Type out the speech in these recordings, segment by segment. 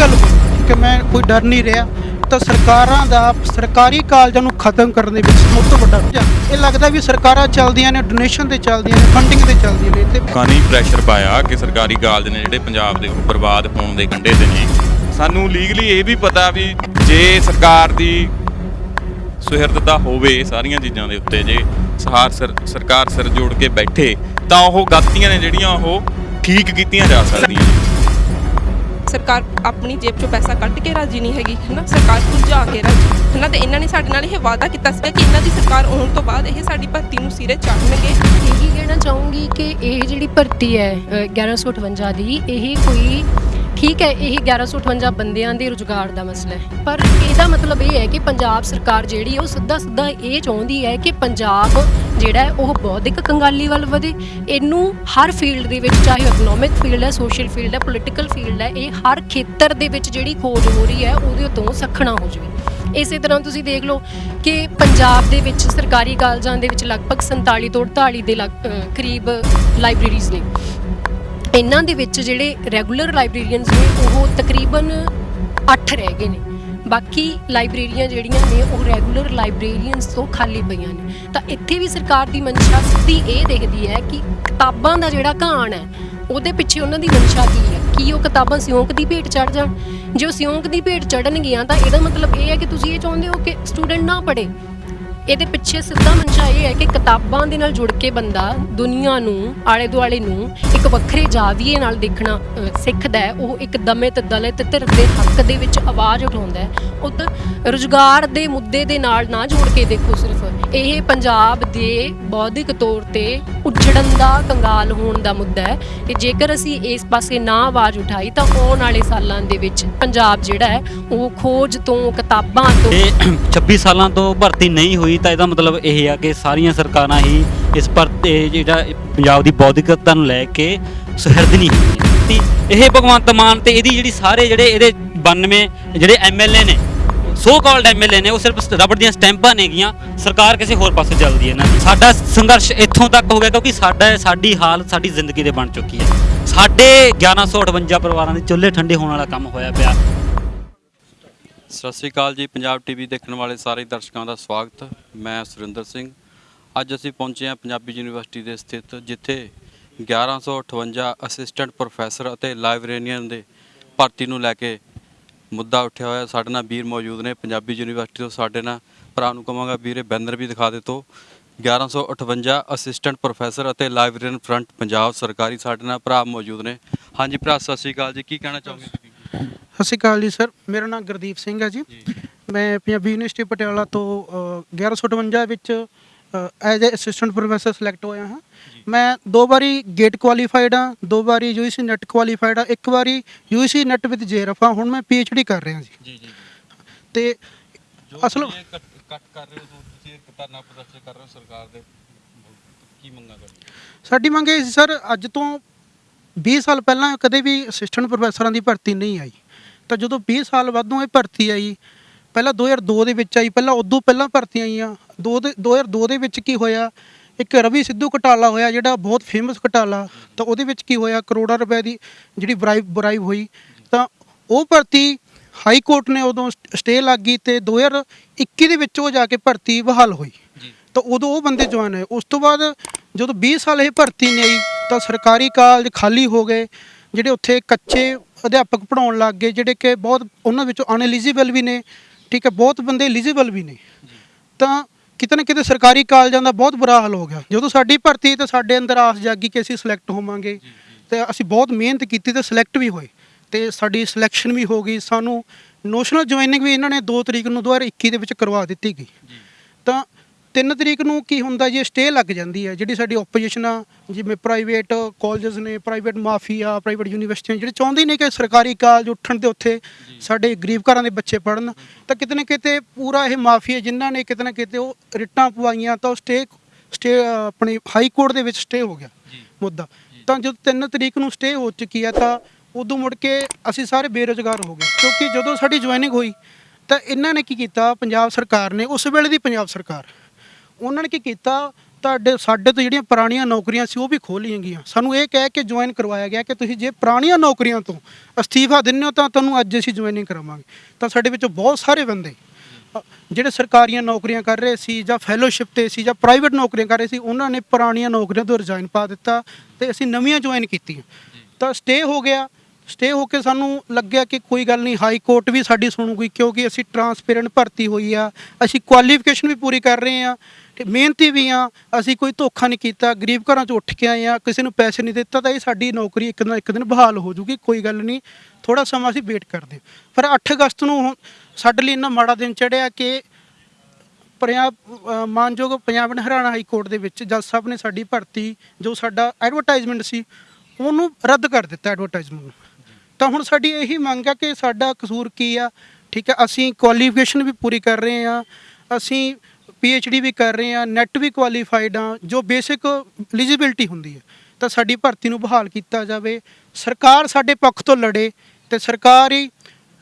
ਗੱਲ ਕਿ ਮੈਂ ਕੋਈ ਡਰ ਨਹੀਂ ਰਿਹਾ, ਤਾਂ ਸਰਕਾਰਾਂ ਦਾ, ਸਰਕਾਰੀ ਕਾਲਜਾਂ ਨੂੰ ਖਤਮ ਕਰਨ ਦੇ ਵਿੱਚ ਸਭ ਤੋਂ ਵੱਡਾ ਇਹ ਲੱਗਦਾ ਵੀ ਸਰਕਾਰਾਂ ਚੱਲਦੀਆਂ ਨੇ ਡੋਨੇਸ਼ਨ ਤੇ ਚੱਲਦੀਆਂ ਨੇ ਫੰਡਿੰਗ ਤੇ ਚੱਲਦੀਆਂ ਨੇ ਤੇ ਕਾਨੀ ਪ੍ਰੈਸ਼ਰ ਪਾਇਆ ਕਿ ਸਰਕਾਰੀ ਕਾਲਜ ਨੇ ਜਿਹੜੇ ਪੰਜਾਬ ਦੇ ਬਰਬਾਦ ਹੋਣ ਦੇ ਕੰਢੇ ਤੇ ਨੇ। ਸਾਨੂੰ ਲੀਗਲੀ ਇਹ ਵੀ ਪਤਾ ਵੀ ਜੇ ਸਰਕਾਰ ਦੀ ਸੁਹਿਰਦਤਾ ਹੋਵੇ ਸਾਰੀਆਂ ਚੀਜ਼ਾਂ ਦੇ ਉੱਤੇ, ਜੇ ਸਹਾਰ ਸਰਕਾਰ ਸਿਰ ਜੋੜ ਕੇ ਬੈਠੇ, ਤਾਂ ਉਹ ਗਲਤੀਆਂ ਨੇ ਜਿਹੜੀਆਂ ਉਹ ਠੀਕ ਕੀਤੀਆਂ ਜਾ ਸਕਦੀਆਂ ਸਰਕਾਰ ਆਪਣੀ ਜੇਬ ਚੋਂ ਪੈਸਾ ਕੱਢ ਕੇ ਰਾਜੀ ਨਹੀਂ ਹੈਗੀ ਹਨਾ? ਸਰਕਾਰ ਭੁੱਜਾ ਕੇ ਰਾਜੀ ਹਨਾ? ਤੇ ਇਹਨਾਂ ਨੇ ਸਾਡੇ ਨਾਲ ਇਹ ਵਾਅਦਾ ਕੀਤਾ ਸੀਗਾ ਕਿ ਇਹਨਾਂ ਦੀ ਸਰਕਾਰ ਆਉਣ ਤੋਂ ਬਾਅਦ ਇਹ ਸਾਡੀ ਭਰਤੀ ਨੂੰ ਸਿਰੇ ਚੜ੍ਹਨਗੇ ਇਹੀ ਕਹਿਣਾ ਚਾਹੂੰਗੀ ਕਿ ਇਹ ਜਿਹੜੀ ਭਰਤੀ ਹੈ ਅ, 1158 ਦੀ ਇਹ ਕੋਈ ਠੀਕ ਹੈ, ਇਹ 1158 ਬੰਦਿਆਂ ਦੇ ਰੁਜ਼ਗਾਰ ਦਾ ਮਸਲਾ ਹੈ। ਪਰ ਇਹਦਾ ਮਤਲਬ ਇਹ ਹੈ ਕਿ ਪੰਜਾਬ ਸਰਕਾਰ ਜਿਹੜੀ ਉਹ ਸਿੱਧਾ ਸਿੱਧਾ ਇਹ ਚਾਹੁੰਦੀ ਹੈ ਕਿ ਪੰਜਾਬ ਜਿਹੜਾ ਹੈ, ਉਹ ਬੌਧਿਕ ਕੰਗਾਲੀ ਵੱਲ ਵਧੇ। ਇਹਨੂੰ ਹਰ ਫੀਲਡ ਦੇ ਵਿੱਚ, ਚਾਹੇ ਇਕਨੋਮਿਕ ਫੀਲਡ ਹੈ ਸੋਸ਼ਲ ਫੀਲਡ ਹੈ ਪੋਲੀਟੀਕਲ ਫੀਲਡ ਹੈ, ਇਹ ਹਰ ਖੇਤਰ ਦੇ ਵਿੱਚ ਜਿਹੜੀ ਖੋਜ ਹੋ ਰਹੀ ਹੈ, ਉਹਦੇ ਤੋਂ ਸਖਣਾ ਹੋ ਜਾਵੇ। ਇਸੇ ਤਰ੍ਹਾਂ ਤੁਸੀਂ ਦੇਖ ਲਓ ਕਿ ਪੰਜਾਬ ਦੇ ਵਿੱਚ ਸਰਕਾਰੀ ਕਾਲਜਾਂ ਦੇ ਵਿੱਚ ਲਗਭਗ 47 ਤੋਂ 48 ਦੇ ਲਗ- ਕਰੀਬ ਲਾਇਬ੍ਰੇਰੀਜ਼ ਨੇ। ਇਹਨਾਂ ਦੇ ਵਿੱਚ ਜਿਹੜੇ ਰੈਗੂਲਰ ਲਾਇਬ੍ਰੇਰੀਅਨਸ ਨੇ, ਉਹ ਤਕਰੀਬਨ 8 ਰਹਿ ਗਏ ਨੇ। ਬਾਕੀ ਲਾਇਬ੍ਰੇਰੀਆਂ ਜਿਹੜੀਆਂ ਨੇ, ਉਹ ਰੈਗੂਲਰ ਲਾਇਬ੍ਰੇਰੀਅਨਸ ਤੋਂ ਖਾਲੀ ਪਈਆਂ ਨੇ। ਤਾਂ ਇੱਥੇ ਵੀ ਸਰਕਾਰ ਦੀ ਮਨਸ਼ਾ ਸਿੱਧੀ ਇਹ ਦੇਖਦੀ ਹੈ ਕਿ ਕਿਤਾਬਾਂ ਦਾ ਜਿਹੜਾ ਘਾਣ ਹੈ, ਉਹਦੇ ਪਿੱਛੇ ਉਹਨਾਂ ਦੀ ਮਨਸ਼ਾ ਕੀ ਹੈ? ਕੀ ਉਹ ਕਿਤਾਬਾਂ ਸਿਉਂਕ ਦੀ ਭੇਟ ਚੜ ਜਾਣ? ਜੇ ਉਹ ਸਿਉਂਕ ਦੀ ਭੇਟ ਚੜਨਗੀਆਂ ਤਾਂ ਇਹਦਾ ਮਤਲਬ ਇਹ ਹੈ ਕਿ ਤੁਸੀਂ ਇਹ ਚਾਹੁੰਦੇ ਹੋ ਕਿ ਸਟੂਡੈਂਟ ਨਾ ਪੜ੍ਹੇ। ਇਹਦੇ ਪਿੱਛੇ ਸਿੱਧਾ ਮਨਸ਼ਾ ਇਹ ਹੈ ਕਿ ਕਿਤਾਬਾਂ ਦੇ ਨਾਲ ਜੁੜ ਕੇ ਬੰਦਾ ਦੁਨੀਆ ਨੂੰ ਆਲੇ ਦੁਆਲੇ ਨੂੰ ਇੱਕ ਵੱਖਰੇ ਜਾਵੀਏ ਨਾਲ ਦੇਖਣਾ ਸਿੱਖਦਾ ਹੈ। ਉਹ ਇੱਕ ਦਮਿਤ ਦਲਿਤ ਧਿਰ ਦੇ ਹੱਕ ਦੇ ਵਿੱਚ ਆਵਾਜ਼ ਉਠਾਉਂਦਾ ਹੈ। ਉਧਰ ਰੁਜ਼ਗਾਰ ਦੇ ਮੁੱਦੇ ਦੇ ਨਾਲ ਨਾ ਜੋੜ ਕੇ ਦੇਖੋ ਸਿਰਫ। ਇਹ ਪੰਜਾਬ ਦੇ ਬੌਧਿਕ ਤੌਰ ਤੇ ਉੱਜੜਨ ਦਾ ਕੰਗਾਲ ਹੋਣ ਦਾ ਮੁੱਦਾ ਹੈ ਕਿ ਜੇਕਰ ਅਸੀਂ ਇਸ ਪਾਸੇ ਨਾ ਆਵਾਜ਼ ਉਠਾਈ ਤਾਂ ਆਉਣ ਵਾਲੇ ਸਾਲਾਂ ਦੇ ਵਿੱਚ ਪੰਜਾਬ ਜਿਹੜਾ ਹੈ, ਉਹ ਖੋਜ ਤੋਂ, ਕਿਤਾਬਾਂ ਤੋਂ ਇਹ 26 ਸਾਲਾਂ ਤੋਂ ਭਰਤੀ ਨਹੀਂ ਹੋਈ ਤਾਂ ਇਹਦਾ ਮਤਲਬ ਇਹ ਆ ਕਿ ਸਾਰੀਆਂ ਸਰਕਾਰਾਂ ਹੀ ਇਸ ਪਰ ਜਿਹੜਾ ਪੰਜਾਬ ਦੀ ਬੌਧਿਕਤਾ ਨੂੰ ਲੈ ਕੇ ਸੁਹਿਰਦ ਨਹੀਂ ਹੋਈਆਂ। ਇਹ ਭਗਵੰਤ ਮਾਨ ਤੇ ਇਹਦੀ ਜਿਹੜੀ ਸਾਰੇ ਜਿਹੜੇ ਇਹਦੇ 92 ਜਿਹੜੇ ਐਮਐਲਏ ਨੇ ਸੋ ਕਾਲਡ ਐਮਐਲਏ ਨੇ, ਉਹ ਸਿਰਫ ਰਬੜ ਦੀਆਂ ਸਟੈਂਪਾਂ ਨੇਗੀਆਂ, ਸਰਕਾਰ ਕਿਸੇ ਹੋਰ ਪਾਸੇ ਚੱਲਦੀ ਹੈ ਨਾ। ਸਾਡਾ ਸੰਘਰਸ਼ ਇੱਥੋਂ ਤੱਕ ਹੋ ਗਿਆ ਕਿਉਂਕਿ ਸਾਡਾ, ਸਾਡੀ ਹਾਲਤ, ਸਾਡੀ ਜ਼ਿੰਦਗੀ ਦੇ ਬਣ ਚੁੱਕੀ ਹੈ। ਸਾਡੇ 1158 ਪਰਿਵਾਰਾਂ ਦੇ ਚੁੱਲ੍ਹੇ ਠੰਡੇ ਹੋਣ ਵਾਲਾ ਕੰਮ ਹੋਇਆ ਪਿਆ। ਸਤਿ ਸ਼੍ਰੀ ਅਕਾਲ ਜੀ, ਪੰਜਾਬ ਟੀਵੀ ਦੇਖਣ ਵਾਲੇ ਸਾਰੇ ਦਰਸ਼ਕਾਂ ਦਾ ਸਵਾਗਤ। ਮੈਂ ਸੁਰਿੰਦਰ ਸਿੰਘ। ਅੱਜ ਅਸੀਂ ਪਹੁੰਚੇ ਹਾਂ ਪੰਜਾਬੀ ਯੂਨੀਵਰਸਿਟੀ ਦੇ ਸਥਿਤ, ਜਿੱਥੇ 1158 ਅਸਿਸਟੈਂਟ ਪ੍ਰੋਫੈਸਰ ਅਤੇ ਲਾਇਬ੍ਰੇਰੀਅਨ ਦੇ ਭਰਤੀ ਨੂੰ ਲੈ ਕੇ ਮੁੱਦਾ ਉੱਠਿਆ ਹੋਇਆ ਸਾਡੇ ਨਾਲ ਵੀਰ ਮੌਜੂਦ ਨੇ ਪੰਜਾਬੀ ਯੂਨੀਵਰਸਿਟੀ ਤੋਂ ਸਾਡੇ ਨਾਲ। ਭਰਾ ਨੂੰ ਕਹਾਂਗਾ ਵੀਰੇ ਬੈਨਰ ਵੀ ਦਿਖਾ ਦੇ ਤੋ 1158 ਅਸਿਸਟੈਂਟ ਪ੍ਰੋਫੈਸਰ ਅਤੇ ਲਾਇਬ੍ਰੇਰੀਅਨ ਫਰੰਟ ਪੰਜਾਬ ਸਰਕਾਰੀ ਸਾਡੇ ਨਾਲ ਭਰਾ ਮੌਜੂਦ ਨੇ। ਹਾਂਜੀ ਭਰਾ ਸਤਿ ਸ਼੍ਰੀ ਅਕਾਲ ਜੀ ਕੀ ਕਹਿਣਾ ਚਾਹੋਗੇ? ਸਤਿ ਸ਼੍ਰੀ ਅਕਾਲ ਜੀ ਸਰ। ਮੇਰਾ ਨਾਮ ਗੁਰਦੀਪ ਸਿੰਘ ਹੈ ਜੀ। ਮੈਂ ਪੰਜਾਬੀ ਯੂਨੀਵਰਸਿਟੀ ਪਟਿਆਲਾ ਤੋਂ ਅ, 1158 ਵਿੱਚ as a assistant professor select ਹੋਇਆ ਹਾਂ। ਮੈਂ ਦੋ ਵਾਰੀ ਗੇਟ ਕੁਆਲੀਫਾਈਡ ਹਾਂ ਦੋ ਵਾਰੀ ਯੂਜੀਸੀ ਨੈਟ ਕੁਆਲੀਫਾਈਡ ਹਾਂ ਇੱਕ ਵਾਰੀ ਯੂਜੀਸੀ ਨੈਟ ਵਿਦ ਜੇਰਫ ਹਾਂ ਹੁਣ ਮੈਂ ਡੀ ਕਰ ਰਿਹਾ ਜੀ। ਜੀ ਜੀ ਤੇ ਅਸਲ ਕੱਟ ਕਰ ਰਹੇ ਹੋ ਤੁਸੀਂ ਇੱਕ ਧਰਨਾ ਪ੍ਰਦਰਸ਼ਨ ਕਰ ਰਹੇ ਹੋ ਸਰਕਾਰ ਦੇ ਕੀ ਮੰਗਾ ਕਰਦੇ ਸਾਡੀ ਮੰਗ ਇਹ ਸੀ ਸਰ ਅੱਜ ਤੋਂ 20 ਸਾਲ ਪਹਿਲਾਂ ਕਦੇ ਵੀ ਅਸਿਸਟੈਂਟ ਪ੍ਰੋਫੈਸਰਾਂ ਦੀ ਭਰਤੀ ਨਹੀਂ ਆਈ। ਤਾਂ ਜਦੋਂ 20 ਸਾਲ ਬਾਅਦੋਂ ਇਹ ਭਰਤੀ ਆਈ ਪਹਿਲਾਂ 2002 ਦੇ ਵਿੱਚ ਆਈ ਪਹਿਲਾਂ ਉਦੋਂ ਪਹਿਲਾਂ ਭਰਤੀਆਂ ਆਈਆਂ। ਦੋ ਦੇ 2002 ਦੇ ਵਿੱਚ ਕੀ ਹੋਇਆ? ਇੱਕ ਰਵੀ ਸਿੱਧੂ ਘਟਾਲਾ ਹੋਇਆ ਜਿਹੜਾ ਬਹੁਤ ਫੇਮਸ ਘਟਾਲਾ ਤਾਂ ਉਹਦੇ ਵਿੱਚ ਕੀ ਹੋਇਆ? ਕਰੋੜਾਂ ਰੁਪਏ ਦੀ ਜਿਹੜੀ ਬਰਾਈਬ ਬਰਾਈਬ ਹੋਈ ਤਾਂ ਉਹ ਭਰਤੀ ਹਾਈ ਕੋਰਟ ਨੇ ਉਦੋਂ ਸਟੇ ਲੱਗ ਗਈ ਤੇ 2021 ਦੇ ਵਿੱਚ ਉਹ ਜਾ ਕੇ ਭਰਤੀ ਬਹਾਲ ਹੋਈ। ਤਾਂ ਉਦੋਂ ਉਹ ਬੰਦੇ ਜਵਾਨ ਹੈ ਉਸ ਤੋਂ ਬਾਅਦ ਜਦੋਂ 20 ਸਾਲ ਇਹ ਭਰਤੀ ਨਹੀਂ ਆਈ ਤਾਂ ਸਰਕਾਰੀ ਕਾਲਜ ਖਾਲੀ ਹੋ ਗਏ ਜਿਹੜੇ ਉੱਥੇ ਕੱਚੇ ਅਧਿਆਪਕ ਪੜਾਉਣ ਲੱਗ ਗਏ ਜਿਹੜੇ ਕਿ ਬਹੁਤ ਉਹਨਾਂ ਵਿੱਚੋਂ ਅਨਐਲੀਜੀਬਲ ਵੀ ਨੇ ਠੀਕ ਹੈ ਬਹੁਤ ਬੰਦੇ ਐਲੀਜੀਬਲ ਵੀ ਨੇ। ਤਾਂ ਕਿਤੇ ਨਾ ਕਿਤੇ ਸਰਕਾਰੀ ਕਾਲਜਾਂ ਦਾ ਬਹੁਤ ਬੁਰਾ ਹਾਲ ਹੋ ਗਿਆ। ਜਦੋਂ ਸਾਡੀ ਭਰਤੀ ਤਾਂ ਸਾਡੇ ਅੰਦਰ ਆਸ ਜਾਗੀ ਕਿ ਅਸੀਂ ਸਿਲੈਕਟ ਹੋਵਾਂਗੇ, ਤੇ ਅਸੀਂ ਬਹੁਤ ਮਿਹਨਤ ਕੀਤੀ ਤੇ ਸਿਲੈਕਟ ਵੀ ਹੋਏ। ਤੇ ਸਾਡੀ ਸਿਲੈਕਸ਼ਨ ਵੀ ਹੋ ਗਈ। ਸਾਨੂੰ ਨੋਸ਼ਨਲ ਜੁਆਇਨਿੰਗ ਵੀ ਇਹਨਾਂ ਨੇ 2 ਤਰੀਕ ਨੂੰ 2021 ਦੇ ਵਿੱਚ ਕਰਵਾ ਦਿੱਤੀ ਗਈ। ਤਾਂ 3 ਤਰੀਕ ਨੂੰ ਕੀ ਹੁੰਦਾ ਜੀ ਸਟੇ ਲੱਗ ਜਾਂਦੀ ਹੈ। ਜਿਹੜੀ ਸਾਡੀ ਆਪੋਜੀਸ਼ਨ ਆ ਜਿਵੇਂ ਪ੍ਰਾਈਵੇਟ ਕਾਲਜਸ ਨੇ ਪ੍ਰਾਈਵੇਟ ਮਾਫੀਆ ਪ੍ਰਾਈਵੇਟ ਯੂਨੀਵਰਸਿਟੀਆਂ ਜਿਹੜੇ ਚਾਹੁੰਦੇ ਨੇ ਕਿ ਸਰਕਾਰੀ ਕਾਲਜ ਉੱਠਣ ਤੇ ਉੱਥੇ ਸਾਡੇ ਗਰੀਬ ਘਰਾਂ ਦੇ ਬੱਚੇ ਪੜਨ ਤਾਂ ਕਿਤੇ ਨਾ ਕਿਤੇ ਪੂਰਾ ਇਹ ਮਾਫੀਆ ਜਿਨ੍ਹਾਂ ਨੇ ਕਿਤੇ ਨਾ ਕਿਤੇ ਉਹ ਰਿਟਾਂ ਪਵਾਈਆਂ ਤਾਂ ਉਹ ਸਟੇ ਸਟੇ ਆਪਣੀ ਹਾਈ ਕੋਰਟ ਦੇ ਵਿੱਚ ਸਟੇ ਹੋ ਗਿਆ ਮੁੱਦਾ। ਤਾਂ ਜਦੋਂ 3 ਤਰੀਕ ਨੂੰ ਸਟੇ ਹੋ ਚੁੱਕੀ ਹੈ ਤਾਂ ਉਦੋਂ ਮੁੜ ਕੇ ਅਸੀਂ ਸਾਰੇ ਬੇਰੁਜ਼ਗਾਰ ਹੋ ਗਏ। ਕਿਉਂਕਿ ਜਦੋਂ ਸਾਡੀ ਜੁਆਇਨਿੰਗ ਹੋਈ ਤਾਂ ਇਹਨਾਂ ਨੇ ਕੀ ਕੀਤਾ ਪੰਜਾਬ ਸਰਕਾਰ ਨੇ ਉਸ ਵੇਲੇ ਦੀ ਪੰਜਾਬ ਸਰਕਾਰ ਉਹਨਾਂ ਨੇ ਕੀ ਕੀਤਾ? ਤੁਹਾਡੇ, ਸਾਡੇ ਤੋਂ ਜਿਹੜੀਆਂ ਪੁਰਾਣੀਆਂ ਨੌਕਰੀਆਂ ਸੀ, ਉਹ ਵੀ ਖੋਹ ਲਈਆਂ ਗਈਆਂ। ਸਾਨੂੰ ਇਹ ਕਹਿ ਕੇ ਜੁਆਇਨ ਕਰਵਾਇਆ ਗਿਆ ਕਿ ਤੁਸੀਂ ਜੇ ਪੁਰਾਣੀਆਂ ਨੌਕਰੀਆਂ ਤੋਂ ਅਸਤੀਫਾ ਦਿੰਦੇ ਹੋ, ਤਾਂ ਤੁਹਾਨੂੰ ਅੱਜ ਅਸੀਂ ਜੁਆਇਨਿੰਗ ਕਰਾਵਾਂਗੇ। ਤਾਂ ਸਾਡੇ ਵਿੱਚੋਂ ਬਹੁਤ ਸਾਰੇ ਬੰਦੇ ਜਿਹੜੇ ਸਰਕਾਰੀਆਂ ਨੌਕਰੀਆਂ ਕਰ ਰਹੇ ਸੀ ਜਾਂ ਫੈਲੋਸ਼ਿਪ ਤੇ ਸੀ ਜਾਂ ਪ੍ਰਾਈਵੇਟ ਨੌਕਰੀਆਂ ਕਰ ਰਹੇ ਸੀ, ਉਹਨਾਂ ਨੇ ਪੁਰਾਣੀਆਂ ਨੌਕਰੀਆਂ ਤੋਂ ਰਿਜ਼ਾਈਨ ਪਾ ਦਿੱਤਾ ਤੇ ਅਸੀਂ ਨਵੀਆਂ ਜੁਆਇਨ ਕੀਤੀਆਂ। ਤਾਂ ਸਟੇ ਹੋ ਗਿਆ। ਸਟੇ ਹੋ ਕੇ ਸਾਨੂੰ ਲੱਗਿਆ ਕਿ ਕੋਈ ਗੱਲ ਨਹੀਂ ਹਾਈ ਕੋਰਟ ਵੀ ਸਾਡੀ ਸੁਣੂਗੀ, ਕਿਉਂਕਿ ਅਸੀਂ ਟਰਾਂਸਪੇਰੈਂਟ ਭਰਤੀ ਹੋਈ ਆ, ਅਸੀਂ ਕੁਆਲੀਫਿਕੇਸ਼ਨ ਵੀ ਪੂਰੀ ਕਰ ਰਹੇ ਆ, ਤੇ ਮਿਹਨਤੀ ਵੀ ਆ, ਅਸੀਂ ਕੋਈ ਧੋਖਾ ਨਹੀਂ ਕੀਤਾ, ਗਰੀਬ ਘਰਾਂ ਚੋਂ ਉੱਠ ਕੇ ਆਏ ਆ, ਕਿਸੇ ਨੂੰ ਪੈਸੇ ਨਹੀਂ ਦਿੱਤਾ, ਤਾਂ ਇਹ ਸਾਡੀ ਨੌਕਰੀ ਇੱਕ ਨਾ ਇੱਕ ਦਿਨ ਬਹਾਲ ਹੋ ਜੂਗੀ, ਕੋਈ ਗੱਲ ਨਹੀਂ ਥੋੜਾ ਸਮਾਂ ਅਸੀਂ ਵੇਟ ਕਰਦੇ ਪਰ 8 ਅਗਸਤ ਨੂੰ ਹੁਣ ਸਾਡੇ ਲਈ ਇੰਨਾ ਮਾੜਾ ਦਿਨ ਚੜਿਆ ਕਿ ਪੰਜਾਬ ਮਾਨਯੋਗ Punjab and Haryana high court ਦੇ ਵਿੱਚ ਜੱਜ ਸਾਹਿਬ ਨੇ ਸਾਡੀ ਭਰਤੀ, ਜੋ ਸਾਡਾ ਐਡਵਰਟਾਈਜ਼ਮੈਂਟ ਸੀ, ਉਹਨੂੰ ਰੱਦ ਕਰ ਦਿੱਤਾ ਐਡਵਰਟਾਈਜ਼ਮੈਂਟ ਨੂੰ। ਤਾਂ ਹੁਣ ਸਾਡੀ ਇਹੀ ਮੰਗ ਆ ਕਿ ਸਾਡਾ ਕਸੂਰ ਕੀ ਆ? ਠੀਕ ਹੈ ਅਸੀਂ ਕੁਆਲੀਫਿਕੇਸ਼ਨ ਵੀ ਪੂਰੀ ਕਰ ਰਹੇ ਆ, ਅਸੀਂ ਡੀ ਵੀ ਕਰ ਰਹੇ ਆ ਨੈਟ ਵੀ ਕੁਆਲੀਫਾਈਡ ਆ, ਜੋ ਬੇਸਿਕ ਐਲੀਜੀਬਿਲਟੀ ਹੁੰਦੀ ਹੈ ਤਾਂ ਸਾਡੀ ਭਰਤੀ ਨੂੰ ਬਹਾਲ ਕੀਤਾ ਜਾਵੇ। ਸਰਕਾਰ ਸਾਡੇ ਪੱਖ ਤੋਂ ਲੜੇ ਤੇ ਸਰਕਾਰ ਹੀ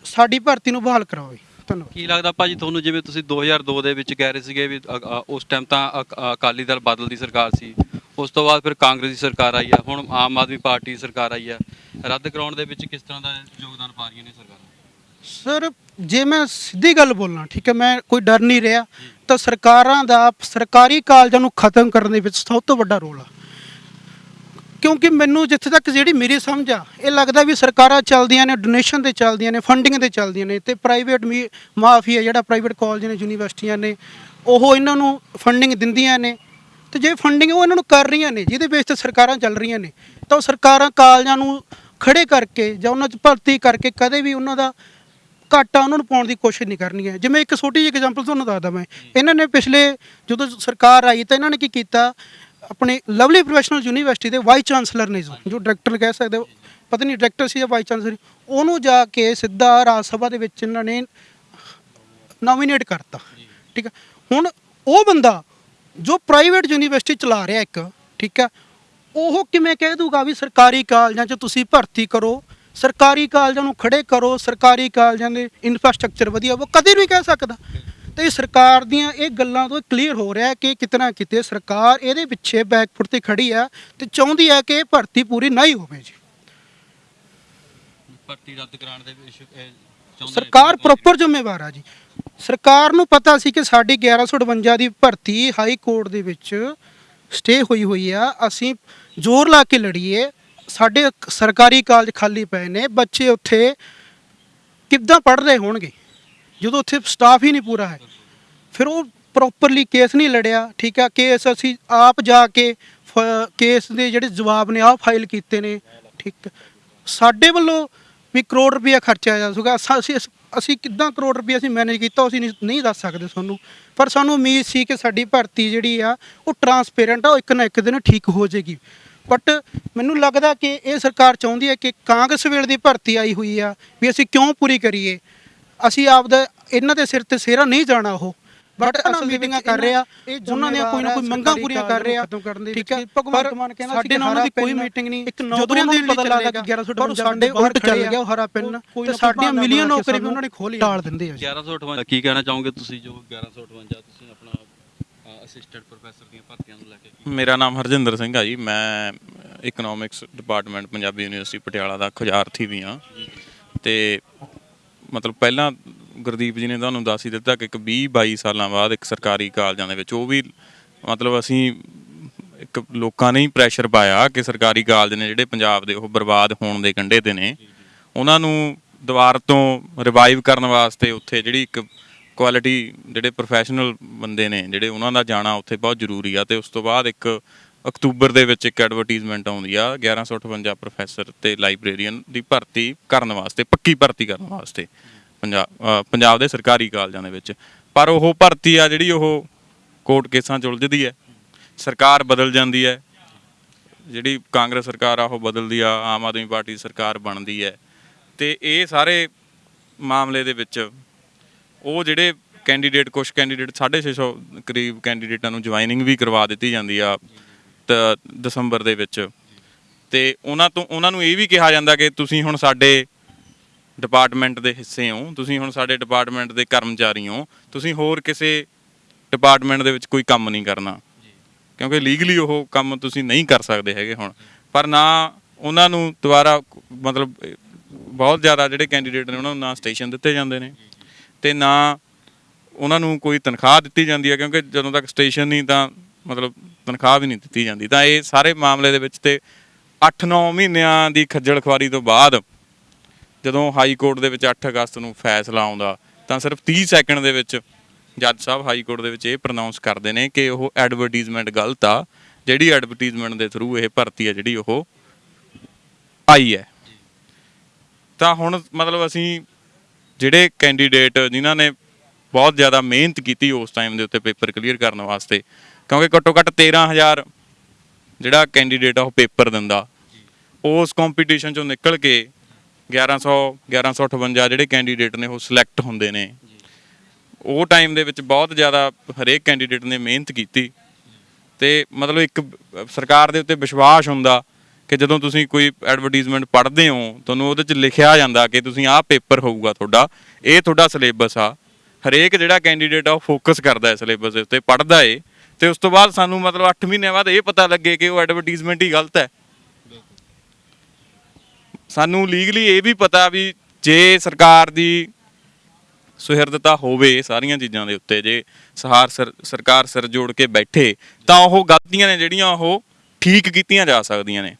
ਸਾਡੀ ਭਰਤੀ ਨੂੰ ਬਹਾਲ ਕਰਾਵੇ। ਧੰਨਵਾਦ। ਕੀ ਲੱਗਦਾ ਭਾਜੀ ਤੁਹਾਨੂੰ ਜਿਵੇਂ ਤੁਸੀਂ 2002 ਦੇ ਵਿੱਚ ਕਹਿ ਰਹੇ ਸੀਗੇ ਵੀ ਉਸ ਟਾਈਮ ਤਾਂ ਅਕ- ਅਕਾਲੀ ਦਲ ਬਾਦਲ ਦੀ ਸਰਕਾਰ ਸੀ। ਉਸ ਤੋਂ ਬਾਅਦ ਫਿਰ ਕਾਂਗਰਸ ਦੀ ਸਰਕਾਰ ਆਈ ਆ, ਹੁਣ ਆਮ ਆਦਮੀ ਪਾਰਟੀ ਦੀ ਸਰਕਾਰ ਆਈ ਆ। ਰੱਦ ਕਰਾਉਣ ਦੇ ਵਿੱਚ ਕਿਸ ਤਰ੍ਹਾਂ ਦਾ ਯੋਗਦਾਨ ਪਾ ਰਹੀਆਂ ਨੇ ਸਰਕਾਰਾਂ? ਸਰ, ਜੇ ਮੈਂ ਸਿੱਧੀ ਗੱਲ ਬੋਲਾਂ, ਠੀਕ ਹੈ, ਮੈਂ ਕੋਈ ਡਰ ਨਹੀਂ ਰਿਹਾ, ਤਾਂ ਸਰਕਾਰਾਂ ਦਾ, ਸਰਕਾਰੀ ਕਾਲਜਾਂ ਨੂੰ ਖਤਮ ਕਰਨ ਦੇ ਵਿੱਚ ਸਭ ਤੋਂ ਵੱਡਾ ਰੋਲ ਆ। ਕਿਉਂਕਿ ਮੈਨੂੰ ਜਿੱਥੇ ਤੱਕ ਜਿਹੜੀ ਮੇਰੀ ਸਮਝ ਆ, ਇਹ ਲੱਗਦਾ ਵੀ ਸਰਕਾਰਾਂ ਚੱਲਦੀਆਂ ਨੇ ਡੋਨੇਸ਼ਨ ਤੇ ਚੱਲਦੀਆਂ ਨੇ ਫੰਡਿੰਗ ਤੇ ਚੱਲਦੀਆਂ ਨੇ, ਤੇ ਪ੍ਰਾਈਵੇਟ ਮਾਫੀਆ ਜਿਹੜਾ ਪ੍ਰਾਈਵੇਟ ਕਾਲਜ ਨੇ, ਯੂਨੀਵਰਸਿਟੀਆਂ ਨੇ, ਉਹ ਇਹਨਾਂ ਨੂੰ ਫੰਡਿੰਗ ਦਿੰਦੀਆਂ ਨੇ ਤੇ ਜੇ ਫੰਡਿੰਗ ਉਹ ਇਹਨਾਂ ਨੂੰ ਕਰ ਰਹੀਆਂ ਨੇ, ਜਿਹਦੇ ਬੇਸ ਤੇ ਸਰਕਾਰਾਂ ਚੱਲ ਰਹੀਆਂ ਨੇ, ਤਾਂ ਉਹ ਸਰਕਾਰਾਂ ਕਾਲਜਾਂ ਨੂੰ ਖੜੇ ਕਰਕੇ ਜਾਂ ਉਹਨਾਂ 'ਚ ਭਰਤੀ ਕਰਕੇ ਕਦੇ ਵੀ ਉਹਨਾਂ ਦਾ ਘਾਟਾ ਉਹਨਾਂ ਨੂੰ ਪਾਉਣ ਦੀ ਕੋਸ਼ਿਸ਼ ਨਹੀਂ ਕਰਨੀ ਹੈ। ਜਿਵੇਂ ਇੱਕ ਛੋਟੀ ਜਿਹੀ ਐਗਜ਼ਾਮਪਲ ਤੁਹਾਨੂੰ ਦੱਸਦਾ ਮੈਂ ਇਹਨਾਂ ਨੇ ਪਿਛਲੇ ਜਦੋਂ ਸਰਕਾਰ ਆਈ ਤਾਂ ਇਹਨਾਂ ਨੇ ਕੀ ਕੀਤਾ? ਆਪਣੇ ਲਵਲੀ ਪ੍ਰੋਫੈਸ਼ਨਲ ਯੂਨੀਵਰਸਿਟੀ ਦੇ ਵਾਈਸ ਚਾਂਸਲਰ ਨੇ ਜੋ ਡਾਇਰੈਕਟਰ ਕਹਿ ਸਕਦੇ ਹੋ, ਪਤਾ ਨਹੀਂ ਡਾਇਰੈਕਟਰ ਸੀ ਜਾਂ ਵਾਈਸ ਚਾਂਸਲਰ ਉਹਨੂੰ ਜਾ ਕੇ ਸਿੱਧਾ ਰਾਜ ਸਭਾ ਦੇ ਵਿੱਚ ਇਹਨਾਂ ਨੇ ਨੋਮੀਨੇਟ ਕਰਤਾ। ਠੀਕ ਹੈ ਹੁਣ ਉਹ ਬੰਦਾ ਜੋ ਪ੍ਰਾਈਵੇਟ ਯੂਨੀਵਰਸਿਟੀ ਚਲਾ ਰਿਹਾ ਇੱਕ ਠੀਕ ਹੈ ਉਹ ਕਿਵੇਂ ਕਹਿ ਦੂਗਾ ਵੀ ਸਰਕਾਰੀ ਕਾਲਜਾਂ 'ਚ ਤੁਸੀਂ ਭਰਤੀ ਕਰੋ ਸਰਕਾਰੀ ਕਾਲਜਾਂ ਨੂੰ ਖੜੇ ਕਰੋ ਸਰਕਾਰੀ ਕਾਲਜਾਂ ਦੇ ਇਨਫਰਾਸਟ੍ਰਕਚਰ ਵਧੀਆ ਉਹ ਕਦੇ ਨਹੀਂ ਕਹਿ ਸਕਦਾ। ਤੇ ਸਰਕਾਰ ਦੀਆਂ ਇਹ ਗੱਲਾਂ ਤੋਂ ਕਲੀਅਰ ਹੋ ਰਿਹਾ ਕਿ ਕਿਤਨਾ ਕਿਤੇ ਸਰਕਾਰ ਇਹਦੇ ਪਿੱਛੇ ਬੈਕਫੁੱਟ ਤੇ ਖੜੀ ਆ ਤੇ ਚਾਹੁੰਦੀ ਹੈ ਕਿ ਇਹ ਭਰਤੀ ਪੂਰੀ ਨਹੀਂ ਹੋਵੇ ਜੀ। ਭਰਤੀ ਰੱਦ ਕਰਾਉਣ ਦੇ ਸਰਕਾਰ ਪ੍ਰੋਪਰ ਜ਼ਿੰਮੇਵਾਰ ਆ ਜੀ। ਸਰਕਾਰ ਨੂੰ ਪਤਾ ਸੀ ਕਿ ਸਾਡੀ 1158 ਦੀ ਭਰਤੀ ਹਾਈ ਕੋਰਟ ਦੇ ਵਿੱਚ ਸਟੇ ਹੋਈ ਹੋਈ ਆ। ਅਸੀਂ ਜ਼ੋਰ ਲਾ ਕੇ ਲੜੀਏ। ਸਾਡੇ ਸਰਕਾਰੀ ਕਾਲਜ ਖਾਲੀ ਪਏ ਨੇ। ਬੱਚੇ ਉੱਥੇ ਕਿੱਦਾਂ ਪੜ੍ਹ ਰਹੇ ਹੋਣਗੇ? ਜਦੋਂ ਉੱਥੇ ਸਟਾਫ ਹੀ ਨਹੀਂ ਪੂਰਾ ਹੈ। ਫਿਰ ਉਹ ਪ੍ਰੋਪਰਲੀ ਕੇਸ ਨਹੀਂ ਲੜਿਆ। ਠੀਕ ਆ ਕੇਸ ਅਸੀਂ ਆਪ ਜਾ ਕੇ ਫ- ਕੇਸ ਦੇ ਜਿਹੜੇ ਜਵਾਬ ਨੇ ਆਹ ਫਾਈਲ ਕੀਤੇ ਨੇ। ਠੀਕ। ਸਾਡੇ ਵੱਲੋਂ ਵੀ ਕਰੋੜ ਰੁਪਇਆ ਖਰਚਿਆ ਜਾ ਸਕੂਗਾ। ਅਸਾਂ- ਅਸੀਂ ਅਸੀਂ ਕਿੱਦਾਂ ਕਰੋੜ ਰੁਪਇਆ ਅਸੀਂ ਮੈਨੇਜ ਕੀਤਾ ਅਸੀਂ ਨਹੀਂ- ਦੱਸ ਸਕਦੇ ਤੁਹਾਨੂੰ। ਪਰ ਸਾਨੂੰ ਉਮੀਦ ਸੀ ਕਿ ਸਾਡੀ ਭਰਤੀ ਜਿਹੜੀ ਆ, ਉਹ ਟਰਾਂਸਪੇਰੈਂਟ ਆ, ਉਹ ਇੱਕ ਨਾ ਇੱਕ ਦਿਨ ਠੀਕ ਹੋ ਜਾਏਗੀ। ਬਟ ਮੈਨੂੰ ਲੱਗਦਾ ਕਿ ਇਹ ਸਰਕਾਰ ਚਾਹੁੰਦੀ ਹੈ ਕਿ ਕਾਂਗਰਸ ਵੇਲੇ ਦੀ ਭਰਤੀ ਆਈ ਹੋਈ ਆ, ਵੀ ਅਸੀਂ ਕਿਉਂ ਪੂਰੀ ਕਰੀਏ? ਅਸੀਂ ਆਪਦਾ ਇਹਨਾਂ ਦੇ ਸਿਰ ਤੇ ਸਿਹਰਾ ਨਹੀਂ ਜਾਣਾ ਉਹ। ਬਟ ਅਸਲ ਮੀਟਿੰਗਾਂ ਕਰ ਰਹੇ ਆ ਉਹਨਾਂ ਦੀਆਂ ਕੋਈ ਨਾ ਕੋਈ ਮੰਗਾਂ ਪੂਰੀਆਂ ਕਰ ਰਹੇ। ਆ ਠੀਕ ਹੈ ਭਗਵੰਤ ਮਾਨ ਕਹਿੰਦਾ ਸਾਡੇ ਨਾਲ ਉਹਨਾਂ ਦੀ ਕੋਈ ਮੀਟਿੰਗ ਨਹੀਂ। ਇੱਕ ਨੌਕਰੀਆਂ ਦੇ ਪਤਾ ਲੱਗਾ ਕਿ 1100 ਸਾਡੇ ਉਲਟ ਚੱਲ ਗਿਆ ਉਹ ਹਰਾ ਪੈਨ ਤੇ ਸਾਡੀਆਂ ਮਿਲੀਅਨ ਨੌਕਰੀ ਵੀ ਉਹਨਾਂ ਨੇ ਖੋਲੀ ਟਾਲ ਦਿੰਦੇ ਆ ਜੀ। 1158 ਕੀ ਕਹਿਣਾ ਚਾਹੋਗੇ ਤੁਸੀਂ ਜੋ 1158 ਤੁਸੀਂ ਆਪਣਾ ਅਸਿਸਟੈਂਟ ਪ੍ਰੋਫੈਸਰ ਦੀਆਂ ਭਰਤੀਆਂ ਨੂੰ ਲੈ ਕੇ ਕੀ ਮੇਰਾ ਨਾਮ ਹਰਜਿੰਦਰ ਸਿੰਘ ਆ ਜੀ। ਮੈਂ economics department Punjabi university Patiala ਦਾ ਖੁਜਾਰਥੀ ਵੀ ਆ ਤੇ ਮਤਲਬ ਪਹਿਲਾਂ ਗੁਰਦੀਪ ਜੀ ਨੇ ਤੁਹਾਨੂੰ ਦੱਸ ਹੀ ਦਿੱਤਾ ਕਿ ਇੱਕ 20 22 ਸਾਲਾਂ ਬਾਅਦ ਇੱਕ ਸਰਕਾਰੀ ਕਾਲਜਾਂ ਦੇ ਵਿੱਚ ਉਹ ਵੀ ਮਤਲਬ ਅਸੀਂ ਇੱਕ ਲੋਕਾਂ ਨੇ ਹੀ ਪ੍ਰੈਸ਼ਰ ਪਾਇਆ ਕਿ ਸਰਕਾਰੀ ਕਾਲਜ ਨੇ ਜਿਹੜੇ ਪੰਜਾਬ ਦੇ ਉਹ ਬਰਬਾਦ ਹੋਣ ਦੇ ਕੰਢੇ ਤੇ ਨੇ। ਉਹਨਾਂ ਨੂੰ ਦੁਬਾਰ ਤੋਂ ਰਿਵਾਈਵ ਕਰਨ ਵਾਸਤੇ ਉੱਥੇ ਜਿਹੜੀ ਇੱਕ ਕੁਆਲਿਟੀ ਜਿਹੜੇ ਪ੍ਰੋਫੈਸ਼ਨਲ ਬੰਦੇ ਨੇ, ਜਿਹੜੇ ਉਹਨਾਂ ਦਾ ਜਾਣਾ ਉੱਥੇ ਬਹੁਤ ਜ਼ਰੂਰੀ ਆ ਤੇ ਉਸ ਤੋਂ ਬਾਅਦ ਇੱਕ ਅਕਤੂਬਰ ਦੇ ਵਿੱਚ ਇੱਕ ਐਡਵਰਟਾਈਜ਼ਮੈਂਟ ਆਉਂਦੀ ਆ 1158 ਪ੍ਰੋਫੈਸਰ ਤੇ ਲਾਇਬ੍ਰੇਰੀਅਨ ਦੀ ਭਰਤੀ ਕਰਨ ਵਾਸਤੇ, ਪੱਕੀ ਭਰਤੀ ਕਰਨ ਵਾਸਤੇ। ਪੰਜਾਬ ਪੰਜਾਬ ਦੇ ਸਰਕਾਰੀ ਕਾਲਜਾਂ ਦੇ ਵਿੱਚ। ਪਰ ਉਹ ਭਰਤੀ ਆ ਜਿਹੜੀ ਉਹ ਕੋਰਟ ਕੇਸਾਂ 'ਚ ਉਲਝਦੀ ਹੈ। ਸਰਕਾਰ ਬਦਲ ਜਾਂਦੀ ਹੈ। ਜਿਹੜੀ ਕਾਂਗਰਸ ਸਰਕਾਰ ਆ, ਉਹ ਬਦਲਦੀ ਆ। ਆਮ ਆਦਮੀ ਪਾਰਟੀ ਸਰਕਾਰ ਬਣਦੀ ਹੈ। ਤੇ ਇਹ ਸਾਰੇ ਮਾਮਲੇ ਦੇ ਵਿੱਚ ਉਹ ਜਿਹੜੇ ਕੈਂਡੀਡੇਟ ਕੁਝ ਕੈਂਡੀਡੇਟ 650 ਕਰੀਬ ਕੈਂਡੀਡੇਟਾਂ ਨੂੰ ਜੁਆਇਨਿੰਗ ਵੀ ਕਰਵਾ ਦਿੱਤੀ ਜਾਂਦੀ ਆ ਤ- ਦਸੰਬਰ ਦੇ ਵਿੱਚ। ਤੇ ਉਹਨਾਂ ਤੋਂ, ਉਹਨਾਂ ਨੂੰ ਇਹ ਵੀ ਕਿਹਾ ਜਾਂਦਾ ਕਿ ਤੁਸੀਂ ਹੁਣ ਸਾਡੇ ਡਿਪਾਰਟਮੈਂਟ ਦੇ ਹਿੱਸੇ ਹੋ ਤੁਸੀਂ ਹੁਣ ਸਾਡੇ ਡਿਪਾਰਟਮੈਂਟ ਦੇ ਕਰਮਚਾਰੀ ਹੋ ਤੁਸੀਂ ਹੋਰ ਕਿਸੇ ਡਿਪਾਰਟਮੈਂਟ ਦੇ ਵਿੱਚ ਕੋਈ ਕੰਮ ਨਹੀਂ ਕਰਨਾ। ਕਿਉਂਕਿ ਲੀਗਲੀ ਉਹ ਕੰਮ ਤੁਸੀਂ ਨਹੀਂ ਕਰ ਸਕਦੇ ਹੈਗੇ ਹੁਣ। ਪਰ ਨਾ ਉਹਨਾਂ ਨੂੰ ਦੁਬਾਰਾ ਮਤਲਬ ਬਹੁਤ ਜ਼ਿਆਦਾ ਜਿਹੜੇ ਕੈਂਡੀਡੇਟ ਨੇ ਉਹਨਾਂ ਨੂੰ ਨਾ ਸਟੇਸ਼ਨ ਦਿੱਤੇ ਜਾਂਦੇ ਨੇ ਤੇ ਨਾ ਉਹਨਾਂ ਨੂੰ ਕੋਈ ਤਨਖਾਹ ਦਿੱਤੀ ਜਾਂਦੀ ਹੈ ਕਿਉਂਕਿ ਜਦੋਂ ਤੱਕ ਸਟੇਸ਼ਨ ਨਹੀਂ ਤਾਂ ਮਤਲਬ ਤਨਖਾਹ ਵੀ ਨਹੀਂ ਦਿੱਤੀ ਜਾਂਦੀ। ਤਾਂ ਇਹ ਸਾਰੇ ਮਾਮਲੇ ਦੇ ਵਿੱਚ ਤੇ 8-9 ਮਹੀਨਿਆਂ ਦੀ ਖੱਜਲ ਖੁਆਰੀ ਤੋਂ ਬਾਅਦ ਜਦੋਂ ਹਾਈ ਕੋਰਟ ਦੇ ਵਿੱਚ 8 ਅਗਸਤ ਨੂੰ ਫੈਸਲਾ ਆਉਂਦਾ, ਤਾਂ ਸਿਰਫ 30 ਸੈਕਿੰਡ ਦੇ ਵਿੱਚ ਜੱਜ ਸਾਹਿਬ ਹਾਈ ਕੋਰਟ ਦੇ ਵਿੱਚ ਇਹ ਪ੍ਰੋਨਾਂਸ ਕਰਦੇ ਨੇ ਕਿ ਉਹ ਐਡਵਰਟਾਈਜ਼ਮੈਂਟ ਗਲਤ ਆ, ਜਿਹੜੀ ਐਡਵਰਟਾਈਜ਼ਮੈਂਟ ਦੇ ਥਰੂ ਇਹ ਭਰਤੀ ਆ ਜਿਹੜੀ ਉਹ ਆਈ ਹੈ। ਤਾਂ ਹੁਣ ਮਤਲਬ ਅਸੀਂ ਜਿਹੜੇ ਕੈਂਡੀਡੇਟ ਜਿਨ੍ਹਾਂ ਨੇ ਬਹੁਤ ਜ਼ਿਆਦਾ ਮਿਹਨਤ ਕੀਤੀ ਉਸ ਟਾਈਮ ਦੇ ਉੱਤੇ ਪੇਪਰ ਕਲੀਅਰ ਕਰਨ ਵਾਸਤੇ, ਕਿਉਂਕਿ ਘੱਟੋ ਘੱਟ 13000 ਜਿਹੜਾ ਕੈਂਡੀਡੇਟ ਆ ਉਹ ਪੇਪਰ ਦਿੰਦਾ, ਉਸ ਕੰਪੀਟੀਸ਼ਨ ਚੋਂ ਨਿਕਲ ਕੇ 1100 1158 ਜਿਹੜੇ ਕੈਂਡੀਡੇਟ ਨੇ ਉਹ ਸਿਲੈਕਟ ਹੁੰਦੇ ਨੇ। ਉਹ ਟਾਈਮ ਦੇ ਵਿੱਚ ਬਹੁਤ ਜ਼ਿਆਦਾ ਹਰੇਕ ਕੈਂਡੀਡੇਟ ਨੇ ਮਿਹਨਤ ਕੀਤੀ। ਤੇ ਮਤਲਬ ਇੱਕ ਸਰਕਾਰ ਦੇ ਉੱਤੇ ਵਿਸ਼ਵਾਸ ਹੁੰਦਾ ਕਿ ਜਦੋਂ ਤੁਸੀਂ ਕੋਈ ਐਡਵਰਟਾਈਜ਼ਮੈਂਟ ਪੜ੍ਹਦੇ ਹੋ, ਤੁਹਾਨੂੰ ਉਹਦੇ 'ਚ ਲਿਖਿਆ ਜਾਂਦਾ ਕਿ ਤੁਸੀਂ ਆਹ ਪੇਪਰ ਹੋਊਗਾ ਤੁਹਾਡਾ, ਇਹ ਤੁਹਾਡਾ ਸਿਲੇਬਸ ਆ। ਹਰੇਕ ਜਿਹੜਾ ਕੈਂਡੀਡੇਟ ਆ ਉਹ ਫੋਕਸ ਕਰਦਾ ਹੈ ਸਿਲੇਬਸ ਦੇ ਉੱਤੇ, ਪੜ੍ਹਦਾ ਏ। ਤੇ ਉਸ ਤੋਂ ਬਾਅਦ ਸਾਨੂੰ ਮਤਲਬ 8 ਮਹੀਨਿਆਂ ਬਾਅਦ ਇਹ ਪਤਾ ਲੱਗੇ ਕਿ ਉਹ ਐਡਵਰਟਾਈਜ਼ਮੈਂਟ ਹੀ ਗਲਤ ਹੈ। ਸਾਨੂੰ ਲੀਗਲੀ ਇਹ ਵੀ ਪਤਾ ਵੀ ਜੇ ਸਰਕਾਰ ਦੀ ਸੁਹਿਰਦਤਾ ਹੋਵੇ ਸਾਰੀਆਂ ਚੀਜ਼ਾਂ ਦੇ ਉੱਤੇ, ਜੇ ਸਹਾਰ ਸਰਕਾਰ ਸਿਰ ਜੋੜ ਕੇ ਬੈਠੇ, ਤਾਂ ਉਹ ਗਲਤੀਆਂ ਨੇ ਜਿਹੜੀਆਂ ਉਹ ਠੀਕ ਕੀਤੀਆਂ ਜਾ ਸਕਦੀਆਂ ਨੇ।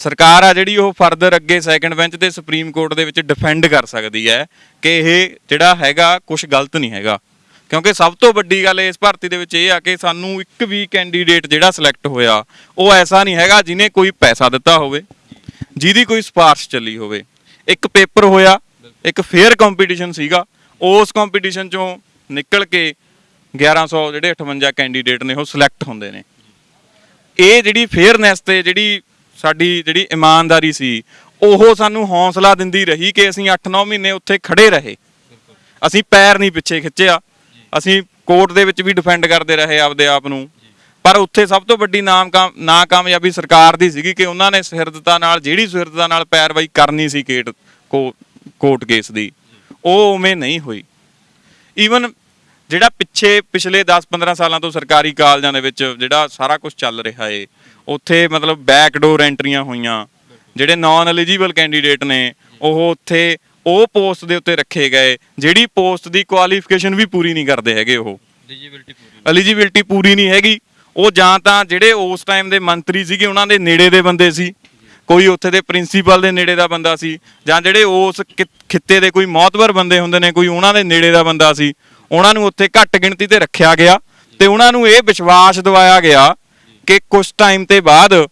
ਸਰਕਾਰ ਆ ਜਿਹੜੀ ਉਹ ਫਰਦਰ ਅੱਗੇ ਸੈਕੰਡ ਬੈਂਚ ਤੇ ਸੁਪਰੀਮ ਕੋਰਟ ਦੇ ਵਿੱਚ ਡਿਫੈਂਡ ਕਰ ਸਕਦੀ ਹੈ ਕਿ ਇਹ ਜਿਹੜਾ ਹੈਗਾ ਕੁਝ ਗਲਤ ਨਹੀਂ ਹੈਗਾ। ਕਿਉਂਕਿ ਸਭ ਤੋਂ ਵੱਡੀ ਗੱਲ ਇਸ ਭਰਤੀ ਦੇ ਵਿੱਚ ਇਹ ਆ ਕਿ ਸਾਨੂੰ ਇੱਕ ਵੀ ਕੈਂਡੀਡੇਟ ਜਿਹੜਾ ਸਿਲੈਕਟ ਹੋਇਆ, ਉਹ ਐਸਾ ਨਹੀਂ ਹੈਗਾ ਜਿਹਨੇ ਕੋਈ ਪੈਸਾ ਦਿੱਤਾ ਹੋਵੇ। ਜਿਹਦੀ ਕੋਈ ਸਿਫਾਰਿਸ਼ ਚੱਲੀ ਹੋਵੇ। ਇੱਕ ਪੇਪਰ ਹੋਇਆ, ਇੱਕ ਫੇਅਰ ਕੰਪੀਟੀਸ਼ਨ ਸੀਗਾ। ਉਸ ਕੰਪੀਟੀਸ਼ਨ ਚੋਂ ਨਿਕਲ ਕੇ 1100 ਜਿਹੜੇ 58 ਕੈਂਡੀਡੇਟ ਨੇ, ਉਹ ਸਿਲੈਕਟ ਹੁੰਦੇ ਨੇ। ਇਹ ਜਿਹੜੀ ਫੇਅਰਨੈਸ ਤੇ ਜਿਹੜੀ ਸਾਡੀ ਜਿਹੜੀ ਇਮਾਨਦਾਰੀ ਸੀ, ਉਹ ਸਾਨੂੰ ਹੌਸਲਾ ਦਿੰਦੀ ਰਹੀ ਕਿ ਅਸੀਂ 8-9 ਮਹੀਨੇ ਉੱਥੇ ਖੜੇ ਰਹੇ। ਅਸੀਂ ਪੈਰ ਨਹੀਂ ਪਿੱਛੇ ਖਿੱਚਿਆ। ਅਸੀਂ ਕੋਰਟ ਦੇ ਵਿੱਚ ਵੀ ਡਿਫੈਂਡ ਕਰਦੇ ਰਹੇ ਆਪਦੇ ਆਪ ਨੂੰ। ਪਰ ਉੱਥੇ ਸਭ ਤੋਂ ਵੱਡੀ ਨਾਮ ਨਾਕਾਮਯਾਬੀ ਸਰਕਾਰ ਦੀ ਸੀਗੀ ਕਿ ਉਹਨਾਂ ਨੇ ਸੁਹਿਰਦਤਾ ਨਾਲ ਜਿਹੜੀ ਸੁਹਿਰਦਤਾ ਨਾਲ ਪੈਰਵਾਈ ਕਰਨੀ ਸੀ ਕੇਟ ਕੋਰਟ ਕੇਸ ਦੀ ਉਹ ਉਵੇਂ ਨਹੀਂ ਹੋਈ। ਈਵਨ ਜਿਹੜਾ ਪਿੱਛੇ ਪਿਛਲੇ 10-15 ਸਾਲਾਂ ਤੋਂ ਸਰਕਾਰੀ ਕਾਲਜਾਂ ਦੇ ਵਿੱਚ ਜਿਹੜਾ ਸਾਰਾ ਕੁਝ ਚੱਲ ਰਿਹਾ ਏ ਉੱਥੇ ਮਤਲਬ ਬੈਕਡੋਰ ਐਂਟਰੀਆਂ ਹੋਈਆਂ ਜਿਹੜੇ ਨਾਨ ਐਲੀਜੀਬਲ ਕੈਂਡੀਡੇਟ ਨੇ ਉਹ ਉੱਥੇ ਉਹ ਪੋਸਟ ਦੇ ਉੱਤੇ ਰੱਖੇ ਗਏ ਜਿਹੜੀ ਪੋਸਟ ਦੀ ਕੁਆਲੀਫਿਕੇਸ਼ਨ ਵੀ ਪੂਰੀ ਨਹੀਂ ਕਰਦੇ ਹੈਗੇ ਉਹ। ਐਲੀਜੀਬਿਲਟੀ ਪੂਰੀ ਨਹੀਂ ਹੈਗੀ। ਉਹ ਜਾਂ ਤਾਂ ਜਿਹੜੇ ਉਸ ਟਾਈਮ ਦੇ ਮੰਤਰੀ ਸੀਗੇ, ਉਹਨਾਂ ਦੇ ਨੇੜੇ ਦੇ ਬੰਦੇ ਸੀ। ਕੋਈ ਉੱਥੇ ਦੇ ਪ੍ਰਿੰਸੀਪਲ ਦੇ ਨੇੜੇ ਦਾ ਬੰਦਾ ਸੀ, ਜਾਂ ਜਿਹੜੇ ਉਸ ਖਿ- ਖਿੱਤੇ ਦੇ ਕੋਈ ਮੌਤਵਰ ਬੰਦੇ ਹੁੰਦੇ ਨੇ, ਕੋਈ ਉਹਨਾਂ ਦੇ ਨੇੜੇ ਦਾ ਬੰਦਾ ਸੀ, ਉਹਨਾਂ ਨੂੰ ਉੱਥੇ ਘੱਟ ਗਿਣਤੀ ਤੇ ਰੱਖਿਆ ਗਿਆ ਤੇ ਉਹਨਾਂ ਨੂੰ ਇਹ ਵਿਸ਼ਵਾਸ ਦਿਵਾਇਆ ਗਿਆ ਕਿ ਕੁਝ ਟਾਈਮ ਤੇ ਬਾਅਦ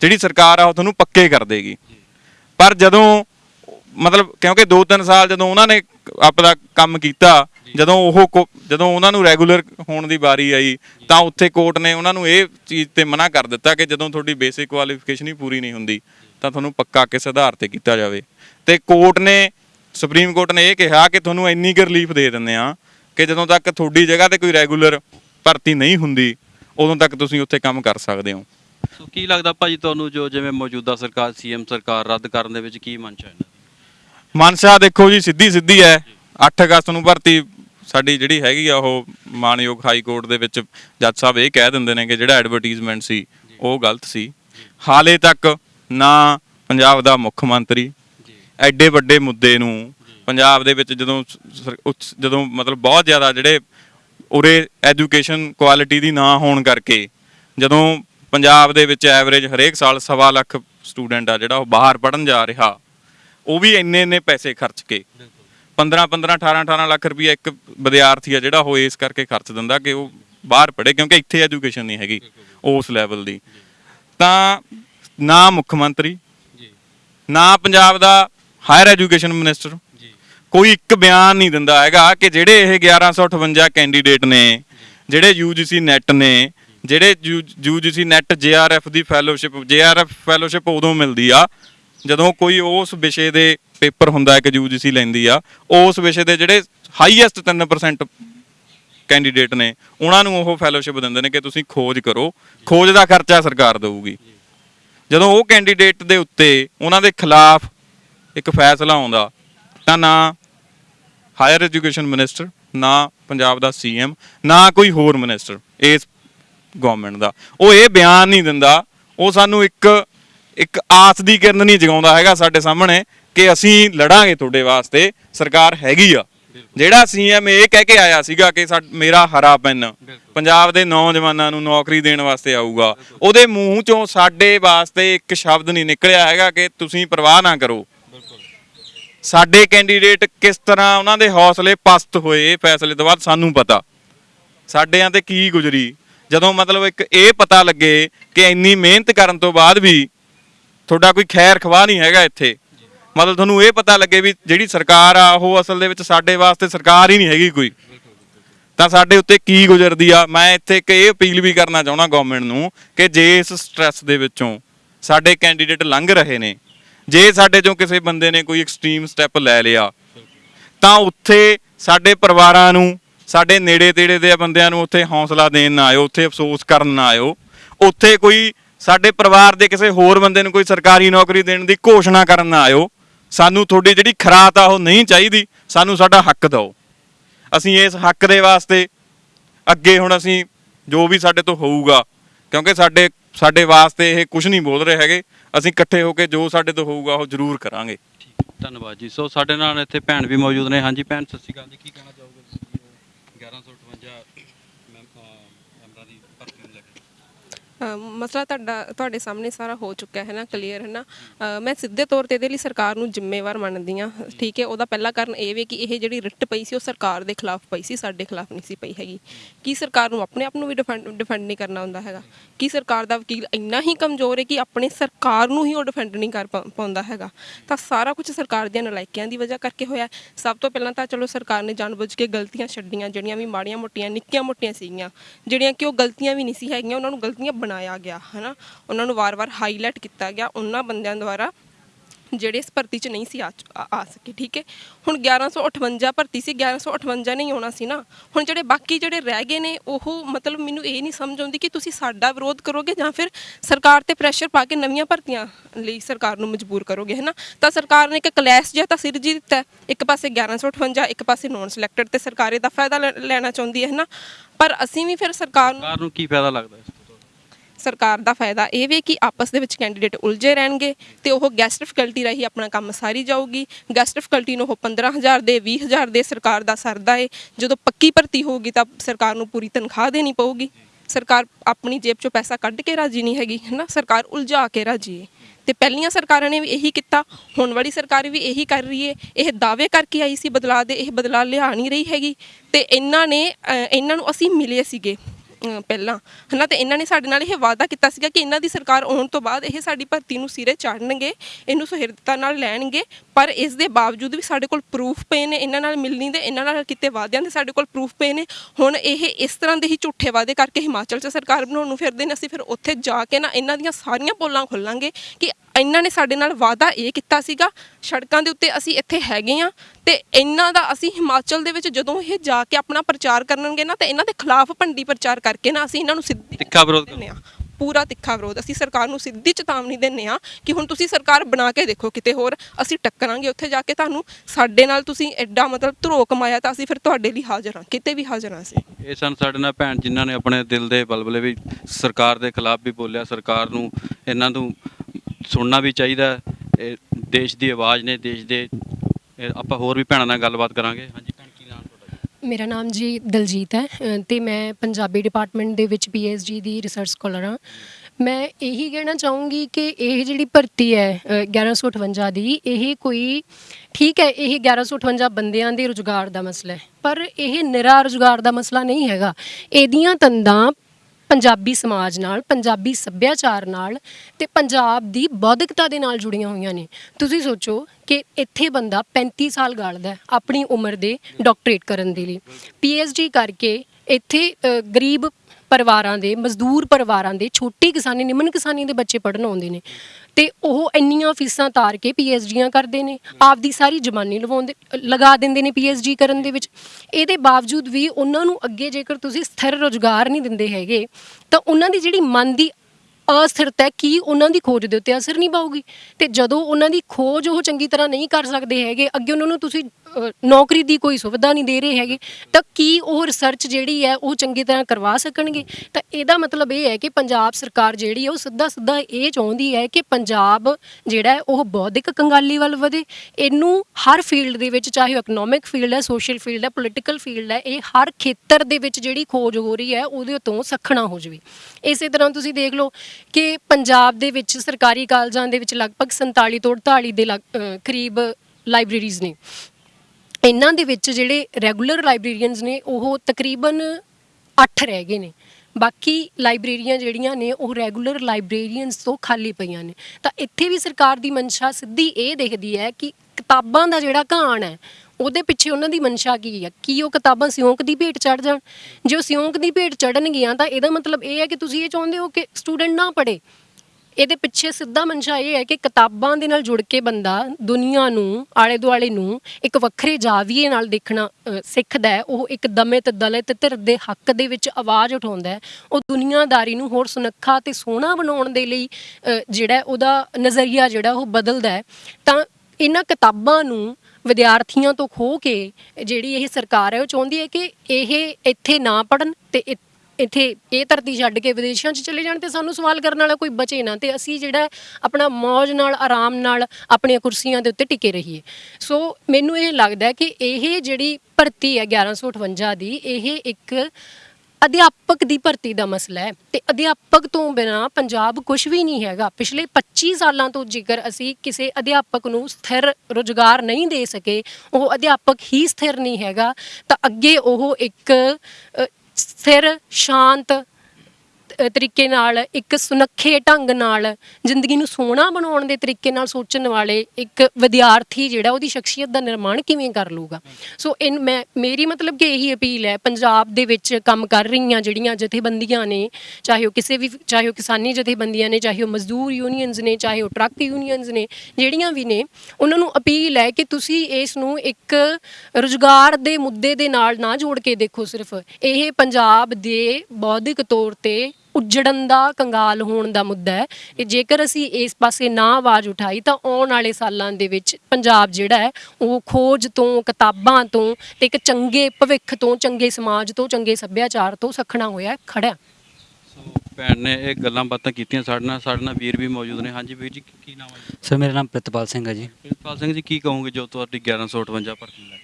ਜਿਹੜੀ ਸਰਕਾਰ ਆ, ਉਹ ਤੁਹਾਨੂੰ ਪੱਕੇ ਕਰ ਦੇਗੀ। ਪਰ ਜਦੋਂ, ਮਤਲਬ ਕਿਉਂਕਿ 2-3 ਸਾਲ ਜਦੋਂ ਉਹਨਾਂ ਨੇ ਆਪਦਾ ਕੰਮ ਕੀਤਾ ਜਦੋਂ ਉਹ ਕੋ- ਜਦੋਂ ਉਹਨਾਂ ਨੂੰ ਰੈਗੂਲਰ ਹੋਣ ਦੀ ਵਾਰੀ ਆਈ ਤਾਂ ਉੱਥੇ ਕੋਰਟ ਨੇ ਉਹਨਾਂ ਨੂੰ ਇਹ ਚੀਜ਼ ਤੇ ਮਨਾ ਕਰ ਦਿੱਤਾ ਕਿ ਜਦੋਂ ਤੁਹਾਡੀ ਬੇਸਿਕ ਕੁਆਲੀਫਿਕੇਸ਼ਨ ਹੀ ਪੂਰੀ ਨਹੀਂ ਹੁੰਦੀ ਤਾਂ ਤੁਹਾਨੂੰ ਪੱਕਾ ਕਿਸ ਆਧਾਰ ਤੇ ਕੀਤਾ ਜਾਵੇ। ਤੇ ਕੋਰਟ ਨੇ ਸੁਪਰੀਮ ਕੋਰਟ ਨੇ ਇਹ ਕਿਹਾ ਕਿ ਤੁਹਾਨੂੰ ਇੰਨੀ ਕੁ ਰਿਲੀਫ ਦੇ ਦਿੰਦੇ ਆ ਕਿ ਜਦੋਂ ਤੱਕ ਤੁਹਾਡੀ ਜਗ੍ਹਾ ਤੇ ਕੋਈ ਰੈਗੂਲਰ ਭਰਤੀ ਨਹੀਂ ਹੁੰਦੀ ਉਦੋਂ ਤੱਕ ਤੁਸੀਂ ਉੱਥੇ ਕੰਮ ਕਰ ਸਕਦੇ ਹੋ। ਸੋ ਕੀ ਲੱਗਦਾ ਭਾਜੀ ਤੁਹਾਨੂੰ ਜੋ ਜਿਵੇਂ ਮੌਜੂਦਾ ਸਰਕਾਰ ਸੀਐਮ ਸਰਕਾਰ ਰੱਦ ਕਰਨ ਦੇ ਵਿੱਚ ਕੀ ਮਨਸ਼ਾ ਇਹਨਾਂ ਦੀ? ਮਨਸ਼ਾ ਦੇਖੋ ਜੀ, ਸਿੱਧੀ ਸਿੱਧੀ ਹੈ। 8 ਅਗਸਤ ਨੂੰ ਭਰਤੀ ਸਾਡੀ ਜਿਹੜੀ ਹੈਗੀ ਆ, ਉਹ ਮਾਨਯੋਗ ਹਾਈ ਕੋਰਟ ਦੇ ਵਿੱਚ ਜੱਜ ਸਾਹਿਬ ਇਹ ਕਹਿ ਦਿੰਦੇ ਨੇ ਕਿ ਜਿਹੜਾ ਐਡਵਰਟਾਈਜ਼ਮੈਂਟ ਸੀ, ਉਹ ਗਲਤ ਸੀ। ਹਾਲੇ ਤੱਕ ਨਾ ਪੰਜਾਬ ਦਾ ਮੁੱਖ ਮੰਤਰੀ ਐਡੇ ਵੱਡੇ ਮੁੱਦੇ ਨੂੰ ਪੰਜਾਬ ਦੇ ਵਿੱਚ ਜਦੋਂ ਜਦੋਂ ਮਤਲਬ ਬਹੁਤ ਜ਼ਿਆਦਾ ਜਿਹੜੇ ਉਰੇ ਐਜੂਕੇਸ਼ਨ ਕੁਆਲਿਟੀ ਦੀ ਨਾ ਹੋਣ ਕਰਕੇ ਜਦੋਂ ਪੰਜਾਬ ਦੇ ਵਿੱਚ ਐਵਰੇਜ ਹਰੇਕ ਸਾਲ ਸਵਾ ਲੱਖ ਸਟੂਡੈਂਟ ਆ ਜਿਹੜਾ ਉਹ ਬਾਹਰ ਪੜਨ ਜਾ ਰਿਹਾ ਉਹ ਵੀ ਇੰਨੇ ਇੰਨੇ ਪੈਸੇ ਖਰਚ ਕੇ। 15 15 18 18 ਲੱਖ ਰੁਪਏ ਇੱਕ ਵਿਦਿਆਰਥੀ ਆ ਜਿਹੜਾ ਉਹ ਇਸ ਕਰਕੇ ਖਰਚ ਦਿੰਦਾ ਕਿ ਉਹ ਬਾਹਰ ਪੜੇ ਕਿਉਂਕਿ ਇੱਥੇ ਐਜੂਕੇਸ਼ਨ ਨਹੀਂ ਹੈਗੀ ਉਸ ਲੈਵਲ ਦੀ। ਤਾਂ ਨਾ ਮੁੱਖ ਮੰਤਰੀ ਨਾ ਪੰਜਾਬ ਦਾ ਹਾਇਰ ਐਜੂਕੇਸ਼ਨ ਮਿਨਿਸਟਰ ਕੋਈ ਇੱਕ ਬਿਆਨ ਨਹੀਂ ਦਿੰਦਾ ਹੈਗਾ ਕਿ ਜਿਹੜੇ ਇਹ 1158 ਕੈਂਡੀਡੇਟ ਨੇ ਜਿਹੜੇ UGC ਨੈਟ ਨੇ ਜਿਹੜੇ UGC ਨੈਟ JRF ਦੀ ਫੈਲੋਸ਼ਿਪ JRF ਫੈਲੋਸ਼ਿਪ ਉਦੋਂ ਮਿਲਦੀ ਆ ਜਦੋਂ ਕੋਈ ਉਸ ਵਿਸ਼ੇ ਦੇ ਪੇਪਰ ਹੁੰਦਾ ਹੈ ਕਿ UGC ਲੈਂਦੀ ਆ, ਉਸ ਵਿਸ਼ੇ ਦੇ ਜਿਹੜੇ ਹਾਈਐਸਟ 3% ਕੈਂਡੀਡੇਟ ਨੇ, ਉਹਨਾਂ ਨੂੰ ਉਹ ਫੈਲੋਸ਼ਿਪ ਦਿੰਦੇ ਨੇ ਕਿ ਤੁਸੀਂ ਖੋਜ ਕਰੋ। ਖੋਜ ਦਾ ਖਰਚਾ ਸਰਕਾਰ ਦੇਊਗੀ। ਜਦੋਂ ਉਹ ਕੈਂਡੀਡੇਟ ਦੇ ਉੱਤੇ ਉਹਨਾਂ ਦੇ ਖਿਲਾਫ ਇੱਕ ਫੈਸਲਾ ਆਉਂਦਾ, ਤਾਂ ਨਾ ਹਾਇਰ ਐਜੂਕੇਸ਼ਨ ਮਿਨਿਸਟਰ ਨਾ ਪੰਜਾਬ ਦਾ ਸੀਐਮ ਨਾ ਕੋਈ ਹੋਰ ਮਿਨਿਸਟਰ ਇਸ ਗਵਰਨਮੈਂਟ ਦਾ। ਉਹ ਇਹ ਬਿਆਨ ਨਹੀਂ ਦਿੰਦਾ, ਉਹ ਸਾਨੂੰ ਇੱਕ ਇੱਕ ਆਸ ਦੀ ਕਿਰਨ ਨਹੀਂ ਜਗਾਉਂਦਾ ਹੈਗਾ ਸਾਡੇ ਸਾਹਮਣੇ ਕਿ ਅਸੀਂ ਲੜਾਂਗੇ ਤੁਹਾਡੇ ਵਾਸਤੇ ਸਰਕਾਰ ਹੈਗੀ ਆ। ਜਿਹੜਾ ਸੀਐਮ ਇਹ ਕਹਿ ਕੇ ਆਇਆ ਸੀਗਾ ਕਿ ਮੇਰਾ ਹਰਾ ਪੈਨ ਪੰਜਾਬ ਦੇ ਨੌਜਵਾਨਾਂ ਨੂੰ ਨੌਕਰੀ ਦੇਣ ਵਾਸਤੇ ਆਊਗਾ ਉਹਦੇ ਮੂੰਹ ਚੋਂ ਸਾਡੇ ਵਾਸਤੇ ਇੱਕ ਸ਼ਬਦ ਨਹੀਂ ਨਿਕਲਿਆ ਹੈਗਾ ਕਿ ਤੁਸੀਂ ਪਰਵਾਹ ਨਾ ਕਰੋ। ਸਾਡੇ ਕੈਂਡੀਡੇਟ ਕਿਸ ਤਰ੍ਹਾਂ ਉਹਨਾਂ ਦੇ ਹੌਸਲੇ ਪਸਤ ਹੋਏ ਫੈਸਲੇ ਤੋਂ ਬਾਅਦ ਸਾਨੂੰ ਪਤਾ। ਸਾਡਿਆਂ ਤੇ ਕੀ ਗੁਜ਼ਰੀ। ਜਦੋਂ ਮਤਲਬ ਇੱਕ ਇਹ ਪਤਾ ਲੱਗੇ ਕਿ ਇੰਨੀ ਮਿਹਨਤ ਕਰਨ ਤੋਂ ਬਾਅਦ ਵੀ ਤੁਹਾਡਾ ਕੋਈ ਖੈਰ ਖਵਾ ਨਹੀਂ ਹੈਗਾ ਇੱਥੇ। ਮਤਲਬ ਤੁਹਾਨੂੰ ਇਹ ਪਤਾ ਲੱਗੇ ਵੀ ਜਿਹੜੀ ਸਰਕਾਰ ਆ ਉਹ ਅਸਲ ਦੇ ਵਿੱਚ ਸਾਡੇ ਵਾਸਤੇ ਸਰਕਾਰ ਹੀ ਨਹੀਂ ਹੈਗੀ ਕੋਈ। ਤਾਂ ਸਾਡੇ ਉੱਤੇ ਕੀ ਗੁਜ਼ਰਦੀ ਆ? ਮੈਂ ਇੱਥੇ ਇੱਕ ਇਹ ਅਪੀਲ ਵੀ ਕਰਨਾ ਚਾਹੁੰਦਾ ਗਵਰਨਮੈਂਟ ਨੂੰ ਕਿ ਜੇ ਇਸ ਸਟ੍ਰੈਸ ਦੇ ਵਿੱਚੋਂ ਸਾਡੇ ਕੈਂਡੀਡੇਟ ਲੰਘ ਰਹੇ ਨੇ ਜੇ ਸਾਡੇ ਚੋਂ ਕਿਸੇ ਬੰਦੇ ਨੇ ਕੋਈ ਐਕਸਟ੍ਰੀਮ ਸਟੈਪ ਲੈ ਲਿਆ ਤਾਂ ਉੱਥੇ ਸਾਡੇ ਪਰਿਵਾਰਾਂ ਨੂੰ ਸਾਡੇ ਨੇੜੇ ਤੇੜੇ ਦੇ ਬੰਦਿਆਂ ਨੂੰ ਉੱਥੇ ਹੌਸਲਾ ਦੇਣ ਨਾ ਆਇਓ ਉੱਥੇ ਅਫਸੋਸ ਕਰਨ ਨਾ ਆਇਓ। ਉੱਥੇ ਕੋਈ ਸਾਡੇ ਪਰਿਵਾਰ ਦੇ ਕਿਸੇ ਹੋਰ ਬੰਦੇ ਨੂੰ ਕੋਈ ਸਰਕਾਰੀ ਨੌਕਰੀ ਦੇਣ ਦੀ ਘੋਸ਼ਣਾ ਕਰਨ ਨਾ ਆਇਓ। ਸਾਨੂੰ ਤੁਹਾਡੀ ਜਿਹੜੀ ਖਰਾਤ ਆ, ਉਹ ਨਹੀਂ ਚਾਹੀਦੀ। ਸਾਨੂੰ ਸਾਡਾ ਹੱਕ ਦਿਓ। ਅਸੀਂ ਇਸ ਹੱਕ ਦੇ ਵਾਸਤੇ ਅੱਗੇ ਹੁਣ ਅਸੀਂ ਜੋ ਵੀ ਸਾਡੇ ਤੋਂ ਹੋਊਗਾ, ਕਿਉਂਕਿ ਸਾਡੇ ਸਾਡੇ ਵਾਸਤੇ ਇਹ ਕੁਝ ਨਹੀਂ ਬੋਲ ਰਹੇ ਹੈਗੇ। ਅਸੀਂ ਇਕੱਠੇ ਹੋ ਕੇ ਜੋ ਸਾਡੇ ਤੋਂ ਹੋਊਗਾ, ਉਹ ਜ਼ਰੂਰ ਕਰਾਂਗੇ। ਧੰਨਵਾਦ ਜੀ। ਸੋ ਸਾਡੇ ਨਾਲ ਇੱਥੇ ਭੈਣ ਵੀ ਮੌਜੂਦ ਨੇ। ਹਾਂਜੀ ਭੈਣ, ਸਤਿ ਸ਼੍ਰੀ ਅਕਾਲ ਜੀ। ਕੀ ਕਹਿਣਾ ਚਾਹੋਗੇ ਤੁਸੀਂ 1158 ਮੈਂਬਰਾਂ ਦੀ ਭਰਤੀ ਨੂੰ ਲੈ ਕੇ ਅ, ਮਸਲਾ ਤੁਹਾਡਾ ਤੁਹਾਡੇ ਸਾਹਮਣੇ ਸਾਰਾ ਹੋ ਚੁੱਕਿਆ ਹੈ ਨਾ ਕਲੀਅਰ ਹੈ ਨਾ? ਅ, ਮੈਂ ਸਿੱਧੇ ਤੌਰ ਤੇ ਇਹਦੇ ਲਈ ਸਰਕਾਰ ਨੂੰ ਜ਼ਿੰਮੇਵਾਰ ਮੰਨਦੀ ਹਾਂ ਠੀਕ ਹੈ? ਉਹਦਾ ਪਹਿਲਾ ਕਾਰਨ ਇਹ ਵੀ ਕਿ ਇਹ ਜਿਹੜੀ ਰਿਟ ਪਈ ਸੀ ਉਹ ਸਰਕਾਰ ਦੇ ਖਿਲਾਫ ਪਈ ਸੀ ਸਾਡੇ ਖਿਲਾਫ ਨਹੀਂ ਸੀ ਪਈ ਹੈਗੀ। ਕੀ ਸਰਕਾਰ ਨੂੰ ਆਪਣੇ ਆਪ ਨੂੰ ਵੀ ਡਿਫੈਂਡ ਡਿਫੈਂਡ ਨਹੀਂ ਕਰਨਾ ਹੁੰਦਾ ਹੈਗਾ? ਕੀ ਸਰਕਾਰ ਦਾ ਵਕੀਲ ਇੰਨਾ ਹੀ ਕਮਜ਼ੋਰ ਹੈ ਕਿ ਆਪਣੇ ਸਰਕਾਰ ਨੂੰ ਹੀ ਉਹ ਡਿਫੈਂਡ ਨਹੀਂ ਕਰ ਪਾ- ਪਾਉਂਦਾ ਹੈਗਾ? ਤਾਂ ਸਾਰਾ ਕੁਝ ਸਰਕਾਰ ਦੀਆਂ ਨਲਾਇਕੀਆਂ ਦੀ ਵਜ੍ਹਾ ਕਰਕੇ ਹੋਇਆ ਸਭ ਤੋਂ ਪਹਿਲਾਂ ਤਾਂ ਚਲੋ ਸਰਕਾਰ ਨੇ ਜਾਣਬੁੱਝ ਕੇ ਗਲਤੀਆਂ ਛੱਡੀਆਂ ਜਿਹੜੀਆਂ ਵੀ ਮਾੜੀਆਂ ਮੋਟੀਆਂ ਨਿੱਕੀਆਂ ਮੋਟੀਆਂ ਸੀਗੀਆਂ ਜਿਹੜੀਆਂ ਕਿ ਉਹ ਗਲਤੀਆਂ ਵੀ ਨਹੀਂ ਸੀ ਹੈਗੀਆਂ ਉਹਨਾਂ ਨੂੰ ਗਲਤੀਆਂ ਬਣਾ ਬਣਾਇਆ ਗਿਆ, ਹਨਾ? ਉਹਨਾਂ ਨੂੰ ਵਾਰ-ਵਾਰ ਹਾਈਲਾਈਟ ਕੀਤਾ ਗਿਆ, ਉਹਨਾਂ ਬੰਦਿਆਂ ਦੁਆਰਾ ਜਿਹੜੇ ਇਸ ਭਰਤੀ 'ਚ ਨਹੀਂ ਸੀ ਆ ਆ- ਸਕੇ, ਠੀਕ ਹੈ? ਹੁਣ 1158 ਭਰਤੀ ਸੀ 1158 ਨਹੀਂ ਆਉਣਾ ਸੀ ਨਾ। ਹੁਣ ਜਿਹੜੇ ਬਾਕੀ ਜਿਹੜੇ ਰਹਿ ਗਏ ਨੇ, ਉਹ ਮਤਲਬ ਮੈਨੂੰ ਇਹ ਨਹੀਂ ਸਮਝ ਆਉਂਦੀ ਕਿ ਤੁਸੀਂ ਸਾਡਾ ਵਿਰੋਧ ਕਰੋਗੇ ਜਾਂ ਫਿਰ ਸਰਕਾਰ ਤੇ ਪ੍ਰੈਸ਼ਰ ਪਾ ਕੇ ਨਵੀਆਂ ਭਰਤੀਆਂ ਲਈ ਸਰਕਾਰ ਨੂੰ ਮਜਬੂਰ ਕਰੋਗੇ ਹੈ ਤਾਂ ਸਰਕਾਰ ਨੇ ਇੱਕ ਕਲੈਸ਼ ਜਿਹਾ ਤਾਂ ਸਿਰਜੀ ਦਿੱਤਾ ਇੱਕ ਪਾਸੇ 1158 ਇੱਕ ਪਾਸੇ ਨੌਨ ਸਿਲੈਕਟਡ ਤੇ ਸਰਕਾਰ ਇਹਦਾ ਫਾਇਦਾ ਲੈਣਾ ਚਾਹੁੰਦੀ ਹੈ ਹੈ ਨਾ ਪਰ ਅਸੀਂ ਵੀ ਫਿਰ ਸਰਕਾਰ ਨੂੰ ਸਰਕਾਰ ਨੂੰ ਕੀ ਫਾਇਦਾ ਲੱਗਦਾ ਇਸ ਸਰਕਾਰ ਦਾ ਫਾਇਦਾ ਇਹ ਵੀ ਕਿ ਆਪਸ ਦੇ ਵਿੱਚ ਕੈਂਡੀਡੇਟ ਉਲਝੇ ਰਹਿਣਗੇ ਤੇ ਉਹ ਗੈਸਟ ਡਿਫਿਕਲਟੀ ਰਹੀ ਆਪਣਾ ਕੰਮ ਸਾਰੀ ਜਾਊਗੀ। ਗੈਸਟ ਡਿਫਿਕਲਟੀ ਨੂੰ ਉਹ 15000 ਦੇ 20000 ਦੇ ਸਰਕਾਰ ਦਾ ਸਰਦਾ ਏ। ਜਦੋਂ ਪੱਕੀ ਭਰਤੀ ਹੋਊਗੀ ਤਾਂ ਸਰਕਾਰ ਨੂੰ ਪੂਰੀ ਤਨਖਾਹ ਦੇਣੀ ਪਊਗੀ। ਸਰਕਾਰ ਆਪਣੀ ਜੇਬ ਚੋਂ ਪੈਸਾ ਕੱਢ ਕੇ ਰਾਜੀ ਨਹੀਂ ਹੈਗੀ, ਹੈਨਾ? ਸਰਕਾਰ ਉਲਝਾ ਕੇ ਰਾਜੀ ਏ। ਤੇ ਪਹਿਲੀਆਂ ਸਰਕਾਰਾਂ ਨੇ ਵੀ ਇਹੀ ਕੀਤਾ, ਹੁਣ ਵਾਲੀ ਸਰਕਾਰ ਵੀ ਇਹੀ ਕਰ ਰਹੀ ਏ। ਇਹ ਦਾਅਵੇ ਕਰਕੇ ਆਈ ਸੀ ਬਦਲਾਅ ਦੇ, ਇਹ ਬਦਲਾਅ ਲਿਆ ਨਹੀਂ ਰਹੀ ਹੈਗੀ। ਤੇ ਇਹਨਾਂ ਨੇ ਇਹਨਾਂ ਨੂੰ ਅਸੀਂ ਮਿਲੇ ਸੀਗੇ। ਅਹ, ਪਹਿਲਾਂ। ਹਨਾ, ਤੇ ਇਹਨਾਂ ਨੇ ਸਾਡੇ ਨਾਲ ਇਹ ਵਾਅਦਾ ਕੀਤਾ ਸੀਗਾ ਕਿ ਇਹਨਾਂ ਦੀ ਸਰਕਾਰ ਆਉਣ ਤੋਂ ਬਾਅਦ ਇਹ ਸਾਡੀ ਭਰਤੀ ਨੂੰ ਸਿਰੇ ਚਾੜਨਗੇ ਇਹਨੂੰ ਸੁਹਿਰਦਤਾ ਨਾਲ ਲੈਣਗੇ, ਪਰ ਇਸ ਦੇ ਬਾਵਜੂਦ ਵੀ ਸਾਡੇ ਕੋਲ ਪ੍ਰੂਫ ਪਏ ਨੇ, ਇਹਨਾਂ ਨਾਲ ਮਿਲਣੀ ਦੇ, ਇਹਨਾਂ ਨਾਲ ਕੀਤੇ ਵਾਅਦਿਆਂ ਦੇ ਸਾਡੇ ਕੋਲ ਪ੍ਰੂਫ ਪਏ ਨੇ। ਹੁਣ ਇਹ ਇਸ ਤਰ੍ਹਾਂ ਦੇ ਹੀ ਝੂਠੇ ਵਾਅਦੇ ਕਰਕੇ ਹਿਮਾਚਲ 'ਚ ਸਰਕਾਰ ਬਣਾਉਣ ਨੂੰ ਫਿਰਦੇ ਨੇ, ਅਸੀਂ ਫਿਰ ਉੱਥੇ ਜਾ ਕੇ ਨਾ ਇਹਨਾਂ ਦੀਆਂ ਸਾਰੀਆਂ ਪੋਲਾਂ ਖੋਲਾਂਗੇ ਕਿ ਇਹਨਾਂ ਨੇ ਸਾਡੇ ਨਾਲ ਵਾਅਦਾ ਇਹ ਕੀਤਾ ਸੀਗਾ ਸੜਕਾਂ ਦੇ ਉੱਤੇ ਅਸੀਂ ਇੱਥੇ ਹੈਗੇ ਆ ਤੇ ਇਹਨਾਂ ਦਾ ਅਸੀਂ ਹਿਮਾਚਲ ਦੇ ਵਿੱਚ ਜਦੋਂ ਇਹ ਜਾ ਕੇ ਆਪਣਾ ਪ੍ਰਚਾਰ ਕਰਨਗੇ ਨਾ ਤੇ ਇਹਨਾਂ ਦੇ ਖਿਲਾਫ ਭੰਡੀ ਪ੍ਰਚਾਰ ਕਰਕੇ ਨਾ ਅਸੀਂ ਇਹਨਾਂ ਨੂੰ ਸਿੱਧੀ ਤਿੱਖਾ ਵਿਰੋਧ ਦਿੰਦੇ ਹਾਂ। ਪੂਰਾ ਤਿੱਖਾ ਵਿਰੋਧ। ਅਸੀਂ ਸਰਕਾਰ ਨੂੰ ਸਿੱਧੀ ਚੇਤਾਵਨੀ ਦਿੰਨੇ ਆ ਕਿ ਹੁਣ ਤੁਸੀਂ ਸਰਕਾਰ ਬਣਾ ਕੇ ਦੇਖੋ ਕਿਤੇ ਹੋਰ ਅਸੀਂ ਟੱਕਰਾਂਗੇ ਉੱਥੇ ਜਾ ਕੇ ਤੁਹਾਨੂੰ। ਸਾਡੇ ਨਾਲ ਤੁਸੀਂ ਐਡਾ ਮਤਲਬ ਧਰੋ ਕਮਾਇਆ ਤਾਂ ਅਸੀਂ ਫਿਰ ਤੁਹਾਡੇ ਲਈ ਹਾਜ਼ਰ ਹਾਂ ਕਿਤੇ ਵੀ ਹਾਜ਼ਰ ਹਾਂ ਅਸੀਂ। ਇਹ ਸਨ ਸਾਡੇ ਨਾਲ ਭੈਣ ਜਿਨ੍ਹਾਂ ਨੇ ਆਪਣੇ ਦਿਲ ਦੇ ਬਲਬਲੇ ਵੀ ਸਰਕਾਰ ਦੇ ਖਿਲਾਫ ਵੀ ਬੋਲਿਆ ਸਰਕਾਰ ਨੂੰ ਇਹਨਾਂ ਨੂੰ ਸੁਣਨਾ ਵੀ ਚਾਹੀਦਾ ਇਹ ਦੇਸ਼ ਦੀ ਆਵਾਜ਼ ਨੇ ਦੇਸ਼ ਦੇ ਇਹ ਆਪਾਂ ਹੋਰ ਵੀ ਭੈਣਾਂ ਨਾਲ ਗੱਲਬਾਤ ਕਰਾਂਗੇ। ਹਾਂਜੀ ਭੈਣ ਕੀ ਨਾਮ ਤੁਹਾਡਾ ਜੀ? ਮੇਰਾ ਨਾਮ ਜੀ ਦਲਜੀਤ ਹੈ ਅ, ਤੇ ਮੈਂ ਪੰਜਾਬੀ ਡਿਪਾਰਟਮੈਂਟ ਦੇ ਵਿੱਚ ਪੀਐਚਡੀ ਦੀ ਰਿਸਰਚ ਸਕਾਲਰ ਹਾਂ। ਮੈਂ ਇਹੀ ਕਹਿਣਾ ਚਾਹੂੰਗੀ ਕਿ ਇਹ ਜਿਹੜੀ ਭਰਤੀ ਹੈ ਅ, 1158 ਦੀ ਇਹ ਕੋਈ ਠੀਕ ਹੈ ਇਹ 1158 ਬੰਦਿਆਂ ਦੇ ਰੁਜ਼ਗਾਰ ਦਾ ਮਸਲਾ ਹੈ। ਪਰ ਇਹ ਨਿਰਾ ਰੁਜ਼ਗਾਰ ਦਾ ਮਸਲਾ ਨਹੀਂ ਹੈਗਾ। ਇਹਦੀਆਂ ਤੰਦਾਂ ਪੰਜਾਬੀ ਸਮਾਜ ਨਾਲ, ਪੰਜਾਬੀ ਸੱਭਿਆਚਾਰ ਨਾਲ ਤੇ ਪੰਜਾਬ ਦੀ ਬੌਧਿਕਤਾ ਦੇ ਨਾਲ ਜੁੜੀਆਂ ਹੋਈਆਂ ਨੇ। ਤੁਸੀਂ ਸੋਚੋ ਕਿ ਇੱਥੇ ਬੰਦਾ 35 ਸਾਲ ਗਾਲਦਾ ਆਪਣੀ ਉਮਰ ਦੇ ਡਾਕਟਰੇਟ ਕਰਨ ਦੇ ਲਈ। ਪੀਐਚਡੀ ਕਰਕੇ ਇੱਥੇ ਗਰੀਬ ਪਰਿਵਾਰਾਂ ਦੇ ਮਜ਼ਦੂਰ ਪਰਿਵਾਰਾਂ ਦੇ ਛੋਟੀ ਕਿਸਾਨੀ ਨਿਮਨ ਕਿਸਾਨੀ ਦੇ ਬੱਚੇ ਪੜਨ ਆਉਂਦੇ ਨੇ। ਤੇ ਉਹ ਇੰਨੀਆਂ ਫੀਸਾਂ ਤਾਰ ਕੇ ਪੀਐਚਡੀਆਂ ਕਰਦੇ ਨੇ ਆਪਦੀ ਸਾਰੀ ਜਮਾਨੀ ਲਵਾਉਂਦੇ ਲਗਾ ਦਿੰਦੇ ਨੇ ਪੀਐਚਡੀ ਕਰਨ ਦੇ ਵਿੱਚ। ਇਹਦੇ ਬਾਵਜੂਦ ਵੀ ਉਹਨਾਂ ਨੂੰ ਅੱਗੇ ਜੇਕਰ ਤੁਸੀਂ ਸਥਿਰ ਰੋਜ਼ਗਾਰ ਨਹੀਂ ਦਿੰਦੇ ਹੈਗੇ ਤਾਂ ਉਹਨਾਂ ਦੀ ਜਿਹੜੀ ਮਨ ਦੀ ਅਸਥਿਰਤਾ ਹੈ, ਕੀ ਉਹਨਾਂ ਦੀ ਖੋਜ ਦੇ ਉੱਤੇ ਅਸਰ ਨਹੀਂ ਪਾਊਗੀ? ਤੇ ਜਦੋਂ ਉਹਨਾਂ ਦੀ ਖੋਜ ਉਹ ਚੰਗੀ ਤਰ੍ਹਾਂ ਨਹੀਂ ਕਰ ਸਕਦੇ ਹੈਗੇ ਅੱਗੇ ਉਹਨਾਂ ਨੂੰ ਤੁਸੀਂ ਨੌਕਰੀ ਦੀ ਕੋਈ ਸੁਵਿਧਾ ਨਹੀਂ ਦੇ ਰਹੇ ਹੈਗੇ ਤਾਂ ਕੀ ਉਹ ਰਿਸਰਚ ਜਿਹੜੀ ਹੈ ਉਹ ਚੰਗੀ ਤਰ੍ਹਾਂ ਕਰਵਾ ਸਕਣਗੇ? ਤਾਂ ਇਹਦਾ ਮਤਲਬ ਇਹ ਹੈ ਕਿ ਪੰਜਾਬ ਸਰਕਾਰ ਜਿਹੜੀ ਹੈ ਉਹ ਸਿੱਧਾ ਸਿੱਧਾ ਇਹ ਚਾਹੁੰਦੀ ਹੈ ਕਿ ਪੰਜਾਬ ਜਿਹੜਾ ਉਹ ਬੌਧਿਕ ਕੰਗਾਲੀ ਵੱਲ ਵਧੇ। ਇਹਨੂੰ ਹਰ ਫੀਲਡ ਦੇ ਵਿੱਚ ਚਾਹੇ ਉਹ ਇਕਨੋਮਿਕ ਫੀਲਡ ਹੈ ਸੋਸ਼ਲ ਫੀਲਡ ਹੈ ਪੋਲੀਟੀਕਲ ਫੀਲਡ ਹੈ ਇਹ ਹਰ ਖੇਤਰ ਦੇ ਵਿੱਚ ਜਿਹੜੀ ਖੋਜ ਹੋ ਰਹੀ ਹੈ ਉਹਦੇ ਤੋਂ ਸਖਣਾ ਹੋ ਜਾਵੇ। ਇਸੇ ਤਰ੍ਹਾਂ ਤੁਸੀਂ ਦੇਖ ਲਓ ਕਿ ਪੰਜਾਬ ਦੇ ਵਿੱਚ ਸਰਕਾਰੀ ਕਾਲਜਾਂ ਦੇ ਵਿੱਚ ਲਗਭਗ 47 ਤੋਂ 48 ਦੇ ਲਗ- ਅ, ਕਰੀਬ ਲਾਇਬ੍ਰੇਰੀਜ਼ ਨੇ। ਇਹਨਾਂ ਦੇ ਵਿੱਚ ਜਿਹੜੇ ਰੈਗੂਲਰ ਲਾਇਬ੍ਰੇਰੀਅਨਸ ਨੇ, ਉਹ ਤਕਰੀਬਨ 8 ਰਹਿ ਗਏ ਨੇ। ਬਾਕੀ ਲਾਇਬ੍ਰੇਰੀਆਂ ਜਿਹੜੀਆਂ ਨੇ, ਉਹ ਰੈਗੂਲਰ ਲਾਇਬ੍ਰੇਰੀਅਨਸ ਤੋਂ ਖਾਲੀ ਪਈਆਂ ਨੇ। ਤਾਂ ਇੱਥੇ ਵੀ ਸਰਕਾਰ ਦੀ ਮਨਸ਼ਾ ਸਿੱਧੀ ਇਹ ਦੇਖਦੀ ਹੈ ਕਿ ਕਿਤਾਬਾਂ ਦਾ ਜਿਹੜਾ ਘਾਣ ਹੈ, ਉਹਦੇ ਪਿੱਛੇ ਉਹਨਾਂ ਦੀ ਮਨਸ਼ਾ ਕੀ ਹੈ? ਕੀ ਉਹ ਕਿਤਾਬਾਂ ਸਿਉਂਕ ਦੀ ਭੇਟ ਚੜ ਜਾਣ? ਜੇ ਉਹ ਸਿਉਂਕ ਦੀ ਭੇਟ ਚੜਨਗੀਆਂ ਤਾਂ ਇਹਦਾ ਮਤਲਬ ਇਹ ਹੈ ਕਿ ਤੁਸੀਂ ਇਹ ਚਾਹੁੰਦੇ ਹੋ ਕਿ ਸਟੂਡੈਂਟ ਨਾ ਪੜ੍ਹੇ। ਇਹਦੇ ਪਿੱਛੇ ਸਿੱਧਾ ਮੰਸ਼ਾ ਇਹ ਹੈ ਕਿ ਕਿਤਾਬਾਂ ਦੇ ਨਾਲ ਜੁੜ ਕੇ ਬੰਦਾ ਦੁਨੀਆ ਨੂੰ ਆਲੇ ਦੁਆਲੇ ਨੂੰ ਇੱਕ ਵੱਖਰੇ ਜਾਵੀਏ ਨਾਲ ਦੇਖਣਾ ਸਿੱਖਦਾ ਹੈ। ਉਹ ਇੱਕ ਦਮਿਤ ਦਲਿਤ ਧਿਰ ਦੇ ਹੱਕ ਦੇ ਵਿੱਚ ਆਵਾਜ਼ ਉਠਾਉਂਦਾ ਹੈ। ਉਹ ਦੁਨੀਆਦਾਰੀ ਨੂੰ ਹੋਰ ਸੁਨੱਖਾ ਤੇ ਸੋਹਣਾ ਬਣਾਉਣ ਦੇ ਲਈ ਜਿਹੜਾ ਉਹਦਾ ਨਜ਼ਰੀਆ ਜਿਹੜਾ, ਉਹ ਬਦਲਦਾ ਹੈ। ਤਾਂ ਇਹਨਾਂ ਕਿਤਾਬਾਂ ਨੂੰ ਵਿਦਿਆਰਥੀਆਂ ਤੋਂ ਖੋ ਕੇ ਜਿਹੜੀ ਇਹ ਸਰਕਾਰ ਹੈ, ਉਹ ਚਾਹੁੰਦੀ ਹੈ ਕਿ ਇਹ ਇੱਥੇ ਨਾ ਪੜਨ ਤੇ ਇ- ਇੱਥੇ ਇਹ ਧਰਤੀ ਛੱਡ ਕੇ ਵਿਦੇਸ਼ਾਂ 'ਚ ਚਲੇ ਜਾਣ ਤੇ ਸਾਨੂੰ ਸਵਾਲ ਕਰਨ ਵਾਲਾ ਕੋਈ ਬਚੇ ਨਾ ਤੇ ਅਸੀਂ ਜਿਹੜਾ ਆਪਣਾ ਮੌਜ ਨਾਲ, ਆਰਾਮ ਨਾਲ ਆਪਣੀਆਂ ਕੁਰਸੀਆਂ ਦੇ ਉੱਤੇ ਟਿਕੇ ਰਹੀਏ। ਸੋ ਮੈਨੂੰ ਇਹ ਲੱਗਦਾ ਕਿ ਇਹ ਜਿਹੜੀ ਭਰਤੀ ਹੈ 1158 ਦੀ, ਇਹ ਇੱਕ ਅਧਿਆਪਕ ਦੀ ਭਰਤੀ ਦਾ ਮਸਲਾ ਹੈ ਤੇ ਅਧਿਆਪਕ ਤੋਂ ਬਿਨਾ ਪੰਜਾਬ ਕੁਝ ਵੀ ਨਹੀਂ ਹੈਗਾ। ਪਿਛਲੇ 25 ਸਾਲਾਂ ਤੋਂ ਜੇਕਰ ਅਸੀਂ ਕਿਸੇ ਅਧਿਆਪਕ ਨੂੰ ਸਥਿਰ ਰੁਜ਼ਗਾਰ ਨਹੀਂ ਦੇ ਸਕੇ, ਉਹ ਅਧਿਆਪਕ ਹੀ ਸਥਿਰ ਨਹੀਂ ਹੈਗਾ, ਤਾਂ ਅੱਗੇ ਉਹ ਇੱਕ ਸਥਿਰ ਸ਼ਾਂਤ ਤਰੀਕੇ ਨਾਲ, ਇੱਕ ਸੁਨੱਖੇ ਢੰਗ ਨਾਲ, ਜ਼ਿੰਦਗੀ ਨੂੰ ਸੋਹਣਾ ਬਣਾਉਣ ਦੇ ਤਰੀਕੇ ਨਾਲ ਸੋਚਣ ਵਾਲੇ ਇੱਕ ਵਿਦਿਆਰਥੀ ਜਿਹੜਾ ਉਹਦੀ ਸ਼ਖਸੀਅਤ ਦਾ ਨਿਰਮਾਣ ਕਿਵੇਂ ਕਰ ਲੂਗਾ ਸੋ ਇਨ ਮੈਂ, ਮੇਰੀ ਮਤਲਬ ਕਿ ਇਹੀ ਅਪੀਲ ਹੈ, ਪੰਜਾਬ ਦੇ ਵਿੱਚ ਕੰਮ ਕਰ ਰਹੀਆਂ ਜਿਹੜੀਆਂ ਜਥੇਬੰਦੀਆਂ ਨੇ, ਚਾਹੇ ਉਹ ਕਿਸੇ ਵੀ, ਚਾਹੇ ਉਹ ਕਿਸਾਨੀ ਜਥੇਬੰਦੀਆਂ ਨੇ, ਚਾਹੇ ਉਹ ਮਜ਼ਦੂਰ ਯੂਨੀਅਨਸ ਨੇ, ਚਾਹੇ ਉਹ ਟਰੱਕ ਯੂਨੀਅਨਸ ਨੇ, ਜਿਹੜੀਆਂ ਵੀ ਨੇ, ਉਹਨਾਂ ਨੂੰ ਅਪੀਲ ਹੈ ਕਿ ਤੁਸੀਂ ਇਸ ਨੂੰ ਇੱਕ ਰੁਜ਼ਗਾਰ ਦੇ ਮੁੱਦੇ ਦੇ ਨਾਲ ਨਾ ਜੋੜ ਕੇ ਦੇਖੋ ਸਿਰਫ। ਇਹ ਪੰਜਾਬ ਦੇ ਬੌਧਿਕ ਤੌਰ ਤੇ ਉੱਜੜਨ ਦਾ ਕੰਗਾਲ ਹੋਣ ਦਾ ਮੁੱਦਾ ਹੈ। ਇਹ ਜੇਕਰ ਅਸੀਂ ਇਸ ਪਾਸੇ ਨਾ ਆਵਾਜ਼ ਉਠਾਈ ਤਾਂ ਆਉਣ ਵਾਲੇ ਸਾਲਾਂ ਦੇ ਵਿੱਚ ਪੰਜਾਬ ਜਿਹੜਾ ਹੈ ਉਹ ਖੋਜ ਤੋਂ ਕਿਤਾਬਾਂ ਤੋਂ ਤੇ ਇੱਕ ਚੰਗੇ ਭਵਿੱਖ ਤੋਂ ਚੰਗੇ ਸਮਾਜ ਤੋਂ ਚੰਗੇ ਸੱਭਿਆਚਾਰ ਤੋਂ ਸਖਣਾ ਹੋਇਆ ਖੜਾ ਹੈ। ਸੋ ਭੈਣ ਨੇ ਇਹ ਗੱਲਾਂ ਬਾਤਾਂ ਕੀਤੀਆਂ ਸਾਡੇ ਨਾਲ ਸਾਡੇ ਨਾਲ ਵੀਰ ਵੀ ਮੌਜੂਦ ਨੇ। ਹਾਂਜੀ ਵੀਰ ਜੀ ਕੀ- ਨਾਮ ਹੈ ਸਰ ਮੇਰਾ ਨਾਮ ਪ੍ਰਿਤਪਾਲ ਸਿੰਘ ਹੈ ਜੀ। ਪ੍ਰਿੰਸੀਪਲ ਸਿੰਘ ਜੀ ਕੀ ਕਹੋਗੇ ਜੋ ਤੁਹਾਡੀ 1158 ਭਰਤੀ ਕੇ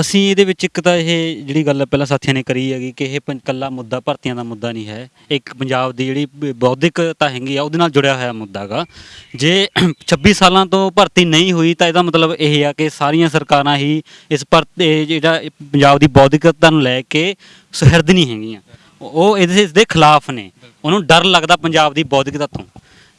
ਅਸੀਂ ਇਹਦੇ ਵਿੱਚ ਇੱਕ ਤਾਂ ਇਹ ਜਿਹੜੀ ਗੱਲ ਪਹਿਲਾਂ ਸਾਥੀਆਂ ਨੇ ਕਰੀ ਹੈਗੀ ਕਿ ਇਹ ਪੰ- ਇਕੱਲਾ ਮੁੱਦਾ, ਭਰਤੀਆਂ ਦਾ ਮੁੱਦਾ ਨਹੀਂ ਹੈ। ਇੱਕ ਪੰਜਾਬ ਦੀ ਜਿਹੜੀ ਬ- ਬੌਧਿਕਤਾ ਹੈਗੀ ਆ, ਉਹਦੇ ਨਾਲ ਜੁੜਿਆ ਹੋਇਆ ਮੁੱਦਾ ਹੈਗਾ ਜੇ 26 ਸਾਲਾਂ ਤੋਂ ਭਰਤੀ ਨਹੀਂ ਹੋਈ ਤਾਂ ਇਹਦਾ ਮਤਲਬ ਇਹ ਆ ਕਿ ਸਾਰੀਆਂ ਸਰਕਾਰਾਂ ਹੀ ਇਸ ਭਰਤੀ ਇਹ ਜਿਹੜਾ ਇਹ ਪੰਜਾਬ ਦੀ ਬੌਧਿਕਤਾ ਨੂੰ ਲੈ ਕੇ ਸੁਹਿਰਦ ਨਹੀਂ ਹੈਗੀਆਂ। ਉਹ- ਉਹ ਇਹਦੇ, ਇਸ ਦੇ ਖਿਲਾਫ ਨੇ। ਉਹਨੂੰ ਡਰ ਲੱਗਦਾ ਪੰਜਾਬ ਦੀ ਬੌਧਿਕਤਾ ਤੋਂ।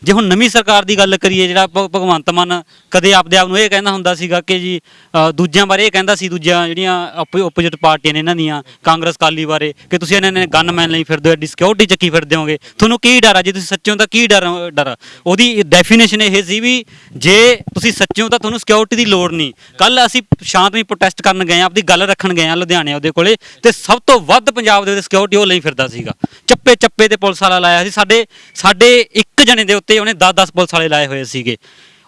ਜੇ ਹੁਣ ਨਵੀਂ ਸਰਕਾਰ ਦੀ ਗੱਲ ਕਰੀਏ ਜਿਹੜਾ ਭ- ਭਗਵੰਤ ਮਾਨ ਕਦੇ ਆਪਦੇ ਆਪ ਨੂੰ ਇਹ ਕਹਿੰਦਾ ਹੁੰਦਾ ਸੀਗਾ ਕਿ ਜੀ ਅ, ਦੂਜਿਆਂ ਬਾਰੇ ਇਹ ਕਹਿੰਦਾ ਸੀ ਦੂਜੀਆਂ ਜਿਹੜੀਆਂ ਆਪੋਜੀਟ ਪਾਰਟੀਆਂ ਨੇ ਇਹਨਾਂ ਦੀਆਂ ਕਾਂਗਰਸ ਕਾਲੀ ਬਾਰੇ ਕਿ ਤੁਸੀਂ ਇਹਨਾਂ ਨੇ ਗਨਮੈਨ ਲਈ ਫਿਰਦੇ ਹੋ ਐਡੀ ਸਿਕਿਉਰਿਟੀ ਚੱਕੀ ਫਿਰਦੇ ਹੋਗੇ। ਤੁਹਾਨੂੰ ਕੀ ਡਰ ਆ? ਜੇ ਤੁਸੀਂ ਸੱਚੇ ਹੋ ਤਾਂ ਕੀ ਡਰ ਡਰ ਆ? ਉਹਦੀ ਡੈਫੀਨੇਸ਼ਨ ਇਹ ਸੀ ਵੀ ਜੇ ਤੁਸੀਂ ਸੱਚੇ ਹੋ ਤਾਂ ਤੁਹਾਨੂੰ ਸਿਕਿਉਰਿਟੀ ਦੀ ਲੋੜ ਨਹੀਂ। ਕੱਲ ਅਸੀਂ ਸ਼ਾਂਤਮਈ ਪ੍ਰੋਟੈਸਟ ਕਰਨ ਗਏ ਆ ਆਪਦੀ ਗੱਲ ਰੱਖਣ ਗਏ ਆ ਲੁਧਿਆਣੇ ਉਹਦੇ ਕੋਲੇ ਤੇ ਸਭ ਤੋਂ ਵੱਧ ਪੰਜਾਬ ਦੇ ਵਿੱਚ ਸਿਕਿਉਰਿਟੀ ਉਹ ਲਈ ਫਿਰਦਾ ਸੀਗਾ। ਚੱਪੇ ਚੱਪੇ ਤੇ ਪੁਲਿਸ ਵਾਲਾ ਲਾਇਆ ਸੀ। ਸਾਡੇ ਸਾਡੇ ਇੱਕ ਜਣੇ ਦੇ ਉੱਤੇ ਉਹਨੇ 10-10 ਪੁਲਿਸ ਵਾਲੇ ਲਾਏ ਹੋਏ ਸੀਗੇ।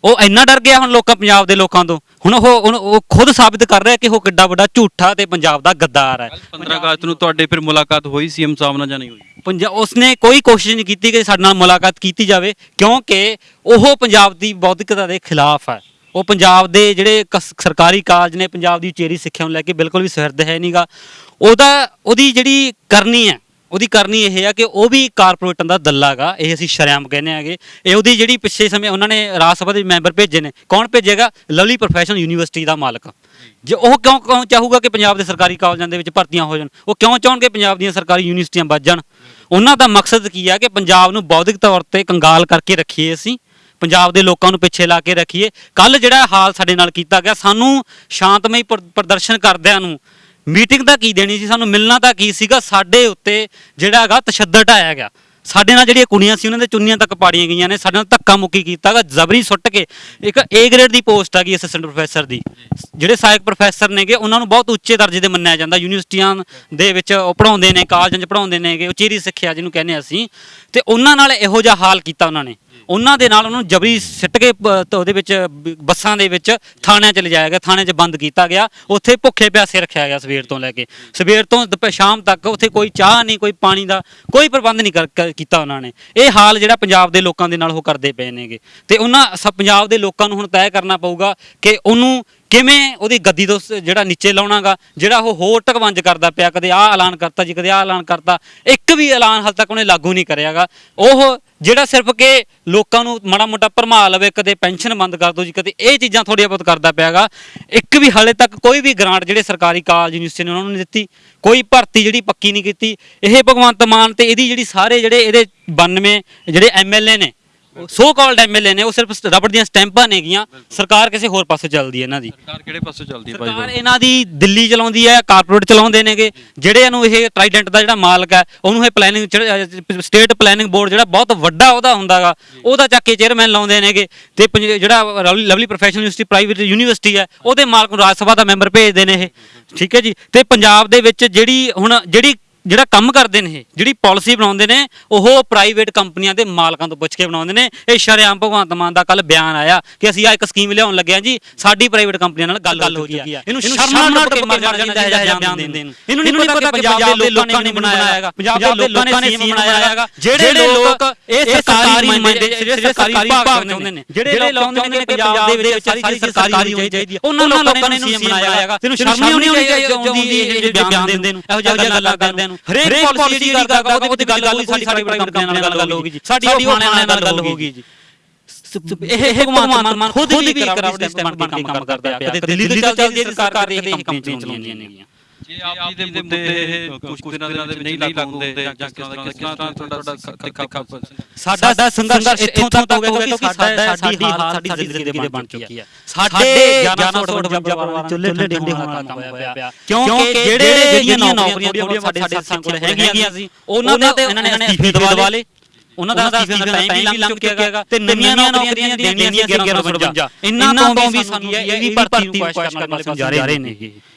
ਉਹ ਇੰਨਾ ਡਰ ਗਿਆ ਹੁਣ ਲੋਕਾਂ ਪੰਜਾਬ ਦੇ ਲੋਕਾਂ ਤੋਂ। ਹੁਣ ਉਹ ਹੁਣ ਉਹ ਖੁਦ ਸਾਬਿਤ ਕਰ ਰਿਹਾ ਕਿ ਉਹ ਕਿੱਡਾ ਵੱਡਾ ਝੂਠਾ ਤੇ ਪੰਜਾਬ ਦਾ ਗੱਦਾਰ ਹੈ। 15 ਅਗਸਤ ਨੂੰ ਤੁਹਾਡੇ ਫਿਰ ਮੁਲਾਕਾਤ ਹੋਈ ਸੀਐਮ ਸਾਹਿਬ ਨਾਲ ਜਾਂ ਨਹੀਂ ਹੋਈ? ਪੰਜਾਬ ਉਸਨੇ ਕੋਈ ਕੋਸ਼ਿਸ਼ ਨਹੀਂ ਕੀਤੀ ਕਿ ਸਾਡੇ ਨਾਲ ਮੁਲਾਕਾਤ ਕੀਤੀ ਜਾਵੇ ਕਿਉਂਕਿ ਉਹ ਪੰਜਾਬ ਦੀ ਬੌਧਿਕਤਾ ਦੇ ਖਿਲਾਫ ਹੈ। ਉਹ ਪੰਜਾਬ ਦੇ ਜਿਹੜੇ ਸਰਕਾਰੀ ਕਾਲਜ ਨੇ ਪੰਜਾਬ ਦੀ ਉਚੇਰੀ ਸਿੱਖਿਆ ਨੂੰ ਲੈ ਕੇ ਬਿਲਕੁਲ ਵੀ ਸੁਹਿਰਦ ਹੈ ਨਹੀਂਗਾ ਉਹਦਾ ਉਹਦੀ ਜਿਹੜੀ ਕਰਨੀ ਹੈ ਉਹਦੀ ਕਰਨੀ ਇਹ ਆ ਕਿ ਉਹ ਵੀ ਕਾਰਪੋਰੇਟਾਂ ਦਾ ਦੱਲਾਗਾ ਇਹ ਅਸੀਂ ਸ਼ਰਿਆਮ ਕਹਿੰਦੇ ਆਗੇ ਇਹ ਉਹਦੀ ਜਿਹੜੀ ਪਿੱਛੇ ਸਮੇਂ ਉਹਨਾਂ ਨੇ ਰਾਜ ਸਭਾ ਦੇ ਮੈਂਬਰ ਭੇਜੇ ਨੇ। ਕੌਣ ਭੇਜੇਗਾ? ਲਵਲੀ ਪ੍ਰੋਫੈਸ਼ਨਲ ਯੂਨੀਵਰਸਿਟੀ ਦਾ ਮਾਲਕ। ਜੇ ਉਹ ਕਿਉਂ ਕਿਉਂ ਚਾਹੂਗਾ ਕਿ ਪੰਜਾਬ ਦੇ ਸਰਕਾਰੀ ਕਾਲਜਾਂ ਦੇ ਵਿੱਚ ਭਰਤੀਆਂ ਹੋ ਜਾਣ? ਉਹ ਕਿਉਂ ਚਾਹਣਗੇ ਪੰਜਾਬ ਦੀਆਂ ਸਰਕਾਰੀ ਯੂਨੀਵਰਸਿਟੀਆਂ ਵੱਜ ਜਾਣ? ਉਹਨਾਂ ਦਾ ਮਕਸਦ ਕੀ ਆ ਕਿ ਪੰਜਾਬ ਨੂੰ ਬੌਧਿਕ ਤੌਰ ਤੇ ਕੰਗਾਲ ਕਰਕੇ ਰੱਖੀਏ ਅਸੀਂ। ਪੰਜਾਬ ਦੇ ਲੋਕਾਂ ਨੂੰ ਪਿੱਛੇ ਲਾ ਕੇ ਰੱਖੀਏ। ਕੱਲ ਜਿਹੜਾ ਹਾਲ ਸਾਡੇ ਨਾਲ ਕੀਤਾ ਗਿਆ, ਸਾਨੂੰ ਸ਼ਾਂਤਮਈ ਪ੍ਰ- ਪ੍ਰਦਰਸ਼ਨ ਕਰਦਿਆਂ ਨੂੰ ਮੀਟਿੰਗ ਤਾਂ ਕੀ ਦੇਣੀ ਸੀ? ਸਾਨੂੰ ਮਿਲਣਾ ਤਾਂ ਕੀ ਸੀਗਾ? ਸਾਡੇ ਉੱਤੇ ਜਿਹੜਾ ਹੈਗਾ ਤਸ਼ੱਦਦ ਢਾਇਆ ਗਿਆ। ਸਾਡੇ ਨਾਲ ਜਿਹੜੀਆਂ ਕੁੜੀਆਂ ਸੀ, ਉਹਨਾਂ ਦੇ ਚੁੰਨੀਆਂ ਤੱਕ ਪਾੜੀਆਂ ਗਈਆਂ ਨੇ। ਸਾਡੇ ਨਾਲ ਧੱਕਾ ਮੁੱਕੀ ਕੀਤਾਗਾ ਜ਼ਬਰੀ ਸੁੱਟ ਕੇ। ਇੱਕ ਏ ਗ੍ਰੇਡ ਦੀ ਪੋਸਟ ਹੈਗੀ ਅਸਿਸਟੈਂਟ ਪ੍ਰੋਫੈਸਰ ਦੀ। ਜਿਹੜੇ ਸਹਾਇਕ ਪ੍ਰੋਫੈਸਰ ਨੇਗੇ, ਉਹਨਾਂ ਨੂੰ ਬਹੁਤ ਉੱਚੇ ਦਰਜੇ ਦੇ ਮੰਨਿਆ ਜਾਂਦਾ। ਯੂਨੀਵਰਸਿਟੀਆਂ ਦੇ ਵਿੱਚ ਉਹ ਪੜਾਉਂਦੇ ਨੇ ਕਾਲਜਾਂ 'ਚ ਪੜਾਉਂਦੇ ਨੇਗੇ ਉਚੇਰੀ ਸਿੱਖਿਆ ਜਿਹਨੂੰ ਕਹਿੰਦੇ ਅਸੀਂ। ਤੇ ਉਹਨਾਂ ਨਾਲ ਇਹੋ ਜਿਹਾ ਹਾਲ ਕੀਤਾ ਉਹਨਾਂ ਨੇ। ਉਹਨਾਂ ਦੇ ਨਾਲ ਉਹਨਾਂ ਨੂੰ ਜਬਰੀ ਸਿੱਟ ਕੇ ਬ- ਤੇ ਉਹਦੇ ਵਿੱਚ, ਬ- ਬੱਸਾਂ ਦੇ ਵਿੱਚ ਥਾਣਿਆਂ 'ਚ ਲਿਜਾਇਆ ਗਿਆ, ਥਾਣਿਆਂ 'ਚ ਬੰਦ ਕੀਤਾ ਗਿਆ। ਉੱਥੇ ਭੁੱਖੇ ਪਿਆਸੇ ਰੱਖਿਆ ਗਿਆ ਸਵੇਰ ਤੋਂ ਲੈ ਕੇ। ਸਵੇਰ ਤੋਂ ਦੁਪਹਿਰ ਸ਼ਾਮ ਤੱਕ ਉੱਥੇ ਕੋਈ ਚਾਹ ਨਹੀਂ, ਕੋਈ ਪਾਣੀ ਦਾ ਕੋਈ ਪ੍ਰਬੰਧ ਨਹੀਂ ਕਰ- ਕਰ- ਕੀਤਾ ਉਹਨਾਂ ਨੇ। ਇਹ ਹਾਲ ਜਿਹੜਾ ਪੰਜਾਬ ਦੇ ਲੋਕਾਂ ਦੇ ਨਾਲ ਉਹ ਕਰਦੇ ਪਏ ਨੇਗੇ। ਤੇ ਉਹਨਾਂ ਸ- ਪੰਜਾਬ ਦੇ ਲੋਕਾਂ ਨੂੰ ਹੁਣ ਤੈਅ ਕਰਨਾ ਪਊਗਾ ਕਿ ਉਹਨੂੰ ਕਿਵੇਂ ਉਹਦੀ ਗੱਦੀ ਤੋਂ ਸ- ਜਿਹੜਾ ਨੀਚੇ ਲਾਉਣਾਗਾ, ਜਿਹੜਾ ਉਹ ਹੋਰ ਟਕਵੰਜ ਕਰਦਾ ਪਿਆ, ਕਦੇ ਆਹ ਐਲਾਨ ਕਰਤਾ ਜੀ, ਕਦੇ ਆਹ ਐਲਾਨ ਕਰਤਾ, ਇੱਕ ਵੀ ਐਲਾਨ ਹਾਲ ਤੱਕ ਉਹਨੇ ਲਾਗੂ ਨਹੀਂ ਕਰਿਆਗਾ। ਉਹ ਜਿਹੜਾ ਸਿਰਫ ਕਿ ਲੋਕਾਂ ਨੂੰ ਮਾੜਾ ਮੋਟਾ ਭਰਮਾ ਲਵੇ, ਕਦੇ ਪੈਨਸ਼ਨ ਬੰਦ ਕਰ ਦੋ ਜੀ, ਕਦੇ ਇਹ ਚੀਜ਼ਾਂ ਥੋੜ੍ਹੀਆਂ ਬਹੁਤ ਕਰਦਾ ਪਿਆਗਾ। ਇੱਕ ਵੀ ਹਾਲੇ ਤੱਕ ਕੋਈ ਵੀ ਗ੍ਰਾਂਟ ਜਿਹੜੇ ਸਰਕਾਰੀ ਕਾਲਜ ਯੂਨੀਵਰਸਿਟੀ ਨੇ ਉਹਨਾਂ ਨੂੰ ਨਹੀਂ ਦਿੱਤੀ, ਕੋਈ ਭਰਤੀ ਜਿਹੜੀ ਪੱਕੀ ਨਹੀਂ ਕੀਤੀ। ਇਹ ਭਗਵੰਤ ਮਾਨ ਤੇ ਇਹਦੀ ਜਿਹੜੀ ਸਾਰੇ ਜਿਹੜੇ ਇਹਦੇ 92 ਜਿਹੜੇ ਐਮਐਲਏ ਨੇ ਸੋ ਕਾਲਡ ਐਮਐਲਏ ਨੇ ਉਹ ਸਿਰਫ ਰਬੜ ਦੀਆਂ ਸਟੈਂਪਾਂ ਨੇਗੀਆਂ ਸਰਕਾਰ ਕਿਸੇ ਹੋਰ ਪਾਸੇ ਚੱਲਦੀ ਹੈ ਇਹਨਾਂ ਦੀ। ਸਰਕਾਰ ਕਿਹੜੇ ਪਾਸੇ ਚੱਲਦੀ ਹੈ ਭਾਈ ਸਰਕਾਰ ਇਹਨਾਂ ਦੀ ਦਿੱਲੀ ਚਲਾਉਂਦੀ ਹੈ ਕਾਰਪੋਰੇਟ ਚਲਾਉਂਦੇ ਨੇਗੇ। ਜਿਹੜੇ ਇਹਨੂੰ ਇਹ ਟ੍ਰਾਈਡੈਂਟ ਦਾ ਜਿਹੜਾ ਮਾਲਕ ਹੈ ਉਹਨੂੰ ਇਹ ਪਲੈਨਿੰਗ ਸਟੇਟ ਪਲੈਨਿੰਗ ਬੋਰਡ ਜਿਹੜਾ ਬਹੁਤ ਵੱਡਾ ਉਹਦਾ ਹੁੰਦਾਗਾ ਉਹਦਾ ਚੱਕ ਕੇ ਚੇਅਰਮੈਨ ਲਾਉਂਦੇ ਨੇਗੇ। ਤੇ ਜਿਹੜਾ Lovely professional university private university ਹੈ ਉਹਦੇ ਮਾਲਕ ਨੂੰ ਰਾਜ ਸਭਾ ਦਾ ਮੈਂਬਰ ਭੇਜਦੇ ਨੇ ਇਹ। ਠੀਕ ਹੈ ਜੀ? ਤੇ ਪੰਜਾਬ ਦੇ ਵਿੱਚ ਜਿਹੜੀ ਹੁਣ ਜਿਹੜੀ ਜਿਹੜਾ ਕੰਮ ਕਰਦੇ ਨੇ ਇਹ ਜਿਹੜੀ ਪਾਲਿਸੀ ਬਣਾਉਂਦੇ ਨੇ ਉਹ ਪ੍ਰਾਈਵੇਟ ਕੰਪਨੀਆਂ ਦੇ ਮਾਲਕਾਂ ਤੋਂ ਪੁੱਛ ਕੇ ਬਣਾਉਂਦੇ ਨੇ ਇਹ ਸ਼ਰੇਆਮ ਭਗਵੰਤ ਮਾਨ ਦਾ ਕੱਲ ਬਿਆਨ ਆਇਆ ਕਿ ਅਸੀਂ ਆ ਇੱਕ ਸਕੀਮ ਲਿਆਉਣ ਲੱਗੇ ਹਾਂ ਜੀ ਸਾਡੀ ਪ੍ਰਾਈਵੇਟ ਕੰਪਨੀਆਂ ਨਾਲ ਗੱਲ ਹੋ ਚੁੱਕੀ ਹੈ ਇਹਨੂੰ ਸ਼ਰਮ ਨਾਲ ਕੇ ਮਰ ਜਾਣਾ ਚਾਹੀਦਾ ਹੈ ਬਿਆਨ ਦੇਣ ਨੂੰ। ਇਹਨੂੰ ਨਹੀਂ ਪਤਾ ਕਿ ਪੰਜਾਬ ਦੇ ਲੋਕਾਂ ਨੇ ਬਣਾਇਆ ਹੈਗਾ। ਪੰਜਾਬ ਦੇ ਲੋਕਾਂ ਨੇ ਸੀਐਮ ਬਣਾਇਆ ਹੈਗਾ। ਜਿਹੜੇ ਲੋਕ ਇਹ ਸਰਕਾਰੀ ਨੁਮਾਇੰਦੇ ਜਿਹੜੇ ਸਰਕਾਰੀ ਵਿਭਾਗ ਚਾਹੁੰਦੇ ਨੇ ਜਿਹੜੇ ਲੋਕ ਚਾਹੁੰਦੇ ਨੇ ਕਿ ਪੰਜਾਬ ਦੇ ਵਿੱਚ ਸਾਰੀ ਸਰਕਾਰੀ ਹੋਣੀ ਚਾਹੀਦੀ ਹੈ। ਉਹਨਾਂ ਲੋਕਾਂ ਨੇ ਇਹਨੂੰ ਸੀਐਮ ਬਣਾਇਆ ਹੈਗਾ। ਤੈਨੂੰ ਸ਼ਰਮ ਨਹੀਂ ਆਉਣੀ ਚਾਹੀਦੀ ਇਹ ਜਿਹੜੇ ਬਿਆਨ ਦਿੰਦੇ ਨੂੰ। ਇਹੋ ਜਿਹੀਆਂ ਗੱਲਾਂ ਕਰਦੇ ਨੂੰ। ਹਰੇਕ ਪਾਲਿਸੀ ਜਿਹੜੀ ਕਰਦਾ ਉਹਦੇ ਵਿੱਚ ਗੱਲ ਹੋਈ ਸਾਡੀ ਸਾਡੀ ਕੰਪਨੀਆਂ ਨਾਲ ਗੱਲ ਹੋਊਗੀ ਜੀ। ਸਾਡੀ ਉਹ ਖਾਣਿਆਂ ਨਾਲ ਗੱਲ ਹੋਊਗੀ ਜੀ। ਇਹ ਇਹ ਭਗਵੰਤ ਮਾਨ ਖੁਦ ਵੀ ਕਰਾਵਟ ਸਿਸਟਮ ਬਣ ਕੇ ਕੰਮ ਕਰਦਾ ਪਿਆ। ਕਦੇ ਦਿੱਲੀ ਦੀ ਚੱਲਦੀ ਹੈ ਸਰਕਾਰ ਕਦੇ ਇਹ ਕੰਪਨੀ ਚਲਾਉਂਦੀਆਂ ਨੇਗੀਆਂ ਜੇ ਆਪ ਜੀ ਦੇ ਮੁੱਦੇ ਕੁਝ ਦਿਨਾਂ ਦੇ ਵਿੱਚ ਨਹੀਂ ਲਾਗੂ ਹੁੰਦੇ ਜਾਂ ਕਿਸ ਤਰ੍ਹਾਂ ਕਿਸ ਤਰ੍ਹਾਂ ਤੁਹਾਡਾ ਤਿੱਖਾ ਸਾਡਾ ਸੰਘਰਸ਼ ਇੱਥੋਂ ਤੱਕ ਹੋ ਗਿਆ ਕਿ ਸਾਡਾ ਸਾਡੀ ਹਾਲਤ ਸਾਡੀ ਜ਼ਿੰਦਗੀ ਦੇ ਬਣ ਚੁੱਕੀ ਹੈ। ਸਾਡੇ 1158 ਪਰਿਵਾਰਾਂ ਚੁੱਲ੍ਹੇ ਠੰਡੇ ਹੋਣ ਕੰਮ ਹੋਇਆ ਪਿਆ। ਕਿਉਂਕਿ ਜਿਹੜੇ ਜਿਹੜੀਆਂ ਨੌਕਰੀਆਂ ਥੋੜੀਆਂ ਸਾਡੇ ਸਾਥੀਆਂ ਕੋਲ ਹੈਗੀਆਂ ਸੀ ਉਹਨਾਂ ਦੇ ਇਹਨਾਂ ਨੇ ਅਸਤੀਫੇ ਦਵਾ ਲਏ। ਉਹਨਾਂ ਦਾ ਅਸਤੀਫੇ ਦਾ ਟਾਈਮ ਵੀ ਲੰਘ ਚੁੱਕਿਆ ਹੈਗਾ ਤੇ ਨਵੀਆਂ ਨੌਕਰੀਆਂ ਦੇਣੀਆਂ ਸੀ 1152 ਇਹਨਾਂ ਤੋਂ ਵੀ ਸਾਨੂੰ ਇਹ ਵੀ ਭਰਤੀ ਨੂੰ ਕੋਸ਼ਿਸ਼ ਕਰਨ ਵਾਲੇ ਜਾ ਰਹੇ ਨੇ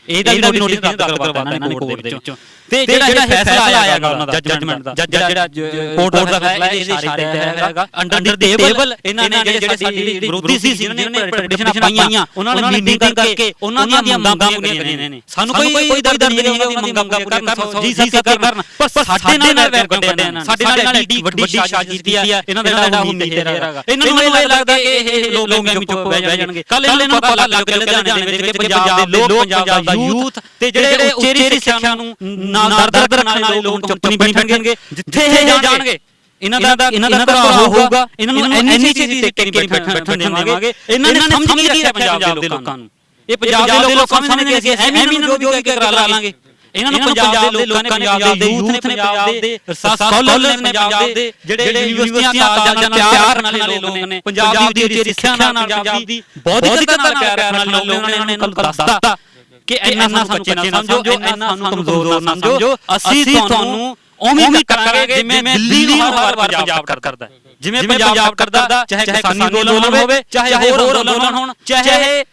ਇਹਦਾ ਵੀ ਨੋਟੀਫਿਕੇਸ਼ਨ ਰੱਦ ਕਰਵਾਤਾ ਇਹਨਾਂ ਨੇ ਕੋਰਟ ਦੇ ਵਿੱਚੋਂ। ਤੇ ਜਿਹੜਾ ਇਹ ਫੈਸਲਾ ਆਇਆ ਹੈਗਾ ਉਹਨਾਂ ਦਾ ਜੱਜਮੈਂਟ ਦਾ ਜਿਹੜਾ ਕੋਰਟ ਦਾ ਫੈਸਲਾ ਇਹਦੇ ਇਸ਼ਾਰੇ ਤੇ ਹੈਗਾ। ਅੰਡਰ ਦੀ ਟੇਬਲ ਇਹਨਾਂ ਨੇ ਜਿਹੜੇ ਸਾਡੀ ਵਿਰੋਧੀ ਸੀ ਜਿਨ੍ਹਾਂ ਨੇ ਪਟੀਸ਼ਨਾਂ ਪਾਈਆਂ ਉਹਨਾਂ ਨੇ ਮੀਟਿੰਗ ਕਰਕੇ ਉਹਨਾਂ ਦੀਆਂ ਮੰਗਾਂ ਪੂਰੀਆਂ ਕਰੀਆਂ ਨੇ। ਸਾਨੂੰ ਕੋਈ ਕੋਈ ਦਰਦ ਨਹੀਂ ਹੈ ਉਹਨਾਂ ਦੀ ਮੰਗਾਂ ਪੂਰੀਆਂ ਕਰਨ ਜੀ ਸਤਿਕਾਰ ਕਰਨ। ਪਰ ਸਾਡੇ ਨਾਲ ਵੈਰ ਕੱਢਿਆ ਇਹਨਾਂ ਸਾਡੇ ਨਾਲ ਐਡੀ ਵੱਡੀ ਸਾਜ਼ਿਸ਼ ਕੀਤੀ ਹੈ ਇਹਨਾਂ ਦਾ ਜਿਹੜਾ ਹੁਣ ਨਹੀਂ ਹੈਗਾ ਇਹਨਾਂ ਨੂੰ ਇਹ ਲੱਗਦਾ ਕਿ ਇਹ ਲੋਕ ਐਵੇਂ ਚੁੱਪ ਬਹਿ ਜਾਣਗੇ ਕੱਲ ਇਹਨਾਂ ਨੂੰ ਪਤਾ ਲੱਗ ਲੁਧਿਆਣੇ ਦੇ ਵਿੱਚ ਪੰਜਾਬ ਦੇ ਲੋਕ ਪੰਜਾਬ ਦਾ ਯੂਥ ਤੇ ਜਿਹੜੇ ਉੱਚੇਰੀ ਸਿੱਖਿਆ ਨੂੰ ਨਾਲ ਦਰਦ ਰੱਖਣ ਵਾਲੇ ਲੋਕ ਚੁੱਪ ਨਹੀਂ ਬੈਠਣਗੇ ਜਿੱਥੇ ਇਹ ਜਾਣਗੇ ਇਹਨਾਂ ਦਾ ਇਹਨਾਂ ਦਾ ਭਰਾ ਹੋਊਗਾ ਇਹਨਾਂ ਨੂੰ ਐਨੀ ਚੀਜ਼ ਦੇ ਟਿੱਕੇ ਨਹੀਂ ਬੈਠਣ ਦੇਵਾਂਗੇ ਇਹਨਾਂ ਨੇ ਸਮਝ ਕੀ ਰੱਖਿਆ ਪੰਜਾਬ ਦੇ ਲੋਕਾਂ ਨੂੰ। ਇਹ ਪੰਜਾਬ ਦੇ ਲੋਕ ਸਮਝਦੇ ਨੇ ਕਿ ਅਸੀਂ ਐਵੇਂ ਇਹਨਾਂ ਨੂੰ ਜੋ ਵੀ ਕਰਾ ਲਾਂਗੇ। ਇਹਨਾਂ ਨੂੰ ਪੰਜਾਬ ਦੇ ਲੋਕਾਂ ਨੇ ਪੰਜਾਬ ਦੇ ਯੂਥ ਨੇ ਪੰਜਾਬ ਦੇ ਸਕਾਲਰ ਨੇ ਪੰਜਾਬ ਦੇ ਜਿਹੜੇ ਯੂਨੀਵਰਸਿਟੀਆਂ ਕਾਲਜਾਂ ਨਾਲ ਪਿਆਰ ਕਰਨ ਵਾਲੇ ਲੋਕ ਨੇ ਪੰਜਾਬ ਦੀ ਉੱਚੀ ਸਿੱਖਿਆ ਨਾਲ ਪੰਜਾਬ ਦੀ ਬੌਧਿਕਤਾ ਨਾਲ ਪਿਆਰ ਵਾਲੇ ਲੋਕ ਨੇ ਉਹਨਾਂ ਨੂੰ ਦੱਸਤਾ ਕਿ ਇੰਨਾ ਸਾਨੂੰ ਬੱਚੇ ਨਾ ਸਮਝੋ ਇੰਨਾ ਸਾਨੂੰ ਕਮਜ਼ੋਰ ਨਾ ਸਮਝੋ। ਅਸੀਂ ਤੁਹਾਨੂੰ ਉਵੇਂ ਵੀ ਕਰਾਂਗੇ ਜਿਵੇਂ ਦਿੱਲੀ ਨੂੰ ਹਰ ਵਾਰ ਪੰਜਾਬ ਕਰਦਾ। ਜਿਵੇਂ ਪੰਜਾਬ ਕਰਦਾ ਚਾਹੇ ਕਿਸਾਨੀ ਅੰਦੋਲਨ ਹੋਵੇ ਚਾਹੇ ਹੋਰ ਅੰਦੋਲਨ ਹੋਣ ਚਾਹੇ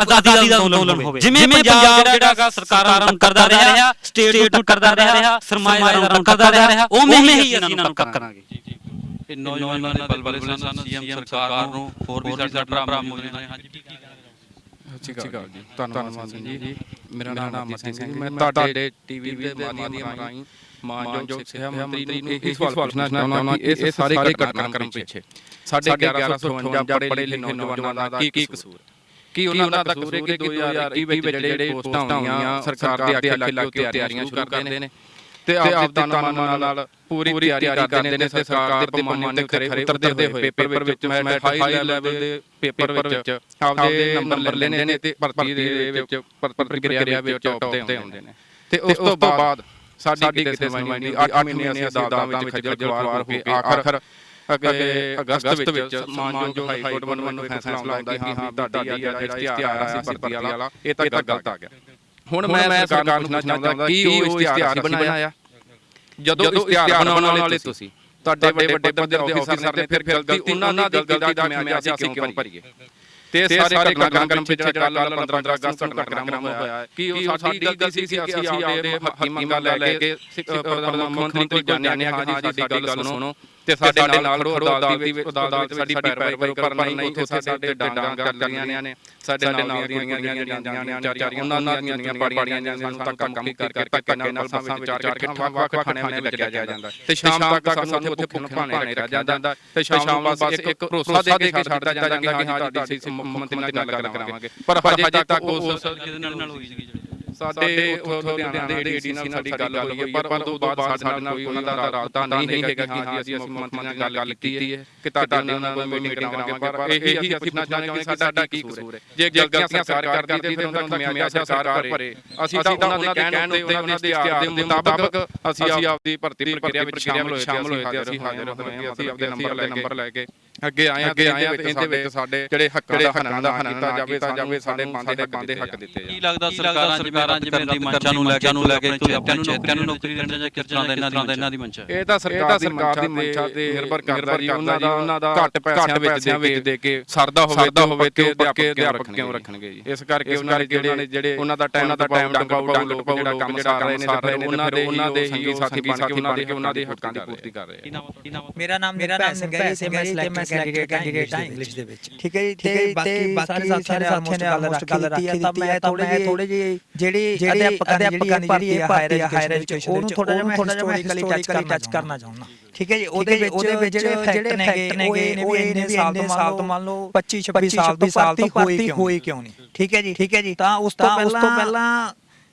ਆਜ਼ਾਦੀ ਦਾ ਅੰਦੋਲਨ ਹੋਵੇ। ਜਿਵੇਂ ਪੰਜਾਬ ਜਿਹੜਾਗਾ ਸਰਕਾਰਾਂ ਨੂੰ ਕਰਦਾ ਰਿਹਾ ਸਟੇਟ ਨੂੰ ਕਰਦਾ ਰਿਹਾ ਸਰਮਾਏਦਾਰਾਂ ਨੂੰ ਕਰਦਾ ਰਿਹਾ ਉਵੇਂ ਹੀ ਅਸੀਂ ਇਹਨਾਂ ਨੂੰ ਕਰਾਂਗੇ ਨੌਜਵਾਨਾਂ ਦੇ ਬਲਬਲੇ ਸਨ ਸੀਐਮ ਸਰਕਾਰ ਨੂੰ ਹੋਰ ਵੀ ਸਾਡੇ ਭਰਾ ਨੇ ਹਾਂਜੀ ਕੀ ਸਤਿ ਸ਼੍ਰੀ ਅਕਾਲ ਜੀ ਧੰਨਵਾਦ ਸਿੰਘ ਜੀ। ਮੇਰਾ ਨਾਮ ਅਮਰ ਸਿੰਘ ਜੀ। ਮੈਂ ਤੁਹਾਡੇ ਟੀਵੀ ਦੇ ਮਾਧਿਅਮ ਰਾਹੀਂ ਮਾਨਯੋਗ ਸਿੱਖਿਆ ਮੰਤਰੀ ਨੂੰ ਇਹ ਸਵਾਲ ਪੁੱਛਣਾ ਚਾਹੁੰਦਾ ਕਿ ਇਹ ਸਾਰੇ ਘਟਨਾਕ੍ਰਮ ਪਿੱਛੇ ਸਾਡੇ 1158 ਪੜ੍ਹੇ ਲਿਖੇ ਨੌਜਵਾਨਾਂ ਦਾ ਕੀ ਕਸੂਰ? ਕੀ ਉਹਨਾਂ ਦਾ ਕਸੂਰ ਹੈ ਕਿ 2021 ਵਿੱਚ ਜਿਹੜੇ ਪੋਸਟਾਂ ਹੋਈਆਂ ਸਰਕਾਰ ਦੇ ਆਖੇ ਲੱਗ ਕੇ ਤਿਆਰੀਆਂ ਸ਼ੁਰੂ ਕਰਦੇ ਨੇ। ਤੇ ਆਪ ਦੇ ਤਨ ਮਨ ਨਾਲ ਪੂਰੀ ਤਿਆਰੀ ਕਰਦੇ ਨੇ ਤੇ ਸਰਕਾਰ ਦੇ ਪੈਮਾਨੇ ਤੇ ਖਰੇ ਉਤਰਦੇ ਹੋਏ ਪੇਪਰ ਵਿੱਚ ਮੈਂ ਹਾਈ ਲੈਵਲ ਦੇ ਪੇਪਰ ਵਿੱਚ ਆਪਦੇ ਨੰਬਰ ਲੈਣੇ ਨੇ ਤੇ ਭਰਤੀ ਦੇ ਵਿੱਚ ਪ੍ਰਕਿਰਿਆ ਵਿੱਚ ਟੌਪ ਤੇ ਆਉਂਦੇ ਨੇ। ਤੇ ਉਸ ਤੋਂ ਬਾਅਦ ਸਾਡੀ ਕਿਤੇ ਨੁਮਾਇੰਦਗੀ 8 ਮਹੀਨੇ ਅਸੀਂ ਅਦਾਲਤਾਂ ਵਿੱਚ ਖੱਜਲ ਖੁਆਰ ਹੋ ਕੇ ਆਖਰ ਅਗੇ ਅਗਸਤ ਵਿੱਚ ਮਾਨਯੋਗ ਹਾਈ ਕੋਰਟ ਵੱਲੋਂ ਫੈਸਲਾ ਆਉਂਦਾ ਕਿ ਹਾਂ ਤੁਹਾਡੀ ਜਿਹੜਾ ਇਸ਼ਤਿਹਾਰ ਸੀ ਭਰਤੀ ਵਾਲਾ ਇਹ ਤਾਂ ਗਲਤ ਆ ਗਿਆ ਹੁਣ ਮੈਂ ਸਰਕਾਰ ਨੂੰ ਪੁੱਛਣਾ ਚਾਹੁੰਦਾ ਕਿ ਉਹ ਇਸ਼ਤਿਹਾਰ ਬਣਾਇਆ? ਜਦੋਂ ਇਸ਼ਤਿਹਾਰ ਬਣਾਉਣ ਵਾਲੇ ਤੁਸੀਂ ਤੁਹਾਡੇ ਵੱਡੇ ਵੱਡੇ ਪੱਧਰ ਦੇ ਅਫਸਰ ਨੇ ਫਿਰ ਗਲਤੀ ਉਹਨਾਂ ਦੀ ਗਲਤੀ ਦਾ ਮੈਂ ਅਸੀਂ ਕਿਉਂ ਭਰੀਏ? ਤੇ ਸਾਰੇ ਘਟਨਾਕ੍ਰਮ ਪਿੱਛੇ ਕੱਲ 15 ਅਗਸਤ ਨੂੰ ਘਟਨਾਕ੍ਰਮ ਹੋਇਆ ਕਿ ਉਹ ਸਾਡੀ ਗਲਤੀ ਸੀ ਕਿ ਅਸੀਂ ਆਪਦੇ ਹੱਕੀ ਮੰਗਾਂ ਲੈ ਕੇ ਮੁੱਖ ਮੰਤਰੀ ਕੋਲ ਜਾਂਦੇ ਹਾਂ ਹਾਂ ਜੀ ਸਾਡੀ ਗੱਲ ਸੁਣੋ। ਤੇ ਸਾਡੇ ਨਾਲ ਖੜੋ ਅਦਾਲਤ ਦੀ ਵਿੱਚ ਅਦਾਲਤ ਸਾਡੀ ਪੈਰਵਾਈ ਕਰੋ ਪਰ ਨਹੀਂ ਉੱਥੇ ਸਾਡੇ ਡਾਂਗਾਂ ਚੱਲੀਆਂ ਨੇ ਸਾਡੇ ਨਾਲ ਦੀਆਂ ਕੁੜੀਆਂ ਜਿਹੜੀਆਂ ਜਾਂਦੀਆਂ ਨੇ ਵਿਚਾਰੀਆਂ ਉਹਨਾਂ ਦੀਆਂ ਪਾੜੀਆਂ ਨੇ ਸਾਨੂੰ ਤਾਂ ਕੰਮ ਕੀ ਕਰਕੇ ਧੱਕੇ ਨਾਲ ਬੱਸਾਂ ਵਿੱਚ ਚਾਰ ਕੇ ਵੱਖ ਖਾਣਿਆਂ ਵਿੱਚ ਲੱਗਿਆ ਜਾਂਦਾ। ਤੇ ਸ਼ਾਮ ਤੱਕ ਸਾਨੂੰ ਉੱਥੇ ਭੁੱਖੇ ਭਾਣੇ ਰਹਿ ਜਾਂਦਾ। ਤੇ ਸ਼ਾਮ ਨੂੰ ਬਸ ਇੱਕ ਭਰੋਸਾ ਦੇ ਕੇ ਛੱਡ ਦਿੱਤਾ ਜਾਂਦਾ ਕਿ ਹਾਂ ਤੁਹਾਡੀ ਮੁੱਖ ਮੰਤਰੀ ਨਾਲ ਗੱਲ ਕਰਾਵਾਂਗੇ ਪਰ ਹਜੇ ਤੱਕ ਉਸ ਕਿਹਦੇ ਨਾਲ ਨਾਲ ਹੋਈ ਸੀਗੀ ਜਿਹੜੀ? ਸਾਡੇ ਉੱਥੋਂ ਲੁਧਿਆਣਾ ਦੇ ਏਡੀਸੀ ਨਾਲ ਸਾਡੀ ਗੱਲ ਹੋਈ ਹੈ ਪਰ ਉਸ ਤੋਂ ਬਾਅਦ ਸਾਡੇ ਨਾਲ ਕੋਈ ਉਹਨਾਂ ਦਾ ਰਾਬਤਾ ਨਹੀਂ ਹੈਗਾ ਕਿ ਹਾਂ ਜੀ ਅਸੀਂ ਮੰਤਰੀ ਨਾਲ ਗੱਲ ਕੀਤੀ ਹੈ ਕਿ ਤੁਹਾਡੇ ਨਾਲ ਕੋਈ ਮੀਟਿੰਗ ਕਰਾਵਾਂਗੇ ਪਰ ਇਹੀ ਅਸੀਂ ਪੁੱਛਣਾ ਚਾਹੁੰਦੇ ਕਿ ਸਾਡਾ ਕੀ ਕਸੂਰ ਹੈ? ਜੇ ਗਲਤੀਆਂ ਸਰਕਾਰ ਕਰਦੀ ਤੇ ਉਹਨਾਂ ਦਾ ਖਮਿਆਜ਼ਾ ਸਰਕਾਰ ਭਰੇ। ਅਸੀਂ ਤਾਂ ਉਹਨਾਂ ਦੇ ਕਹਿਣ ਉੱਤੇ ਉਹਨਾਂ ਦੇ ਇਸ਼ਤਿਹਾਰ ਦੇ ਮੁਤਾਬਕ ਅਸੀਂ ਆਪਦੀ ਭਰਤੀ ਪ੍ਰਕਿਰਿਆ ਵਿੱਚ ਸ਼ਾਮਲ ਹੋਏ ਤੇ ਅਸੀਂ ਹਾਜ਼ਰ ਹੋਏ ਅਸੀਂ ਆਪਦੇ ਨੰਬਰ ਲੈ ਕੇ ਅੱਗੇ ਆਏ ਅੱਗੇ ਆਏ ਇਹਦੇ ਵਿੱਚ ਸਾਡੇ ਜਿਹੜੇ ਹੱਕਾਂ ਦਾ ਹੱਕਾਂ ਦਾ ਹੱਕ ਕੀਤਾ ਜਾਵੇ ਤਾਂ ਜਾਵੇ ਸਾਡੇ ਬੰਦੇ ਦੇ ਬੰਦੇ ਹੱਕ ਦਿੱਤੇ ਕੀ ਲੱਗਦਾ ਸਰਕਾਰਾਂ ਸਰਕਾਰਾਂ ਜਿਵੇਂ ਦੀ ਮੰਚਾਂ ਨੂੰ ਲੈ ਕੇ ਨੂੰ ਲੈ ਕੇ ਆਪਣੇ ਨੌਕਰੀਆਂ ਨੂੰ ਨੌਕਰੀ ਦੇਣ ਜਾਂ ਤਰ੍ਹਾਂ ਦਾ ਇਹਨਾਂ ਦੀ ਇਹਨਾਂ ਦੀ ਮੰਚਾ ਇਹ ਤਾਂ ਸਰਕਾਰ ਦੀ ਮੰਚਾ ਤੇ ਨਿਰਭਰ ਕਰਦਾ ਜੀ ਉਹਨਾਂ ਦਾ ਉਹਨਾਂ ਦਾ ਘੱਟ ਪੈਸਿਆਂ ਵਿੱਚ ਦੇ ਕੇ ਸਰਦਾ ਹੋਵੇ ਤਾਂ ਹੋਵੇ ਤੇ ਅਧਿਆਪਕ ਕਿਉਂ ਰੱਖਣਗੇ ਜੀ? ਇਸ ਕਰਕੇ ਉਹਨਾਂ ਦੇ ਜਿਹੜੇ ਉਹਨਾਂ ਦਾ ਟਾਈਮ ਦਾ ਟਾਈਮ ਡੰਗ ਪਾਉ ਲੋਕ ਜਿਹੜਾ ਕੰਮ ਕਰ ਰਹੇ ਨੇ ਸਾਰੇ ਉਹਨਾਂ ਦੇ ਉਹਨਾਂ ਦੇ ਹੀ ਸਾਥੀ ਬਣ ਕੇ ਉਹਨਾਂ ਦੇ ਉਹਨਾਂ ਦੇ ਹੱਕਾਂ ਦੀ ਪੂਰਤੀ ਕਰ ਰਹੇ ਆ ਮੇਰਾ ਨਾਮ ਮੇਰਾ ਨਾਮ ਸੰਗੈ ਜੀ ਮੈਂ ਸਿਲੈਕਟਡ ਕੈਂਡੀਡੇਟ ਹਾਂ ਇੰਗਲਿਸ਼ ਦੇ ਵਿੱਚ। ਠੀਕ ਹੈ ਜੀ ਤੇ ਬਾਕੀ ਬਾਕੀ ਸਾਰੇ ਸਾਥੀਆਂ ਨੇ ਆਲਮੋਸਟ ਗੱਲ ਰੱਖੀ ਹੈ ਤਾਂ ਮੈਂ ਥੋੜੇ ਜਿਹੇ ਥੋੜੇ ਜਿਹੇ ਜਿਹੜੀ ਅਧਿਆਪਕਾਂ ਦੀ ਜਿਹੜੀ ਹਾਇਰ ਐਜੂਕੇਸ਼ਨ ਉਹਨੂੰ ਥੋੜਾ ਜਿਹਾ ਮੈਂ ਹਿਸਟੋਰੀਕਲੀ ਟੱਚ ਕਰਨਾ ਚਾਹੁੰਦਾ। ਠੀਕ ਹੈ ਜੀ ਉਹਦੇ ਵਿੱਚ ਉਹਦੇ ਵਿੱਚ ਜਿਹੜੇ ਫੈਕਟ ਨੇਗੇ ਉਹ ਇਹ ਵੀ ਇੰਨੇ ਸਾਲ ਤੋਂ ਸਾਲ ਤੋਂ ਮੰਨ ਲਓ 25 26 ਸਾਲ ਤੋਂ ਸਾਲ ਤੋਂ ਹੋਈ ਹੋਈ ਕਿਉਂ ਨਹੀਂ। ਠੀਕ ਹੈ ਜੀ ਠੀਕ ਹੈ ਜੀ ਤਾਂ ਉਸ ਤੋਂ ਪਹਿਲਾਂ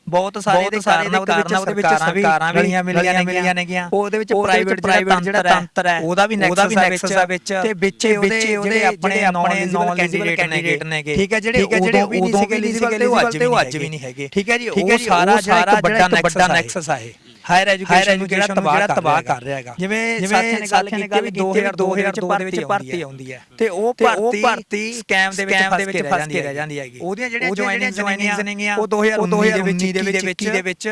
ਬਹੁਤ ਸਾਰੇ ਦੇ ਕਾਰਨ ਉਹਦੇ ਵਿੱਚ ਸਰਕਾਰਾਂ ਵੀ ਮਿਲੀਆਂ ਮਿਲੀਆਂ ਨੇਗੀਆਂ। ਉਹਦੇ ਵਿੱਚ ਪ੍ਰਾਈਵੇਟ ਪ੍ਰਾਈਵੇਟ ਜਿਹੜਾ ਤੰਤਰ ਹੈ ਉਹਦਾ ਵੀ ਨੈਕਸਸ ਆ ਵਿੱਚ ਤੇ ਵਿੱਚ ਉਹਦੇ ਜਿਹੜੇ ਆਪਣੇ ਆਪਣੇ ਨੌਨ ਕੈਂਡੀਡੇਟ ਨੇਗੇ। ਠੀਕ ਹੈ ਜਿਹੜੇ ਜਿਹੜੇ ਵੀ ਨਹੀਂ ਸੀਗੇ ਤੇ ਉਹ ਅੱਜ ਵੀ ਨਹੀਂ ਹੈਗੇ। ਠੀਕ ਹੈ ਜੀ ਉਹ ਸਾਰਾ ਜਿਹੜਾ ਇੱਕ ਵੱਡਾ ਨੈਕਸਸ ਆ ਇਹ। ਹਾਇਰ ਐਜੂਕੇਸ਼ਨ ਨੂੰ ਜਿਹੜਾ ਤਬਾਹ ਕਰ ਰਿਹਾ ਹੈਗਾ। ਜਿਵੇਂ ਸਾਥੀਆਂ ਨੇ ਗੱਲ ਕੀਤੀ ਵੀ 2002 ਦੇ ਵਿੱਚ ਭਰਤੀ ਆਉਂਦੀ ਹੈ। ਤੇ ਉਹ ਭਰਤੀ ਸਕੈਮ ਦੇ ਵਿੱਚ ਫਸ ਕੇ ਰਹਿ ਜਾਂਦੀ ਹੈਗੀ। ਉਹਦੀਆਂ ਜਿਹੜੀਆਂ ਜੁਆਇਨਿੰਗਸ ਨੇਗੀਆਂ ਉਹ 2019 ਦੇ ਵਿੱਚ 21 ਦੇ ਵਿੱਚ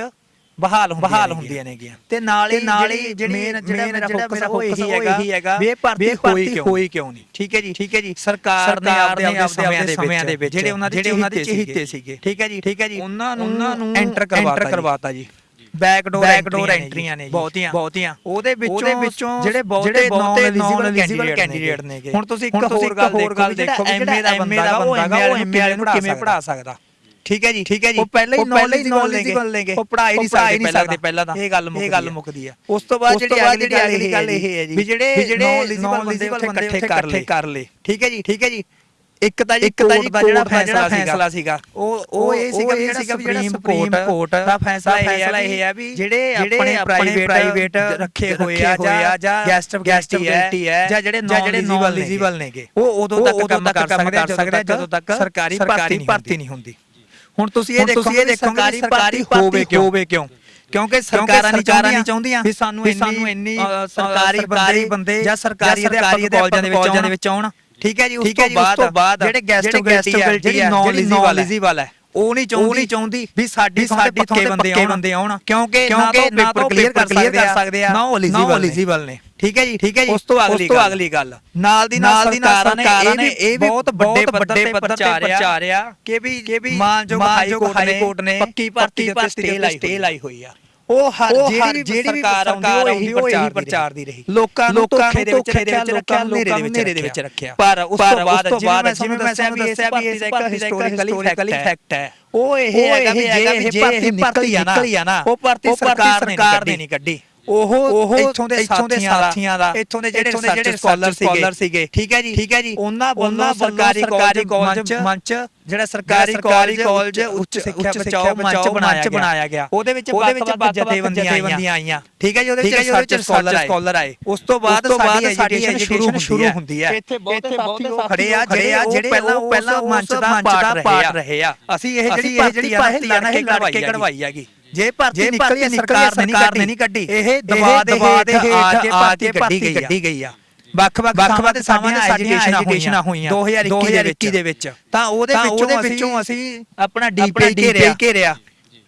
ਬਹਾਲ ਬਹਾਲ ਹੁੰਦੀਆਂ ਨੇਗੀਆਂ। ਤੇ ਨਾਲ ਹੀ ਨਾਲ ਹੀ ਮੇਨ ਜਿਹੜਾ ਮੇਰਾ ਫੋਕਸ ਉਹ ਇਹੀ ਹੈਗਾ ਵੀ ਭਰਤੀ ਹੋਈ ਹੋਈ ਕਿਉਂ ਨਹੀਂ? ਠੀਕ ਹੈ ਜੀ। ਠੀਕ ਹੈ ਜੀ। ਸਰਕਾਰ ਨੇ ਆਪਦੇ ਆਪਦੇ ਸਮਿਆਂ ਦੇ ਵਿੱਚ ਜਿਹੜੇ ਉਹਨਾਂ ਦੇ ਚਹੀਤੇ ਸੀਗੇ। ਠੀਕ ਹੈ ਜੀ। ਠੀਕ ਹੈ ਜੀ। ਉਹਨਾਂ ਨੂੰ ਐਂਟਰ ਕਰਵਾਤਾ ਜੀ ਬੈਕਡੋਰ ਬੈਕਡੋਰ ਐਂਟਰੀਆਂ ਨੇ ਬਹੁਤੀਆਂ। ਬਹੁਤੀਆਂ। ਉਹਦੇ ਵਿੱਚੋਂ ਜਿਹੜੇ ਬਹੁਤੇ ਨੌਨ ਐਲੀਜੀਬਲ ਕੈਂਡੀਡੇਟ ਨੇਗੇ ਹੁਣ ਤੁਸੀਂ ਇੱਕ ਹੋਰ ਗੱਲ ਦੇਖੋ ਵੀ ਜਿਹੜਾ ਐਮਏ ਦਾ ਬੰਦਾ ਉਹ ਐਮਏ ਵਾਲੇ ਨੂੰ ਕਿਵੇਂ ਪੜਾ ਸਕਦਾ? ਠੀਕ ਹੈ ਜੀ। ਠੀਕ ਹੈ ਜੀ। ਉਹ ਪਹਿਲਾਂ ਹੀ ਨੌਲੇਜਬਲ ਲੈਂਗੇ ਉਹ ਪੜਾਈ ਨਹੀਂ ਸਕਦੇ ਪਹਿਲਾਂ ਤਾਂ। ਇਹ ਗੱਲ ਇਹ ਗੱਲ ਮੁੱਕਦੀ ਹੈ। ਉਸ ਤੋਂ ਬਾਅਦ ਜਿਹੜੀ ਅਗਲੀ ਗੱਲ ਇਹ ਹੈ ਜੀ ਵੀ ਜਿਹੜੇ ਨੌਨ ਐਲੀਜੀਬਲ ਬੰਦੇ ਇਕੱਠੇ ਕਰ ਲੇ ਠੀਕ ਹੈ ਜੀ ਠੀਕ ਹੈ ਜੀ। ਇੱਕ ਤਾਂ ਜੀ ਕੋਰਟ ਦਾ ਜਿਹੜਾ ਫੈਸਲਾ ਸੀਗਾ। ਉਹ ਉਹ ਇਹ ਸੀਗਾ ਵੀ ਜਿਹੜਾ ਸੁਪਰੀਮ ਕੋਰਟ ਦਾ ਫੈਸਲਾ ਇਹ ਹੈ ਵੀ ਜਿਹੜੇ ਆਪਣੇ ਪ੍ਰਾਈਵੇਟ ਰੱਖੇ ਹੋਏ ਆ ਜਾਂ ਗੈਸਟ ਗੈਸਟੀਬਿਲਟੀ ਹੈ ਜਾਂ ਜਿਹੜੇ ਨੌਨ ਐਲੀਜੀਬਲ ਨੇਗੇ। ਉਹ ਉਦੋਂ ਤੱਕ ਕੰਮ ਕਰ ਸਕਦੇ ਆ ਜਦੋਂ ਤੱਕ ਸਰਕਾਰੀ ਭਰਤੀ ਨਹੀਂ ਹੁੰਦੀ। ਹੁਣ ਤੁਸੀਂ ਇਹ ਦੇਖੋ ਇਹ ਸਰਕਾਰੀ ਭਰਤੀ ਹੋਵੇ ਕਿਉਂ? ਹੋਵੇ ਕਿਉਂ? ਕਿਉਂਕਿ ਸਰਕਾਰਾਂ ਨਹੀਂ ਚਾਹੁੰਦੀਆਂ ਵੀ ਸਾਨੂੰ ਇੰਨੀ ਸਰਕਾਰੀ ਬੰਦੇ ਜਾਂ ਸਰਕਾਰੀ ਅਧਿਆਪਕ ਕਾਲਜਾਂ ਦੇ ਵਿੱਚ ਆਉਣ। ਠੀਕ ਹੈ ਜੀ ਉਸ ਤੋਂ ਬਾਅਦ ਜਿਹੜੇ ਗੈਸਟ ਜਿਹੜੀ ਨੌਨ ਐਲੀਜੀਬਲ ਹੈ ਉਹ ਨਹੀਂ ਚਾਹੁੰਦੀ ਚਾਹੁੰਦੀ ਵੀ ਸਾਡੀ ਸਾਡੀ ਪੱਕੇ ਬੰਦੇ ਬੰਦੇ ਆਉਣ। ਕਿਉਂਕਿ ਕਿਉਂਕਿ ਨਾ ਤਾਂ ਕਲੀਅਰ ਕਰ ਸਕਦੇ ਆ ਨਾ ਉਹ ਐਲੀਜੀਬਲ ਨੇ। ਠੀਕ ਹੈ ਜੀ ਠੀਕ ਹੈ ਜੀ। ਉਸ ਤੋਂ ਅਗਲੀ ਗੱਲ। ਅਗਲੀ ਗੱਲ। ਨਾਲ ਦੀ ਨਾਲ ਸਰਕਾਰਾਂ ਨੇ ਇਹ ਵੀ ਬਹੁਤ ਵੱਡੇ ਵੱਡੇ ਪੱਧਰ ਤੇ ਪ੍ਰਚਾਰਿਆ ਕਿ ਵੀ ਕਿ ਵੀ ਮਾਨਯੋਗ ਹਾਈ ਕੋਰਟ ਨੇ ਪੱਕੀ ਭਰਤੀ ਤੇ ਸਟੇ ਲਾਈ ਹੋਈ ਆ। ਉਹ ਹਰ ਜਿਹੜੀ ਵੀ ਸਰਕਾਰ ਆਉਂਦੀ ਉਹ ਇਹੀ ਪ੍ਰਚਾਰ ਦੀ ਰਹੀ। ਲੋਕਾਂ ਨੂੰ ਧੋਖੇ ਦੇ ਵਿੱਚ ਰੱਖਿਆ ਲੋਕਾਂ ਨੂੰ ਨੇਰੇ ਦੇ ਵਿੱਚ ਰੱਖਿਆ। ਪਰ ਉਸ ਤੋਂ ਬਾਅਦ ਜਿਵੇਂ ਮੈਂ ਦੱਸਿਆ ਵੀ ਇਸ ਇੱਕ ਹਿਸਟੋਰੀਕਲੀ ਫੈਕਟ ਹੈ। ਉਹ ਇਹ ਹੈਗਾ ਵੀ ਜੇ ਇਹ ਭਰਤੀ ਨਿਕਲੀ ਆ ਨਾ ਉਹ ਭਰਤੀ ਸਰਕਾਰ ਨੇ ਨਹੀਂ ਕੱਢੀ। ਉਹ ਉਹ ਇੱਥੋਂ ਦੇ ਸਾਥੀਆਂ ਦਾ ਇੱਥੋਂ ਦੇ ਜਿਹੜੇ ਜਿਹੜੇ ਸਕਾਲਰ ਸੀਗੇ। ਠੀਕ ਹੈ ਜੀ। ਠੀਕ ਹੈ ਜੀ। ਉਹਨਾਂ ਉਹਨਾਂ ਸਰਕਾਰੀ ਕਾਲਜ ਮੰਚ ਜਿਹੜਾ ਸਰਕਾਰੀ ਕਾਲਜ ਉੱਚ ਸਿੱਖਿਆ ਬਚਾਓ ਮੰਚ ਬਣਾਇਆ ਗਿਆ। ਉਹਦੇ ਵਿੱਚ ਵੱਖ-ਵੱਖ ਜਥੇਬੰਦੀਆਂ ਆਈਆਂ। ਠੀਕ ਹੈ ਜੀ ਉਹਦੇ ਵਿੱਚ ਸਕਾਲਰ ਆਏ। ਉਸ ਤੋਂ ਬਾਅਦ ਸਾਡੀ ਐਜੂਕੇਸ਼ਨ ਸ਼ੁਰੂ ਹੁੰਦੀ ਹੈ। ਇੱਥੇ ਬਹੁਤ ਸਾਥੀ ਖੜੇ ਆ ਜਿਹੜੇ ਪਹਿਲਾਂ ਪਹਿਲਾਂ ਮੰਚ ਦਾ ਪਾਰਟ ਰਹੇ ਆ। ਅਸੀਂ ਇਹ ਜਿਹੜੀ ਭਰਤੀ ਆ ਨਾ ਇਹ ਲੜ ਕੇ ਕਢਵਾਈ ਹੈਗੀ। ਜੇ ਭਰਤੀ ਨਿਕਲੀ ਸਰਕਾਰ ਨੇ ਨਹੀਂ ਕੱਢੀ। ਇਹ ਦਬਾ ਦਬਾ ਦੇ ਹੇਠ ਆ ਕੇ ਭਰਤੀ ਕੱਢੀ ਗਈ ਆ। ਵੱਖ ਵੱਖ ਵੱਖ ਸਾਡੀਆਂ ਐਜੂਕੇਸ਼ਨਾਂ ਹੋਈਆਂ। 2021 ਦੇ ਵਿੱਚ। ਤਾਂ ਉਹਦੇ ਵਿੱਚੋਂ ਅਸੀਂ ਆਪਣਾ ਡੀਪੀ ਘੇਰਿਆ।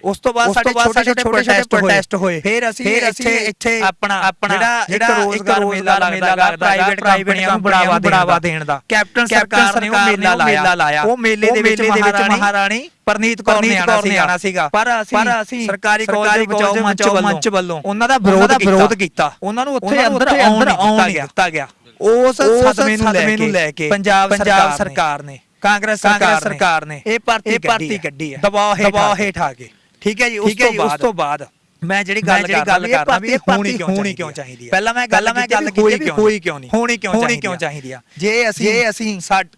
ਉਸ ਤੋਂ ਬਾਅਦ ਸਾਡੇ ਛੋਟੇ ਛੋਟੇ ਪ੍ਰੋਟੈਸਟ ਪ੍ਰੋਟੈਸਟ ਹੋਏ। ਫਿਰ ਅਸੀਂ ਇੱਥੇ ਇੱਥੇ ਆਪਣਾ ਆਪਣਾ ਜਿਹੜਾ ਰੋਜ਼ਗਾਰ ਮੇਲਾ ਲੱਗਦਾ ਪ੍ਰਾਈਵੇਟ ਕੰਪਨੀਆਂ ਨੂੰ ਬੜਾਵਾ ਬੜਾਵਾ ਦੇਣ ਦਾ। ਕੈਪਟਨ ਸਰਕਾਰ ਨੇ ਉਹ ਮੇਲਾ ਲਾਇਆ। ਉਹ ਮੇਲੇ ਦੇ ਵਿੱਚ ਮਹਾਰਾਣੀ ਪਰਨੀਤ ਕੌਰ ਨੇ ਆਣਾ ਸੀਗਾ। ਪਰ ਅਸੀਂ ਸਰਕਾਰੀ ਕਾਲਜ ਬਚਾਓ ਮੰਚ ਵੱਲੋਂ ਉਹਨਾਂ ਦਾ ਵਿਰੋਧ ਕੀਤਾ। ਉਹਨਾਂ ਨੂੰ ਉੱਥੇ ਅੰਦਰ ਆਉਣ ਨਹੀਂ ਦਿੱਤਾ ਗਿਆ। ਉਸ ਸਦਮੇ ਨੂੰ ਲੈ ਕੇ ਪੰਜਾਬ ਸਰਕਾਰ ਨੇ। ਕਾਂਗਰਸ ਸਰਕਾਰ ਨੇ। ਇਹ ਭਰਤੀ ਕੱਢੀ ਹੈ। ਦਬਾਅ ਹੇਠ ਆ ਗਏ ਠੀਕ ਹੈ ਜੀ ਉਸ ਤੋਂ ਬਾਅਦ ਮੈਂ ਜਿਹੜੀ ਗੱਲ ਕਰਦਾ ਵੀ ਹੋਣੀ ਕਿਉਂ ਹੋਣੀ ਕਿਉਂ ਚਾਹੀਦੀ ਹੈ ਪਹਿਲਾਂ ਮੈਂ ਗੱਲ ਮੈਂ ਗੱਲ ਕੀਤੀ ਵੀ ਹੋਈ ਕਿਉਂ ਨਹੀਂ? ਹੋਣੀ ਕਿਉਂ ਹੋਣੀ ਕਿਉਂ ਚਾਹੀਦੀ ਆ? ਜੇ ਅਸੀਂ ਜੇ ਅਸੀਂ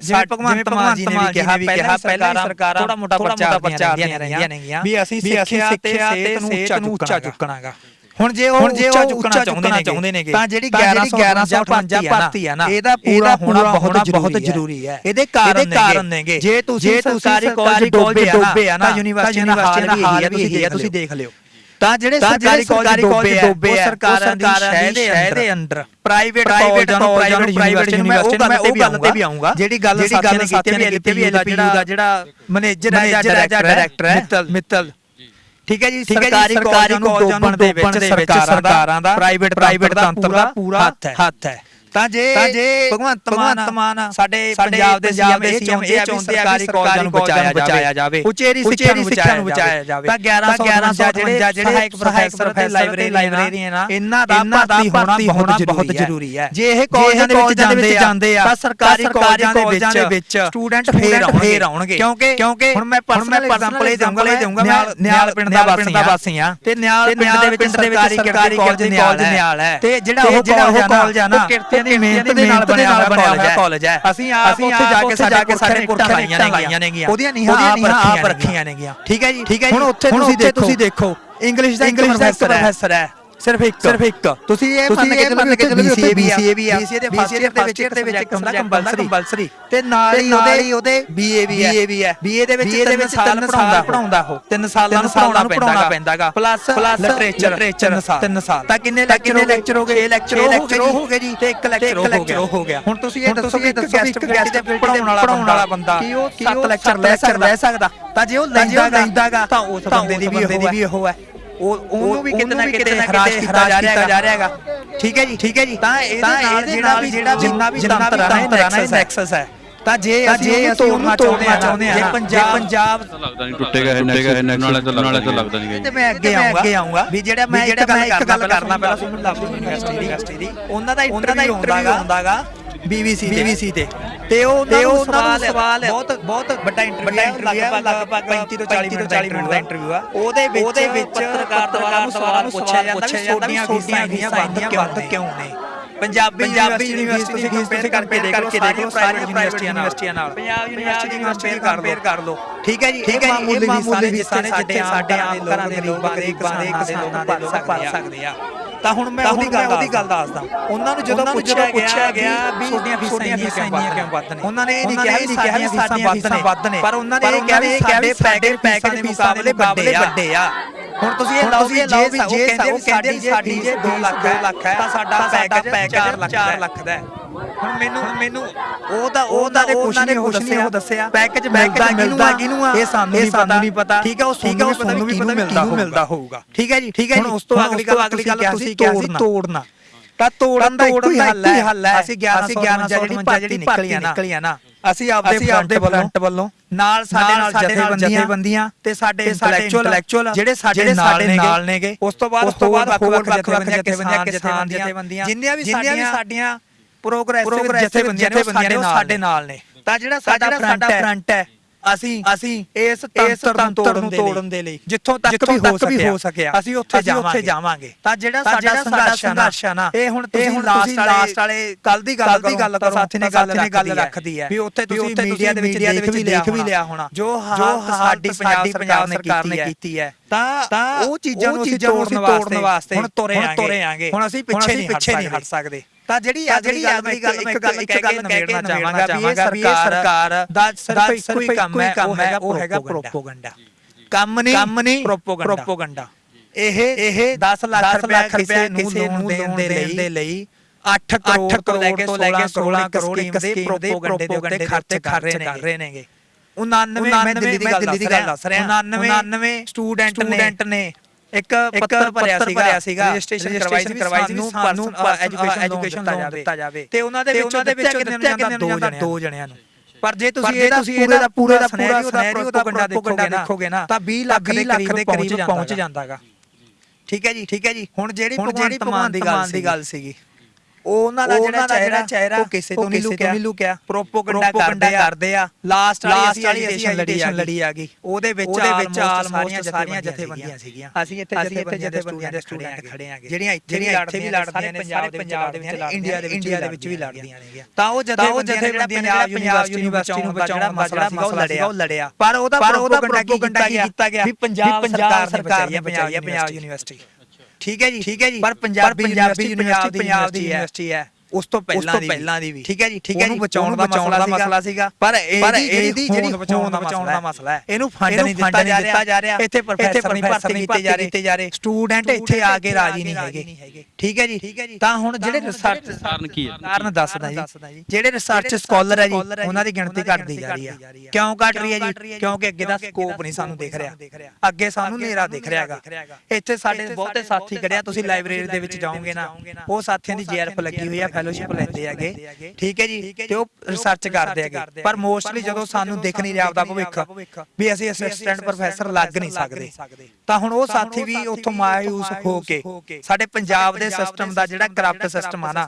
ਜਿਵੇਂ ਭਗਵੰਤ ਮਾਨ ਜੀ ਨੇ ਵੀ ਕਿਹਾ ਪਹਿਲਾਂ ਸਰਕਾਰਾਂ ਥੋੜਾ ਮੋਟਾ ਪ੍ਰਚਾਰ ਦੀਆਂ ਰਹਿੰਦੀਆਂ ਨੇਗੀਆਂ ਵੀ ਅਸੀਂ ਸਿੱਖਿਆ ਤੇ ਸਿਹਤ ਨੂੰ ਉੱਚਾ ਚੁੱਕਣਾਗਾ। ਹੁਣ ਜੇ ਉਹ ਜੇ ਉਹ ਉੱਚਾ ਚਾਹੁੰਦੇ ਨੇਗੇ ਤਾਂ ਜਿਹੜੀ 1158 ਭਰਤੀ ਆ ਨਾ ਇਹਦਾ ਪੂਰਾ ਹੋਣਾ ਬਹੁਤ ਬਹੁਤ ਜ਼ਰੂਰੀ ਹੈ। ਇਹਦੇ ਕਾਰਨ ਨੇਗੇ। ਜੇ ਤੁਸੀਂ ਸਰਕਾਰੀ ਕਾਲਜ ਡੋਬੇ ਆ ਨਾ ਯੂਨੀਵਰਸਿਟੀ ਦਾ ਹਾਲ ਵੀ ਇਹੀ ਹੈ ਤੁਸੀਂ ਦੇਖ ਲਿਓ। ਤਾਂ ਜਿਹੜੇ ਸਰਕਾਰੀ ਕਾਲਜ ਡੋਬੇ ਆ ਸਰਕਾਰਾਂ ਦੀ ਸ਼ਹਿ ਦੇ ਅੰਦਰ। ਪ੍ਰਾਈਵੇਟ ਨੂੰ ਪ੍ਰਾਈਵੇਟ ਯੂਨੀਵਰਸਿਟੀ ਮੈਂ ਉਹ ਗੱਲ ਤੇ ਵੀ ਆਉਂਗਾ ਜਿਹੜੀ ਗੱਲ ਸਾਥੀਆਂ ਨੇ ਕੀਤੀ ਵੀ ਐਲਪੀਯੂ ਦਾ ਜਿਹੜਾ ਮੈਨੇਜਰ ਹੈ ਜਾਂ ਡਾਇਰੈਕਟਰ ਹੈ ਮਿੱਤਲ। ਠੀਕ ਹੈ ਜੀ ਸਰਕਾਰੀ ਕਾਲਜਾਂ ਨੂੰ ਡੋਬਣ ਦੇ ਵਿੱਚ ਸਰਕਾਰਾਂ ਦਾ ਪ੍ਰਾਈਵੇਟ ਪ੍ਰਾਈਵੇਟ ਦਾ ਪੂਰਾ ਹੱਥ ਹੈ। ਤਾਂ ਜੇ ਭਗਵੰਤ ਮਾਨ ਸਾਡੇ ਪੰਜਾਬ ਦੇ ਸੀਐਮ ਇਹ ਚਾਹੁੰਦੇ ਆ ਕਿ ਸਰਕਾਰੀ ਕਾਲਜਾਂ ਨੂੰ ਬਚਾਇਆ ਜਾਵੇ ਉਚੇਰੀ ਸਿੱਖਿਆ ਨੂੰ ਬਚਾਇਆ ਜਾਵੇ। ਤਾਂ 1111 ਜਿਹੜੇ ਸਹਾਇਕ ਪ੍ਰੋਫੈਸਰ ਤੇ ਲਾਇਬ੍ਰੇਰੀਅਨ ਆ ਇਹਨਾਂ ਦਾ ਭਰਤੀ ਹੋਣਾ ਬਹੁਤ ਜ਼ਰੂਰੀ ਹੈ। ਜੇ ਇਹ ਕਾਲਜਾਂ ਦੇ ਵਿੱਚ ਜਾਂਦੇ ਆ ਤਾਂ ਸਰਕਾਰੀ ਕਾਲਜਾਂ ਦੇ ਵਿੱਚ ਸਟੂਡੈਂਟ ਫੇਰ ਆਉਣਗੇ। ਕਿਉਂਕਿ ਕਿਉਂਕਿ ਹੁਣ ਮੈਂ ਪਰਸਨਲ ਐਗਜ਼ਾਮਪਲ ਇਹ ਦਊਂਗਾ ਇਹ ਦਊਂਗਾ ਮੈਂ ਨਿਆਲ ਪਿੰਡ ਦਾ ਵਾਸੀ ਆ ਤੇ ਨਿਆਲ ਪਿੰਡ ਦੇ ਵਿੱਚ ਸਰਕਾਰੀ ਸਰਕਾਰੀ ਕਾਲਜ ਨਿਆਲ ਹੈ ਤੇ ਜਿਹੜਾ ਉਹ ਕਾਲਜ ਆ ਨਾ ਕਿਰਤੀਆਂ ਦੀ ਮਿਹਨਤ ਦੇ ਨਾਲ ਬਣਿਆ ਹੋਇਆ ਕਾਲਜ ਹੈ। ਅਸੀਂ ਆਪ ਉੱਥੇ ਜਾ ਕੇ ਸਾਡੇ ਕੁਰਖਾਂ ਲਾਈਆਂ ਨੇਗੀਆਂ। ਉਹਦੀਆਂ ਨੀਹਾਂ ਆਪ ਰੱਖੀਆਂ ਨੇਗੀਆਂ। ਠੀਕ ਹੈ ਜੀ ਹੁਣ ਉੱਥੇ ਤੁਸੀਂ ਦੇਖੋ। ਇੰਗਲਿਸ਼ ਦਾ ਇੰਗਲਿਸ਼ ਦਾ ਪ੍ਰੋਫੈਸਰ ਹੈ। ਸਿਰਫ ਇੱਕ। ਸਿਰਫ ਇੱਕ। ਤੁਸੀਂ ਇਹ ਮੰਨ ਕੇ ਚੱਲੋ ਕਿ BCA BCA ਵੀ ਆ। BCA ਦੇ ਫਸਟ ਇਅਰ ਦੇ ਵਿੱਚ ਇੱਕ ਸਬਜੈਕਟ ਹੁੰਦਾ ਕੰਪਲਸਰੀ ਤੇ ਨਾਲ ਹੀ ਉਹਦੇ ਉਹਦੇ BA ਵੀ ਹੈ। BA ਹੈ। BA ਦੇ ਵਿੱਚ ਦੇ ਵਿੱਚ ਸਾਲ ਪੜਾਉਂਦਾ ਉਹ। ਤਿੰਨ ਸਾਲਾਂ ਨੂੰ ਪੜਾਉਣਾ ਪੈਂਦਾਗਾ। ਪਲੱਸ ਪਲੱਸ ਲਿਟਰੇਚਰ ਤਿੰਨ ਸਾਲ। ਤਾਂ ਕਿੰਨੇ ਲੈਕਚਰ ਹੋ ਗਏ? 6 ਲੈਕਚਰ ਲੈਕਚਰ ਹੋ ਗਏ ਜੀ। ਤੇ ਇੱਕ ਲੈਕਚਰ ਹੋ ਗਿਆ। ਹੁਣ ਤੁਸੀਂ ਇਹ ਦੱਸੋ ਕਿ ਗੈਸਟ ਗੈਸਟ ਦੇ ਪੜਾਉਣ ਵਾਲਾ ਬੰਦਾ ਕੀ ਉਹ 7 ਲੈਕਚਰ ਲੈ ਸਕਦਾ? ਤਾਂ ਜੇ ਉਹ ਲੈਂਦਾਗਾ ਤਾਂ ਉਸ ਬੰਦੇ ਦੀ ਵੀ ਉਹ ਹੈ ਉਹ ਉਹਨੂੰ ਵੀ ਕਿਤੇ ਨਾ ਕਿਤੇ ਹਰਾਸ਼ ਕੀਤਾ ਜਾ ਰਿਹਾ ਜਾ ਰਿਹਾ ਹੈਗਾ ਠੀਕ ਹੈ ਜੀ? ਠੀਕ ਹੈ ਜੀ। ਤਾਂ ਇਹਦੇ ਨਾਲ ਜਿਹੜਾ ਵੀ ਜਿਹੜਾ ਜਿੰਨਾ ਵੀ ਤੰਤਰ ਆ ਨਾ ਇਹ ਨੈਕਸਸ ਹੈ। ਤਾਂ ਜੇ ਜੇ ਅਸੀਂ ਉਹਨੂੰ ਤੋੜਨਾ ਚਾਹੁੰਦੇ ਆ ਜੇ ਪੰਜਾਬ ਪੰਜਾਬ ਲੱਗਦਾ ਨਹੀਂ ਟੁੱਟੇਗਾ ਇਹ ਨੈਕਸਸ। ਨਾਲੇ ਤਾਂ ਨਾਲੇ ਤਾਂ ਲੱਗਦਾ ਨਹੀਂ ਤੇ ਮੈਂ ਅੱਗੇ ਆਉਂਗਾ ਅੱਗੇ ਆਉਂਗਾ। ਵੀ ਜਿਹੜਾ ਮੈਂ ਇੱਕ ਗੱਲ ਕਰਨਾ ਪਹਿਲਾਂ ਸੁਣ ਲੱਭ ਯੂਨੀਵਰਸਿਟੀ ਦੀ। ਉਹਨਾਂ ਦਾ ਇੰਟਰਵਿਊ ਹੁੰਦਾਗਾ। BBC BBC ਤੇ ਤੇ ਉਹ ਤੇ ਉਹ ਸਵਾਲ ਬਹੁਤ ਬਹੁਤ ਵੱਡਾ ਇੰਟਰਵਿਊ ਹੈ। ਲਗਭਗ 35 ਤੋਂ 40 ਮਿੰਟ ਦਾ ਇੰਟਰਵਿਊ ਆ। ਉਹਦੇ ਵਿੱਚ ਉਹਦੇ ਵਿੱਚ ਪੱਤਰਕਾਰ ਦੁਆਰਾ ਸਵਾਲ ਪੁੱਛਿਆ ਜਾਂਦਾ ਵੀ ਛੋਟੀਆਂ ਫੀਸਾਂ ਫੀਸਾਂ ਵੱਧ ਕਿਉਂ ਨੇ? ਪੰਜਾਬੀ ਪੰਜਾਬੀ ਯੂਨੀਵਰਸਿਟੀ ਕੰਪੇਅਰ ਕਰਕੇ ਦੇਖ ਲਓ ਸਾਰੀਆਂ ਪ੍ਰਾਈਵੇਟ ਯੂਨੀਵਰਸਿਟੀਆਂ ਨਾਲ। ਪੰਜਾਬ ਯੂਨੀਵਰਸਿਟੀ ਨੂੰ ਕੰਪੇਅਰ ਕਰ ਲਓ। ਠੀਕ ਹੈ ਜੀ ਠੀਕ ਹੈ ਜੀ ਇਹ ਮਾਮੂਲੀ ਨੇ ਜਿੱਥੇ ਸਾਡੇ ਆਮ ਘਰਾਂ ਦੇ ਲੋਕ ਗਰੀਬਾਂ ਦੇ ਕਿਸਾਨਾਂ ਦੇ ਲੋਕ ਭਰ ਸਕਦੇ ਆ। ਤਾਂ ਹੁਣ ਮੈਂ ਉਹਦੀ ਗੱਲ ਉਹਦੀ ਗੱਲ ਦੱਸਦਾ। ਉਹਨਾਂ ਨੂੰ ਜਦੋਂ ਪੁੱਛਿਆ ਗਿਆ ਵੀ ਛੋਟੀਆਂ ਫੀਸਾਂ ਇੰਨੀਆਂ ਕਿਉਂ ਵੱਧ ਨੇ ਉਹਨਾਂ ਨੇ ਇਹ ਨਹੀਂ ਕਿਹਾ ਵੀ ਸਾਡੀਆਂ ਫੀਸਾਂ ਵੱਧ ਨੇ ਪਰ ਉਹਨਾਂ ਨੇ ਇਹ ਕਿਹਾ ਵੀ ਸਾਡੇ ਪੈਕੇਜ ਪੈਕੇਜ ਦੇ ਮੁਕਾਬਲੇ ਵੱਡੇ ਆ। ਹੁਣ ਤੁਸੀਂ ਇਹ ਲਾਓ ਵੀ ਜੇ ਜੇ ਉਹ ਕਹਿੰਦੇ ਸਾਡੀ ਜੇ 2 ਲੱਖ 2 ਲੱਖ ਹੈ ਤਾਂ ਸਾਡਾ ਪੈਕੇਜ 4 ਲੱਖ ਦਾ ਹੈ। ਹੁਣ ਮੈਨੂੰ ਮੈਨੂੰ ਉਹ ਤਾਂ ਉਹ ਤਾਂ ਕੁਝ ਨਹੀਂ ਉਹ ਦੱਸਿਆ। ਦੱਸਿਆ। ਪੈਕੇਜ ਮਿਲਦਾ ਮਿਲਦਾ ਕਿਹਨੂੰ ਆ? ਇਹ ਸਾਨੂੰ ਨਹੀਂ ਪਤਾ। ਠੀਕ ਹੈ ਉਹ ਠੀਕ ਹੈ ਉਹ ਸਾਨੂੰ ਵੀ ਪਤਾ ਕਿਹਨੂੰ ਮਿਲਦਾ ਹੋਊਗਾ। ਠੀਕ ਹੈ ਜੀ ਠੀਕ ਹੈ ਜੀ। ਹੁਣ ਉਸ ਤੋਂ ਅਗਲੀ ਗੱਲ ਅਗਲੀ ਗੱਲ ਤੁਸੀਂ ਕਿਹਾ ਸੀ ਤੋੜਨਾ। ਤਾਂ ਤੋੜਨ ਦਾ ਇੱਕੋ ਹੀ ਹੱਲ ਹੈ। ਅਸੀਂ 11 ਜਿਹੜੀ ਭਰਤੀ ਨਿਕਲੀ ਆ ਨਾ। ਅਸੀਂ ਆਪਦੇ ਆਪਦੇ ਫਰੰਟ ਵੱਲੋਂ ਨਾਲ ਸਾਡੇ ਨਾਲ ਜਥੇਬੰਦੀਆਂ ਤੇ ਸਾਡੇ ਇੰਟੈਲੈਕਚੁਅਲ ਜਿਹੜੇ ਸਾਡੇ ਨਾਲ ਨੇਗੇ। ਉਸ ਤੋਂ ਬਾਅਦ ਉਸ ਤੋਂ ਬਾਅਦ ਵੱਖ ਵੱਖ ਜਥੇਬੰਦੀਆਂ ਕਿਸਾਨ ਜਥੇਬੰਦੀਆਂ। ਜਿੰਨੀਆਂ ਵੀ ਸਾਡੀਆਂ ਪ੍ਰੋਗਰੈਸਿਵ ਜਥੇਬੰਦੀਆਂ ਨੇ ਸਾਡੇ ਨਾਲ ਨੇ। ਤਾਂ ਜਿਹੜਾ ਸਾਡਾ ਫਰੰਟ ਹੈ। ਅਸੀਂ ਅਸੀਂ ਇਸ ਤੰਤਰ ਨੂੰ ਤੋੜਨ ਦੇ ਲਈ ਜਿੱਥੋਂ ਤੱਕ ਵੀ ਹੋ ਸਕਿਆ ਅਸੀਂ ਉੱਥੇ ਜਾਵਾਂਗੇ। ਤਾਂ ਜਿਹੜਾ ਸਾਡਾ ਸੰਘਰਸ਼ ਹੈ ਨਾ ਇਹ ਹੁਣ ਤੁਸੀਂ ਲਾਸਟ ਵਾਲੇ ਕੱਲ ਦੀ ਗੱਲ ਦੀ ਗੱਲ ਤਾਂ ਸਾਥੀ ਨੇ ਗੱਲ ਰੱਖਦੀ ਹੈ ਵੀ ਉੱਥੇ ਤੁਸੀਂ ਮੀਡੀਆ ਦੇ ਵਿੱਚ ਦੇਖ ਵੀ ਲਿਆ ਹੋਣਾ। ਜੋ ਸਾਡੀ ਪੰਜਾਬ ਸਰਕਾਰ ਨੇ ਕੀਤੀ ਹੈ ਤਾਂ ਉਹ ਚੀਜ਼ਾਂ ਨੂੰ ਅਸੀਂ ਤੋੜਨ ਵਾਸਤੇ ਹੁਣ ਤੁਰੇ ਆਂਗੇ। ਹੁਣ ਅਸੀਂ ਪਿੱਛੇ ਨਹੀਂ ਹਟ ਸਕਦੇ ਤਾਂ ਜਿਹੜੀ ਅਗਲੀ ਗੱਲ ਮੈਂ ਇੱਕ ਗੱਲ ਇੱਕ ਗੱਲ ਕਹਿਣਾ ਚਾਹਾਂਗਾ ਵੀ ਇਹ ਸਰਕਾਰ ਦਾ ਸਿਰਫ ਇੱਕੋ ਹੀ ਕੰਮ ਹੈ ਉਹ ਹੈਗਾ ਪ੍ਰੋਪੋਗੰਡਾ ਕੰਮ ਨਹੀਂ ਕੰਮ ਨਹੀਂ ਪ੍ਰੋਪੋਗੰਡਾ ਇਹ ਇਹ 10 ਲੱਖ ਰੁਪਏ ਕਿਸੇ ਨੂੰ ਲੋਨ ਦੇਣ ਦੇ ਲਈ 8 ਕਰੋੜ ਤੋਂ ਲੈ ਕੇ 16 ਕਰੋੜ ਇੱਕ ਸਕੀਮ ਦੇ ਪ੍ਰੋਪੋਗੰਡੇ ਦੇ ਉੱਤੇ ਖਰਚ ਕਰ ਰਹੇ ਨੇਗੇ। 99 ਮੈਂ ਦਿੱਲੀ ਦੀ ਗੱਲ ਦੱਸ ਰਿਹਾ। 99 ਸਟੂਡੈਂਟ ਨੇ ਇੱਕ ਪੱਤਰ ਭਰਿਆ ਸੀਗਾ ਰਜਿਸਟ੍ਰੇਸ਼ਨ ਕਰਵਾਈ ਸੀ ਕਰਵਾਈ ਸੀ ਸਾਨੂੰ ਐਜੂਕੇਸ਼ਨ ਲੋਨ ਦਿੱਤਾ ਜਾਵੇ। ਤੇ ਉਹਨਾਂ ਦੇ ਵਿੱਚੋਂ ਦੇ ਵਿੱਚੋਂ ਕਿੰਨੇ ਨੂੰ ਜਾਂਦਾ ਦੋ ਜਣਿਆਂ? ਦੋ ਜਣਿਆਂ ਨੂੰ। ਪਰ ਜੇ ਤੁਸੀਂ ਇਹਦਾ ਪੂਰੇ ਦਾ ਪੂਰੇ ਦਾ ਪੂਰਾ ਸਿਨੈਰੀਓ ਦਾ ਗੰਡਾ ਦੇਖੋਗੇ ਨਾ ਤਾਂ 20 ਲੱਖ ਦੇ ਕਰੀਬ ਪਹੁੰਚ ਜਾਂਦਾਗਾ। ਠੀਕ ਹੈ ਜੀ ਠੀਕ ਹੈ ਜੀ। ਹੁਣ ਜਿਹੜੀ ਭਗਵੰਤ ਮਾਨ ਦੀ ਗੱਲ ਸੀਗੀ। ਉਹ ਉਹਨਾਂ ਦਾ ਜਿਹੜਾ ਚਿਹਰਾ ਚਿਹਰਾ ਉਹ ਕਿਸੇ ਤੋਂ ਨਹੀਂ ਲੁਕਿਆ। ਪ੍ਰੋਪੋਗੰਡਾ ਕਰਦੇ ਆ। ਲਾਸਟ ਵਾਲੀ ਅਸੀਂ ਐਜੀਟੇਸ਼ਨ ਲੜੀ ਆ ਗਈ। ਉਹਦੇ ਵਿੱਚ ਆਲਮੋਸਟ ਸਾਰੀਆਂ ਜਥੇਬੰਦੀਆਂ ਸੀਗੀਆਂ। ਅਸੀਂ ਇੱਥੇ ਜਥੇਬੰਦੀਆਂ ਦੇ ਸਟੂਡੈਂਟ ਖੜੇ ਆਂਗੇ ਜਿਹੜੀਆਂ ਇੱਥੇ ਵੀ ਲੜਦੀਆਂ ਨੇ ਸਾਰੇ ਪੰਜਾਬ ਦੇ ਵਿੱਚ ਇੰਡੀਆ ਦੇ ਇੰਡੀਆ ਦੇ ਵਿੱਚ ਵੀ ਲੜਦੀਆਂ ਨੇ। ਤਾਂ ਉਹ ਜਥੇਬੰਦੀਆਂ ਨੇ ਪੰਜਾਬ ਯੂਨੀਵਰਸਿਟੀ ਨੂੰ ਬਚਾਉਣ ਮਸਲਾ ਸੀਗਾ ਉਹ ਲੜਿਆ। ਪਰ ਉਹਦਾ ਪ੍ਰੋਪੋਗੰਡਾ ਕੀਤਾ ਗਿਆ? ਵੀ ਪੰਜਾਬ ਸਰਕਾਰ ਨੇ ਬਚਾਈ ਹੈ ਪੰਜਾਬ ਯੂਨੀਵਰਸਿਟੀ। ਠੀਕ ਹੈ ਜੀ ਠੀਕ ਹੈ ਜੀ। ਪਰ ਪੰਜਾਬ ਪੰਜਾਬੀ ਯੂਨੀਵਰਸਿਟੀ ਪੰਜਾਬ ਦੀ ਯੂਨੀਵਰਸਿਟੀ ਹੈ। ਉਸ ਤੋਂ ਪਹਿਲਾਂ ਦੀ ਪਹਿਲਾਂ ਦੀ ਵੀ। ਠੀਕ ਹੈ ਜੀ ਠੀਕ ਹੈ ਜੀ ਬਚਾਉਣ ਦਾ ਮਸਲਾ ਸੀਗਾ। ਪਰ ਇਹਦੀ ਜਿਹੜੀ ਬਚਾਉਣ ਦਾ ਮਸਲਾ ਹੈ। ਇਹਨੂੰ ਫੰਡ ਨਹੀਂ ਦਿੱਤਾ ਜਾ ਰਿਹਾ। ਇੱਥੇ ਪ੍ਰੋਫੈਸਰ ਨਹੀਂ ਭਰਤੀ ਕੀਤੇ ਜਾ ਰਹੇ। ਸਟੂਡੈਂਟ ਇੱਥੇ ਆ ਕੇ ਰਾਜੀ ਨਹੀਂ ਹੈਗੇ। ਠੀਕ ਹੈ ਜੀ। ਤਾਂ ਹੁਣ ਜਿਹੜੇ ਰਿਸਰਚ ਕਾਰਨ ਕੀ ਹੈ? ਕਾਰਨ ਦੱਸਦਾ ਜੀ। ਜਿਹੜੇ ਰਿਸਰਚ ਸਕਾਲਰ ਹੈ ਜੀ ਉਹਨਾਂ ਦੀ ਗਿਣਤੀ ਘਟਦੀ ਜਾ ਰਹੀ ਹੈ। ਕਿਉਂ ਘਟ ਰਹੀ ਹੈ ਜੀ? ਕਿਉਂਕਿ ਅੱਗੇ ਦਾ ਸਕੋਪ ਨਹੀਂ ਸਾਨੂੰ ਦਿਖ ਰਿਹਾ। ਅੱਗੇ ਸਾਨੂੰ ਹਨੇਰਾ ਦਿਖ ਰਿਹਾਗਾ ਇੱਥੇ ਸਾਡੇ ਬਹੁਤੇ ਸਾਥੀ ਖੜਿਆ ਤੁਸੀਂ ਲਾਇਬ੍ਰੇਰੀ ਦੇ ਵਿੱਚ ਜਾਓਗੇ ਨਾ ਉਹ ਸਾਥੀਆਂ ਦੀ ਜੀਆਰਐਫ ਲੱਗੀ ਹੋਈ ਹੈ ਫੈਲੋਸ਼ਿਪ ਲੈਂਦੇ ਹੈਗੇ। ਠੀਕ ਹੈ ਜੀ ਤੇ ਉਹ ਰਿਸਰਚ ਕਰਦੇ ਹੈਗੇ। ਪਰ ਮੋਸਟਲੀ ਜਦੋਂ ਸਾਨੂੰ ਦਿਖ ਨਹੀਂ ਰਿਹਾ ਆਪਦਾ ਭਵਿੱਖ ਵੀ ਅਸੀਂ ਅਸਿਸਟੈਂਟ ਪ੍ਰੋਫੈਸਰ ਲੱਗ ਨਹੀਂ ਸਕਦੇ। ਤਾਂ ਹੁਣ ਉਹ ਸਾਥੀ ਵੀ ਉੱਥੋਂ ਮਾਇੂਸ ਹੋ ਕੇ ਸਾਡੇ ਪੰਜਾਬ ਦੇ ਸਿਸਟਮ ਦਾ ਜਿਹੜਾ ਕਰਪਟ ਸਿਸਟਮ ਆ ਨਾ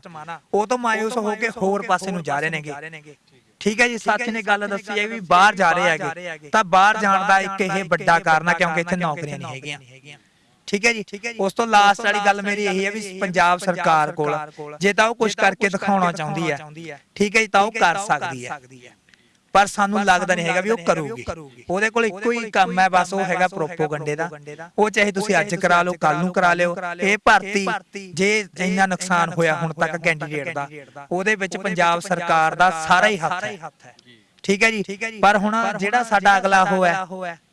ਉਹ ਤੋਂ ਮਾਇੂਸ ਹੋ ਕੇ ਹੋਰ ਪਾਸੇ ਨੂੰ ਜਾ ਰਹੇ ਨੇਗੇ। ਠੀਕ ਹੈ ਜੀ ਸਾਥੀ ਨੇ ਗੱਲ ਦੱਸੀ ਹੈ ਵੀ ਬਾਹਰ ਜਾ ਰਹੇ ਹੈਗੇ। ਤਾਂ ਬਾਹਰ ਜਾਣ ਦਾ ਇੱਕ ਇਹ ਵੱਡਾ ਕਾਰਨ ਆ ਕਿਉਂਕਿ ਇੱਥੇ ਨੌਕਰੀਆਂ ਨਹੀਂ ਹੈਗੀਆਂ। ਠੀਕ ਹੈ ਜੀ? ਉਸ ਤੋਂ ਲਾਸਟ ਵਾਲੀ ਗੱਲ ਮੇਰੀ ਇਹੀ ਹੈ ਵੀ ਪੰਜਾਬ ਸਰਕਾਰ ਕੋਲ ਜੇ ਤਾਂ ਉਹ ਕੁਝ ਕਰਕੇ ਦਿਖਾਉਣਾ ਚਾਹੁੰਦੀ ਹੈ। ਠੀਕ ਹੈ ਜੀ ਤਾਂ ਉਹ ਕਰ ਸਕਦੀ ਹੈ। ਪਰ ਸਾਨੂੰ ਲੱਗਦਾ ਨਹੀਂ ਹੈਗਾ ਵੀ ਉਹ ਕਰੂਗੀ। ਉਹਦੇ ਕੋਲ ਇੱਕੋ ਹੀ ਕੰਮ ਹੈ ਬਸ ਉਹ ਹੈਗਾ ਪ੍ਰੋਪੋਗੰਡੇ ਦਾ। ਉਹ ਚਾਹੇ ਤੁਸੀਂ ਅੱਜ ਕਰਾ ਲਓ ਕੱਲ ਨੂੰ ਕਰਾ ਲਿਓ ਇਹ ਭਰਤੀ। ਜੇ ਇੰਨਾ ਨੁਕਸਾਨ ਹੋਇਆ ਹੁਣ ਤੱਕ ਕੈਂਡੀਡੇਟ ਦਾ ਉਹਦੇ ਵਿੱਚ ਪੰਜਾਬ ਸਰਕਾਰ ਦਾ ਸਾਰਾ ਹੀ ਹੱਥ ਹੈ ਠੀਕ ਹੈ ਜੀ? ਪਰ ਹੁਣ ਜਿਹੜਾ ਸਾਡਾ ਅਗਲਾ ਹੋਇਆ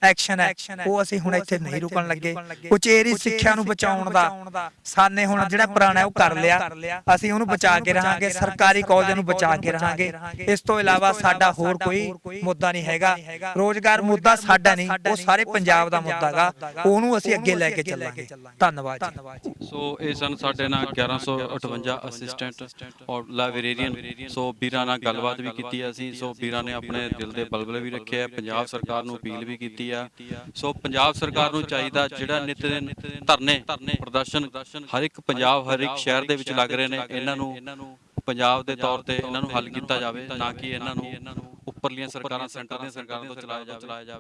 ਐਕਸ਼ਨ ਹੈ। ਉਹ ਅਸੀਂ ਹੁਣ ਇੱਥੇ ਨਹੀਂ ਰੁਕਣ ਲੱਗੇ। ਉਚੇਰੀ ਸਿੱਖਿਆ ਨੂੰ ਬਚਾਉਣ ਦਾ। ਸਾਨੇ ਹੁਣ ਜਿਹੜਾ ਪੁਰਾਣਾ ਉਹ ਕਰ ਲਿਆ। ਅਸੀਂ ਉਹਨੂੰ ਬਚਾ ਕੇ ਰਹਾਂਗੇ ਸਰਕਾਰੀ ਕਾਲਜਾਂ ਨੂੰ ਬਚਾ ਕੇ ਰਹਾਂਗੇ। ਇਸ ਤੋਂ ਇਲਾਵਾ ਸਾਡਾ ਹੋਰ ਕੋਈ ਮੁੱਦਾ ਨਹੀਂ ਹੈਗਾ। ਰੋਜ਼ਗਾਰ ਮੁੱਦਾ ਸਾਡਾ ਨਹੀਂ। ਉਹ ਸਾਰੇ ਪੰਜਾਬ ਦਾ ਮੁੱਦਾ ਹੈਗਾ। ਉਹਨੂੰ ਅਸੀਂ ਅੱਗੇ ਲੈ ਕੇ ਚੱਲਾਂਗੇ। ਧੰਨਵਾਦ ਜੀ। ਸੋ ਇਹ ਸਨ ਸਾਡੇ ਨਾਲ 1158 ਅਸਿਸਟੈਂਟ ਔਰ ਲਾਇਬ੍ਰੇਰੀਅਨ ਸੋ ਵੀਰਾਂ ਨਾਲ ਗੱਲਬਾਤ ਵੀ ਕੀਤੀ ਅਸੀਂ। ਸੋ ਵੀਰਾਂ ਨੇ ਆਪਣੇ ਦਿਲ ਦੇ ਬਲਬਲੇ ਵੀ ਰੱਖੇ ਆ। ਪੰਜਾਬ ਸਰਕਾਰ ਨੂੰ ਅਪੀਲ ਵੀ ਕੀਤੀ ਆ। ਸੋ ਪੰਜਾਬ ਸਰਕਾਰ ਨੂੰ ਚਾਹੀਦਾ ਜਿਹੜਾ ਨਿਤ ਦਿਨ ਧਰਨੇ, ਪ੍ਰਦਰਸ਼ਨ, ਹਰ ਇੱਕ ਪੰਜਾਬ, ਹਰ ਇੱਕ ਸ਼ਹਿਰ ਦੇ ਵਿੱਚ ਲੱਗ ਰਹੇ ਨੇ, ਇਹਨਾਂ ਨੂੰ ਪੰਜਾਬ ਦੇ ਤੌਰ ਤੇ ਇਹਨਾਂ ਨੂੰ ਹੱਲ ਕੀਤਾ ਜਾਵੇ ਨਾ ਕਿ ਇਹਨਾਂ ਨੂੰ ਉੱਪਰਲੀਆਂ ਸਰਕਾਰਾਂ, ਸੈਂਟਰ ਦੀਆਂ ਸਰਕਾਰਾਂ ਤੋਂ ਚਲਾਇਆ ਜਾਵੇ।